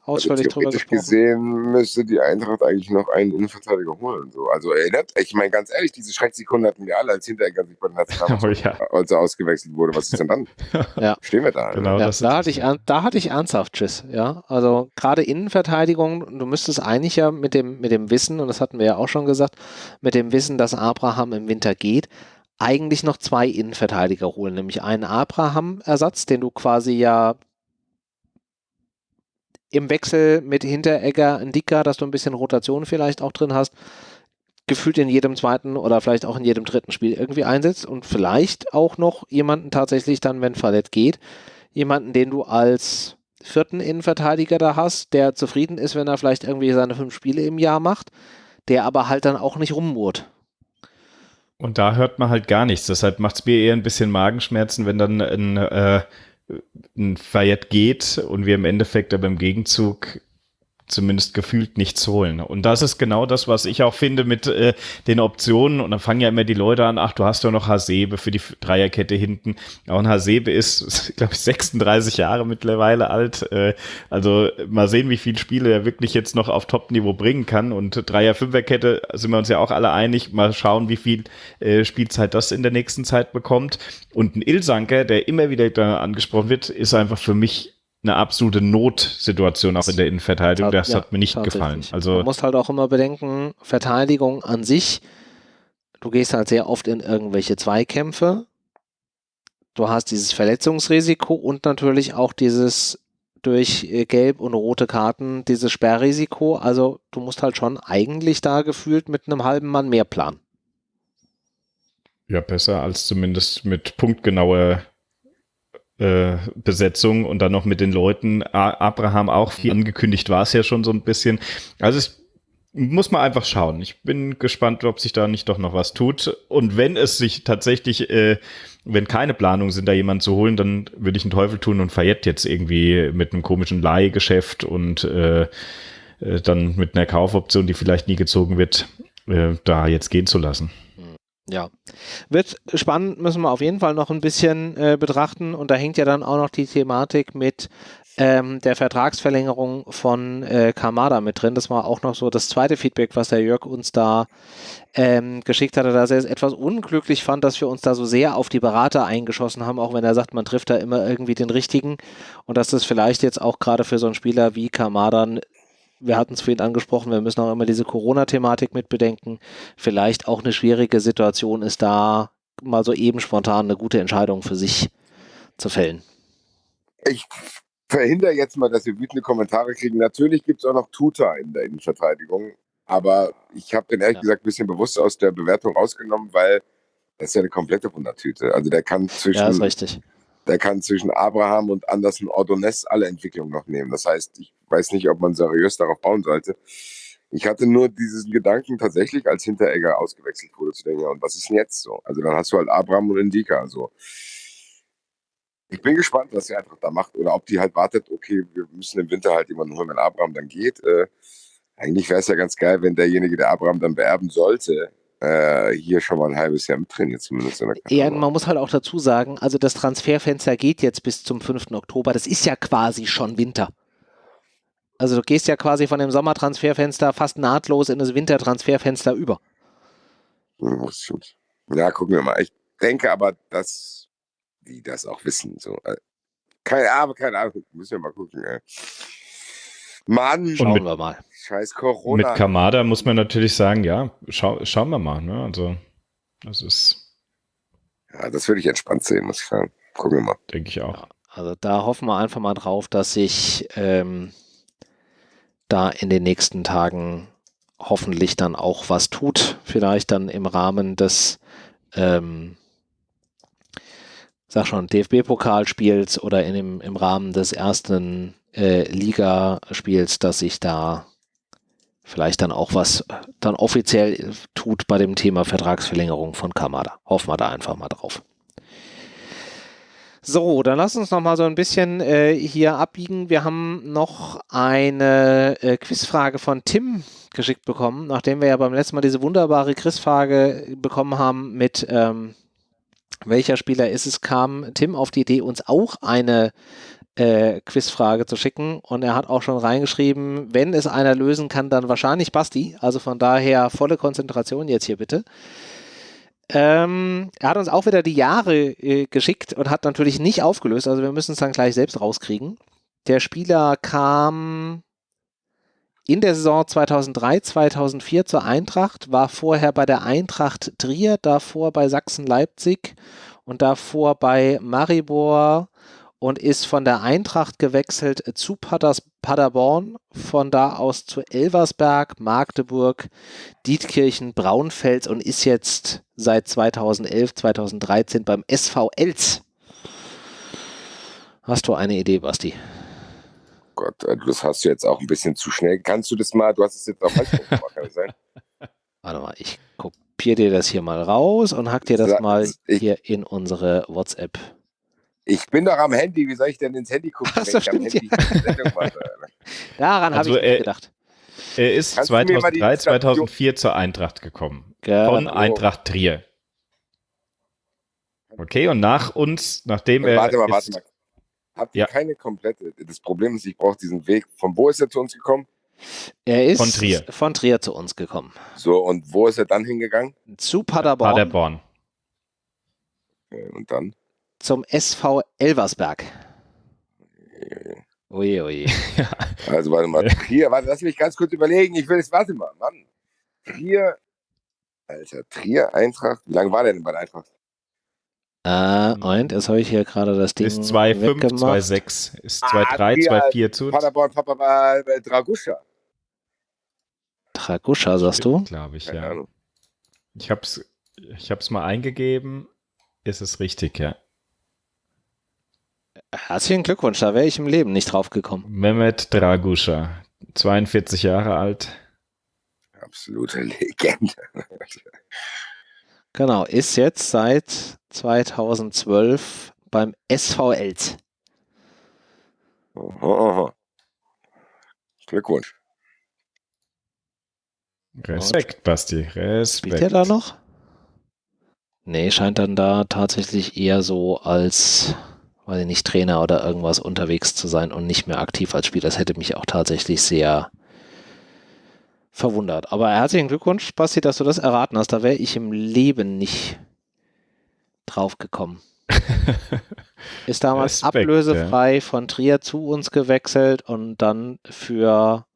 [SPEAKER 1] ausführlich also drüber gesprochen.
[SPEAKER 4] gesehen müsste die Eintracht eigentlich noch einen Innenverteidiger holen. So. Also erinnert, ich meine ganz ehrlich, diese Schrecksekunde hatten wir alle, als Hinteregger sich bei den Nationalmannschaft oh, ja. als er ausgewechselt wurde. Was ist denn dann? ja. Stehen wir da.
[SPEAKER 1] Genau, ja, da, hatte ich, da hatte ich ernsthaft Tschüss. Ja, also gerade Innenverteidigung, du müsstest eigentlich ja mit dem, mit dem Wissen, und das hatten wir ja auch schon gesagt, mit dem Wissen, dass Abraham im Winter geht, eigentlich noch zwei Innenverteidiger holen, nämlich einen Abraham-Ersatz, den du quasi ja im Wechsel mit Hinteregger, Ndika, dass du ein bisschen Rotation vielleicht auch drin hast, gefühlt in jedem zweiten oder vielleicht auch in jedem dritten Spiel irgendwie einsetzt und vielleicht auch noch jemanden tatsächlich dann, wenn Fallett geht, jemanden, den du als vierten Innenverteidiger da hast, der zufrieden ist, wenn er vielleicht irgendwie seine fünf Spiele im Jahr macht, der aber halt dann auch nicht rummurt.
[SPEAKER 3] Und da hört man halt gar nichts. Deshalb macht es mir eher ein bisschen Magenschmerzen, wenn dann ein, äh, ein Fayette geht und wir im Endeffekt aber im Gegenzug zumindest gefühlt nichts holen. Und das ist genau das, was ich auch finde mit äh, den Optionen. Und dann fangen ja immer die Leute an, ach, du hast ja noch Hasebe für die Dreierkette hinten. Auch ein Hasebe ist, glaube ich, 36 Jahre mittlerweile alt. Äh, also mal sehen, wie viele Spiele er wirklich jetzt noch auf Top-Niveau bringen kann. Und Dreier-Fünfer-Kette sind wir uns ja auch alle einig. Mal schauen, wie viel äh, Spielzeit das in der nächsten Zeit bekommt. Und ein Ilsanker, der immer wieder da angesprochen wird, ist einfach für mich eine absolute Notsituation auch in der Innenverteidigung. Das ja, hat mir nicht gefallen. Also
[SPEAKER 1] Man muss halt auch immer bedenken, Verteidigung an sich, du gehst halt sehr oft in irgendwelche Zweikämpfe. Du hast dieses Verletzungsrisiko und natürlich auch dieses durch äh, gelb und rote Karten, dieses Sperrrisiko. Also du musst halt schon eigentlich da gefühlt mit einem halben Mann mehr planen.
[SPEAKER 3] Ja, besser als zumindest mit punktgenauer äh, Besetzung und dann noch mit den Leuten. Abraham auch viel angekündigt war es ja schon so ein bisschen. Also es muss man einfach schauen. Ich bin gespannt, ob sich da nicht doch noch was tut. Und wenn es sich tatsächlich, äh, wenn keine Planungen sind, da jemanden zu holen, dann würde ich einen Teufel tun und Fayette jetzt irgendwie mit einem komischen Leihgeschäft und äh, äh, dann mit einer Kaufoption, die vielleicht nie gezogen wird, äh, da jetzt gehen zu lassen.
[SPEAKER 1] Ja, wird spannend, müssen wir auf jeden Fall noch ein bisschen äh, betrachten. Und da hängt ja dann auch noch die Thematik mit ähm, der Vertragsverlängerung von äh, Kamada mit drin. Das war auch noch so das zweite Feedback, was der Jörg uns da ähm, geschickt hatte, dass er es etwas unglücklich fand, dass wir uns da so sehr auf die Berater eingeschossen haben, auch wenn er sagt, man trifft da immer irgendwie den richtigen und dass das vielleicht jetzt auch gerade für so einen Spieler wie Kamada wir hatten es vorhin angesprochen, wir müssen auch immer diese Corona-Thematik mit bedenken. Vielleicht auch eine schwierige Situation ist da mal so eben spontan eine gute Entscheidung für sich zu fällen.
[SPEAKER 4] Ich verhindere jetzt mal, dass wir wütende Kommentare kriegen. Natürlich gibt es auch noch Tuta in der Innenverteidigung, aber ich habe den ehrlich ja. gesagt ein bisschen bewusst aus der Bewertung rausgenommen, weil das ist ja eine komplette Wundertüte. Also der kann zwischen ja,
[SPEAKER 1] ist richtig
[SPEAKER 4] der kann zwischen Abraham und Anderson Ordonez alle Entwicklungen noch nehmen. Das heißt, ich weiß nicht, ob man seriös darauf bauen sollte. Ich hatte nur diesen Gedanken tatsächlich, als Hinteregger ausgewechselt wurde, zu denken, und was ist denn jetzt so? Also dann hast du halt Abraham und Indika. So. Ich bin gespannt, was sie einfach da macht. Oder ob die halt wartet, okay, wir müssen im Winter halt jemanden holen, wenn Abraham dann geht. Äh, eigentlich wäre es ja ganz geil, wenn derjenige, der Abraham dann beerben sollte, hier schon mal ein halbes Jahr mit trainiert, zumindest in der
[SPEAKER 1] Ja, man muss halt auch dazu sagen, also das Transferfenster geht jetzt bis zum 5. Oktober. Das ist ja quasi schon Winter. Also du gehst ja quasi von dem Sommertransferfenster fast nahtlos in das Wintertransferfenster über.
[SPEAKER 4] Hm, ja, gucken wir mal. Ich denke aber, dass die das auch wissen. So. Äh, keine Ahnung, keine Ahnung. Müssen wir mal gucken. Ey. Mann,
[SPEAKER 1] schauen wir mal.
[SPEAKER 4] Scheiß Corona.
[SPEAKER 3] Mit Kamada muss man natürlich sagen, ja, schau, schauen wir mal. Ne? Also, das ist.
[SPEAKER 4] Ja, das würde ich entspannt sehen, muss ich sagen. Gucken wir mal.
[SPEAKER 3] Denke ich auch. Ja,
[SPEAKER 1] also, da hoffen wir einfach mal drauf, dass sich ähm, da in den nächsten Tagen hoffentlich dann auch was tut. Vielleicht dann im Rahmen des. Ähm, sag schon, DFB-Pokalspiels oder in dem, im Rahmen des ersten äh, Ligaspiels, dass sich da vielleicht dann auch was dann offiziell tut bei dem Thema Vertragsverlängerung von Kamada. Hoffen wir da einfach mal drauf. So, dann lass uns noch mal so ein bisschen äh, hier abbiegen. Wir haben noch eine äh, Quizfrage von Tim geschickt bekommen, nachdem wir ja beim letzten Mal diese wunderbare Quizfrage bekommen haben mit ähm, welcher Spieler ist es, kam Tim auf die Idee, uns auch eine äh, Quizfrage zu schicken. Und er hat auch schon reingeschrieben, wenn es einer lösen kann, dann wahrscheinlich Basti. Also von daher volle Konzentration jetzt hier bitte. Ähm, er hat uns auch wieder die Jahre äh, geschickt und hat natürlich nicht aufgelöst. Also wir müssen es dann gleich selbst rauskriegen. Der Spieler kam in der Saison 2003, 2004 zur Eintracht, war vorher bei der Eintracht Trier, davor bei Sachsen-Leipzig und davor bei Maribor und ist von der Eintracht gewechselt zu Padders, Paderborn, von da aus zu Elversberg, Magdeburg, Dietkirchen, Braunfels und ist jetzt seit 2011, 2013 beim SV Els. Hast du eine Idee, Basti?
[SPEAKER 4] Gott, äh, das hast du jetzt auch ein bisschen zu schnell. Kannst du das mal, du hast es jetzt auch falsch gemacht, kann das sein?
[SPEAKER 1] Warte mal, ich kopiere dir das hier mal raus und hack dir das mal hier in unsere WhatsApp.
[SPEAKER 4] Ich bin doch am Handy, wie soll ich denn ins Handy gucken,
[SPEAKER 1] Ach
[SPEAKER 4] wenn
[SPEAKER 1] so,
[SPEAKER 4] ich am
[SPEAKER 1] stimmt,
[SPEAKER 4] mache?
[SPEAKER 1] Daran
[SPEAKER 3] Also,
[SPEAKER 1] habe ich nicht
[SPEAKER 3] äh,
[SPEAKER 1] gedacht.
[SPEAKER 3] Er ist
[SPEAKER 4] Kannst du mir mal die
[SPEAKER 3] 2003,
[SPEAKER 4] Station-
[SPEAKER 3] 2004 zur Eintracht gekommen.
[SPEAKER 1] Genau.
[SPEAKER 3] Von Eintracht Trier. Okay, und nach uns, nachdem er.
[SPEAKER 4] warte mal, warte
[SPEAKER 3] ist,
[SPEAKER 4] mal. Habt ihr
[SPEAKER 3] Ja.
[SPEAKER 4] keine komplette? Das Problem ist, ich brauche diesen Weg. Von wo ist er zu uns gekommen?
[SPEAKER 1] Er ist
[SPEAKER 3] von Trier.
[SPEAKER 1] von Trier zu uns gekommen.
[SPEAKER 4] So, und wo ist er dann hingegangen?
[SPEAKER 1] Zu Paderborn,
[SPEAKER 3] Paderborn.
[SPEAKER 4] Äh, Und dann?
[SPEAKER 1] Zum SV Elversberg. Oje, oje.
[SPEAKER 4] Also warte mal, Trier, warte, lass mich ganz kurz überlegen. Ich will es, warte mal, Mann. Trier, Alter, Trier, Eintracht. Wie lange war der denn bei der Eintracht?
[SPEAKER 1] Äh, und jetzt habe ich hier gerade das Ding
[SPEAKER 3] Ist 2,5,
[SPEAKER 1] weggemacht.
[SPEAKER 3] 2,6. Ist
[SPEAKER 4] Ah,
[SPEAKER 3] 2,3,
[SPEAKER 4] Trier,
[SPEAKER 3] 2,4 zu.
[SPEAKER 4] Paderborn, Papa, äh, Draguscha.
[SPEAKER 1] Draguscha, sagst du?
[SPEAKER 3] Glaube ich, ja. Ich habe es ich hab's mal eingegeben. Ist es richtig, ja.
[SPEAKER 1] Herzlichen Glückwunsch, da wäre ich im Leben nicht drauf gekommen.
[SPEAKER 3] Mehmet Draguscha, 42 Jahre alt.
[SPEAKER 4] Absolute Legende.
[SPEAKER 1] Genau, ist jetzt seit 2012 beim SV Els.
[SPEAKER 4] Aha, aha. Glückwunsch.
[SPEAKER 3] Respekt, Basti.
[SPEAKER 1] Spielt
[SPEAKER 3] Respekt.
[SPEAKER 1] er da noch? Nee, scheint dann da tatsächlich eher so als, weiß ich nicht, Trainer oder irgendwas unterwegs zu sein und nicht mehr aktiv als Spieler. Das hätte mich auch tatsächlich sehr verwundert. Aber herzlichen Glückwunsch, Basti, dass du das erraten hast. Da wäre ich im Leben nicht drauf gekommen. Ist damals
[SPEAKER 3] Respekt,
[SPEAKER 1] ablösefrei von Trier zu uns gewechselt und dann für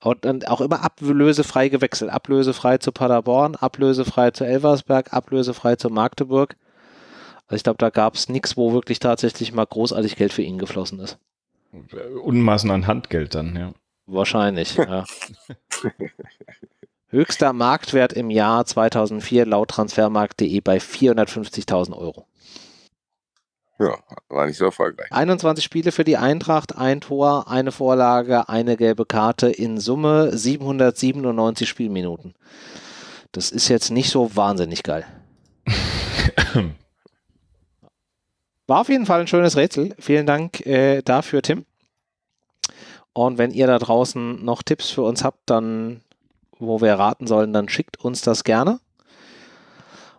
[SPEAKER 1] und dann auch immer ablösefrei gewechselt. Ablösefrei zu Paderborn, ablösefrei zu Elversberg, ablösefrei zu Magdeburg. Also ich glaube, da gab es nichts, wo wirklich tatsächlich mal großartig Geld für ihn geflossen ist.
[SPEAKER 3] Unmaßen an Handgeld dann, ja.
[SPEAKER 1] Wahrscheinlich, ja. Höchster Marktwert im Jahr 2004 laut transfermarkt.de bei 450.000 Euro.
[SPEAKER 4] Ja, war nicht so erfolgreich.
[SPEAKER 1] 21 Spiele für die Eintracht, ein Tor, eine Vorlage, eine gelbe Karte, in Summe 797 Spielminuten. Das ist jetzt nicht so wahnsinnig geil. War auf jeden Fall ein schönes Rätsel. Vielen Dank äh, dafür, Tim. Und wenn ihr da draußen noch Tipps für uns habt, dann, wo wir raten sollen, dann schickt uns das gerne.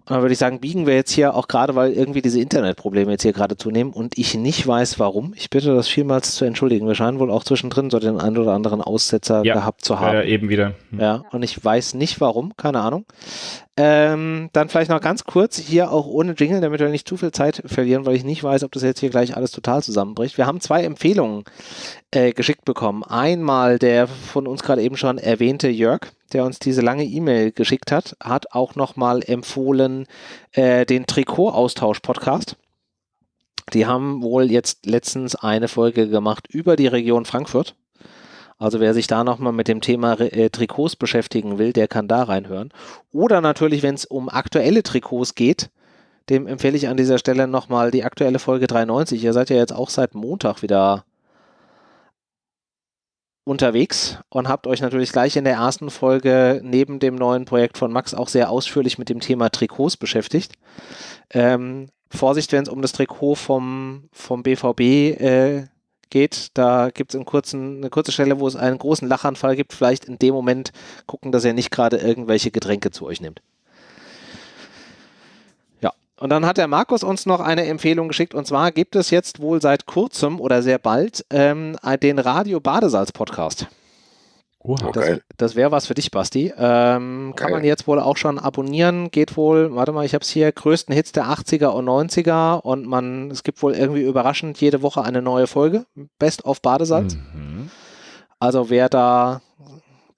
[SPEAKER 1] Und dann würde ich sagen, biegen wir jetzt hier auch gerade, weil irgendwie diese Internetprobleme jetzt hier gerade zunehmen und ich nicht weiß, warum. Ich bitte das vielmals zu entschuldigen. Wir scheinen wohl auch zwischendrin so den einen oder anderen Aussetzer
[SPEAKER 3] Ja,
[SPEAKER 1] gehabt zu haben.
[SPEAKER 3] Ja, eben wieder. Hm.
[SPEAKER 1] Ja, und ich weiß nicht warum, keine Ahnung. Ähm, dann vielleicht noch ganz kurz, hier auch ohne Jingle, damit wir nicht zu viel Zeit verlieren, weil ich nicht weiß, ob das jetzt hier gleich alles total zusammenbricht. Wir haben zwei Empfehlungen äh, geschickt bekommen. Einmal der von uns gerade eben schon erwähnte Jörg, der uns diese lange E-Mail geschickt hat, hat auch nochmal empfohlen äh, den Trikot-Austausch-Podcast. Die haben wohl jetzt letztens eine Folge gemacht über die Region Frankfurt. Also wer sich da nochmal mit dem Thema äh, Trikots beschäftigen will, der kann da reinhören. Oder natürlich, wenn es um aktuelle Trikots geht, dem empfehle ich an dieser Stelle nochmal die aktuelle Folge 93. Ihr seid ja jetzt auch seit Montag wieder unterwegs und habt euch natürlich gleich in der ersten Folge neben dem neuen Projekt von Max auch sehr ausführlich mit dem Thema Trikots beschäftigt. Ähm, Vorsicht, wenn es um das Trikot vom, vom BVB äh, geht. Da gibt es eine kurze Stelle, wo es einen großen Lachanfall gibt. Vielleicht in dem Moment gucken, dass ihr nicht gerade irgendwelche Getränke zu euch nimmt. Ja, und dann hat der Markus uns noch eine Empfehlung geschickt. Und zwar gibt es jetzt wohl seit kurzem oder sehr bald ähm, den Radio Badesalz Podcast.
[SPEAKER 3] Oha.
[SPEAKER 1] Das,
[SPEAKER 4] Geil.
[SPEAKER 1] das wäre was für dich, Basti. Ähm, kann man jetzt wohl auch schon abonnieren. Geht wohl, warte mal, ich habe es hier, größten Hits der 80er und 90er und man, es gibt wohl irgendwie überraschend jede Woche eine neue Folge. Best of Badesalz.
[SPEAKER 3] Mhm.
[SPEAKER 1] Also wer da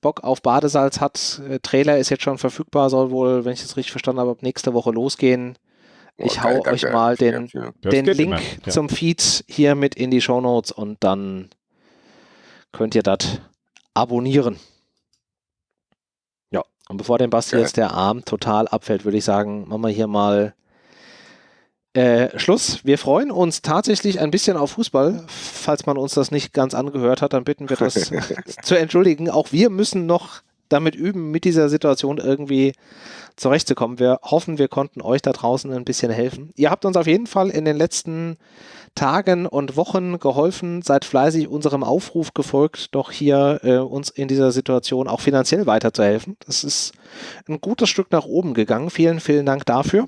[SPEAKER 1] Bock auf Badesalz hat, äh, Trailer ist jetzt schon verfügbar, soll wohl, wenn ich das richtig verstanden habe, ab nächste Woche losgehen. Ich
[SPEAKER 4] Oh,
[SPEAKER 1] hau
[SPEAKER 4] geil,
[SPEAKER 1] euch
[SPEAKER 4] danke
[SPEAKER 1] mal
[SPEAKER 4] für die
[SPEAKER 1] den,
[SPEAKER 4] Empfehlung.
[SPEAKER 3] Das
[SPEAKER 1] den Link
[SPEAKER 3] ja.
[SPEAKER 1] zum Feed hier mit in die Show Notes und dann könnt ihr das abonnieren. Ja, und bevor dem Basti
[SPEAKER 4] Geil.
[SPEAKER 1] jetzt der Arm total abfällt, würde ich sagen, machen wir hier mal äh, Schluss. Wir freuen uns tatsächlich ein bisschen auf Fußball. Falls man uns das nicht ganz angehört hat, dann bitten wir das zu entschuldigen. Auch wir müssen noch damit üben, mit dieser Situation irgendwie zurechtzukommen. Wir hoffen, wir konnten euch da draußen ein bisschen helfen. Ihr habt uns auf jeden Fall in den letzten Tagen und Wochen geholfen, seid fleißig unserem Aufruf gefolgt, doch hier äh, uns in dieser Situation auch finanziell weiterzuhelfen. Das ist ein gutes Stück nach oben gegangen. Vielen, vielen Dank dafür.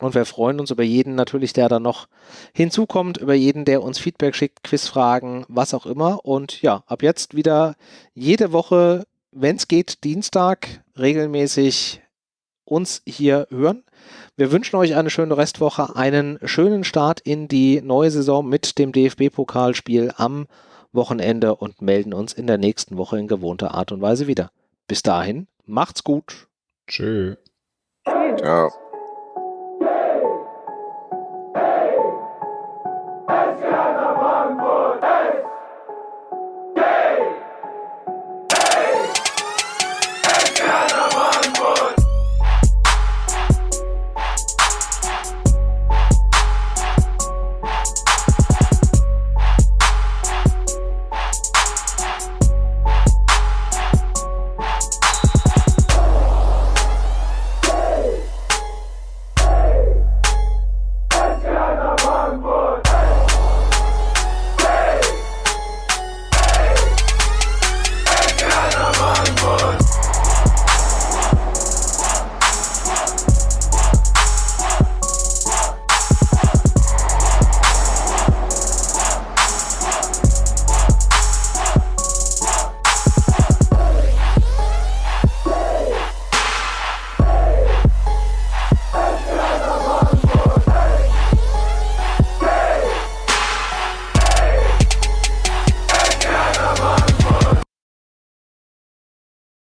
[SPEAKER 1] Und wir freuen uns über jeden natürlich, der dann noch hinzukommt, über jeden, der uns Feedback schickt, Quizfragen, was auch immer. Und ja, ab jetzt wieder jede Woche, wenn es geht, Dienstag regelmäßig uns hier hören. Wir wünschen euch eine schöne Restwoche, einen schönen Start in die neue Saison mit dem DFB-Pokalspiel am Wochenende und melden uns in der nächsten Woche in gewohnter Art und Weise wieder. Bis dahin, macht's gut.
[SPEAKER 3] Tschö.
[SPEAKER 2] Ciao.
[SPEAKER 4] Ciao.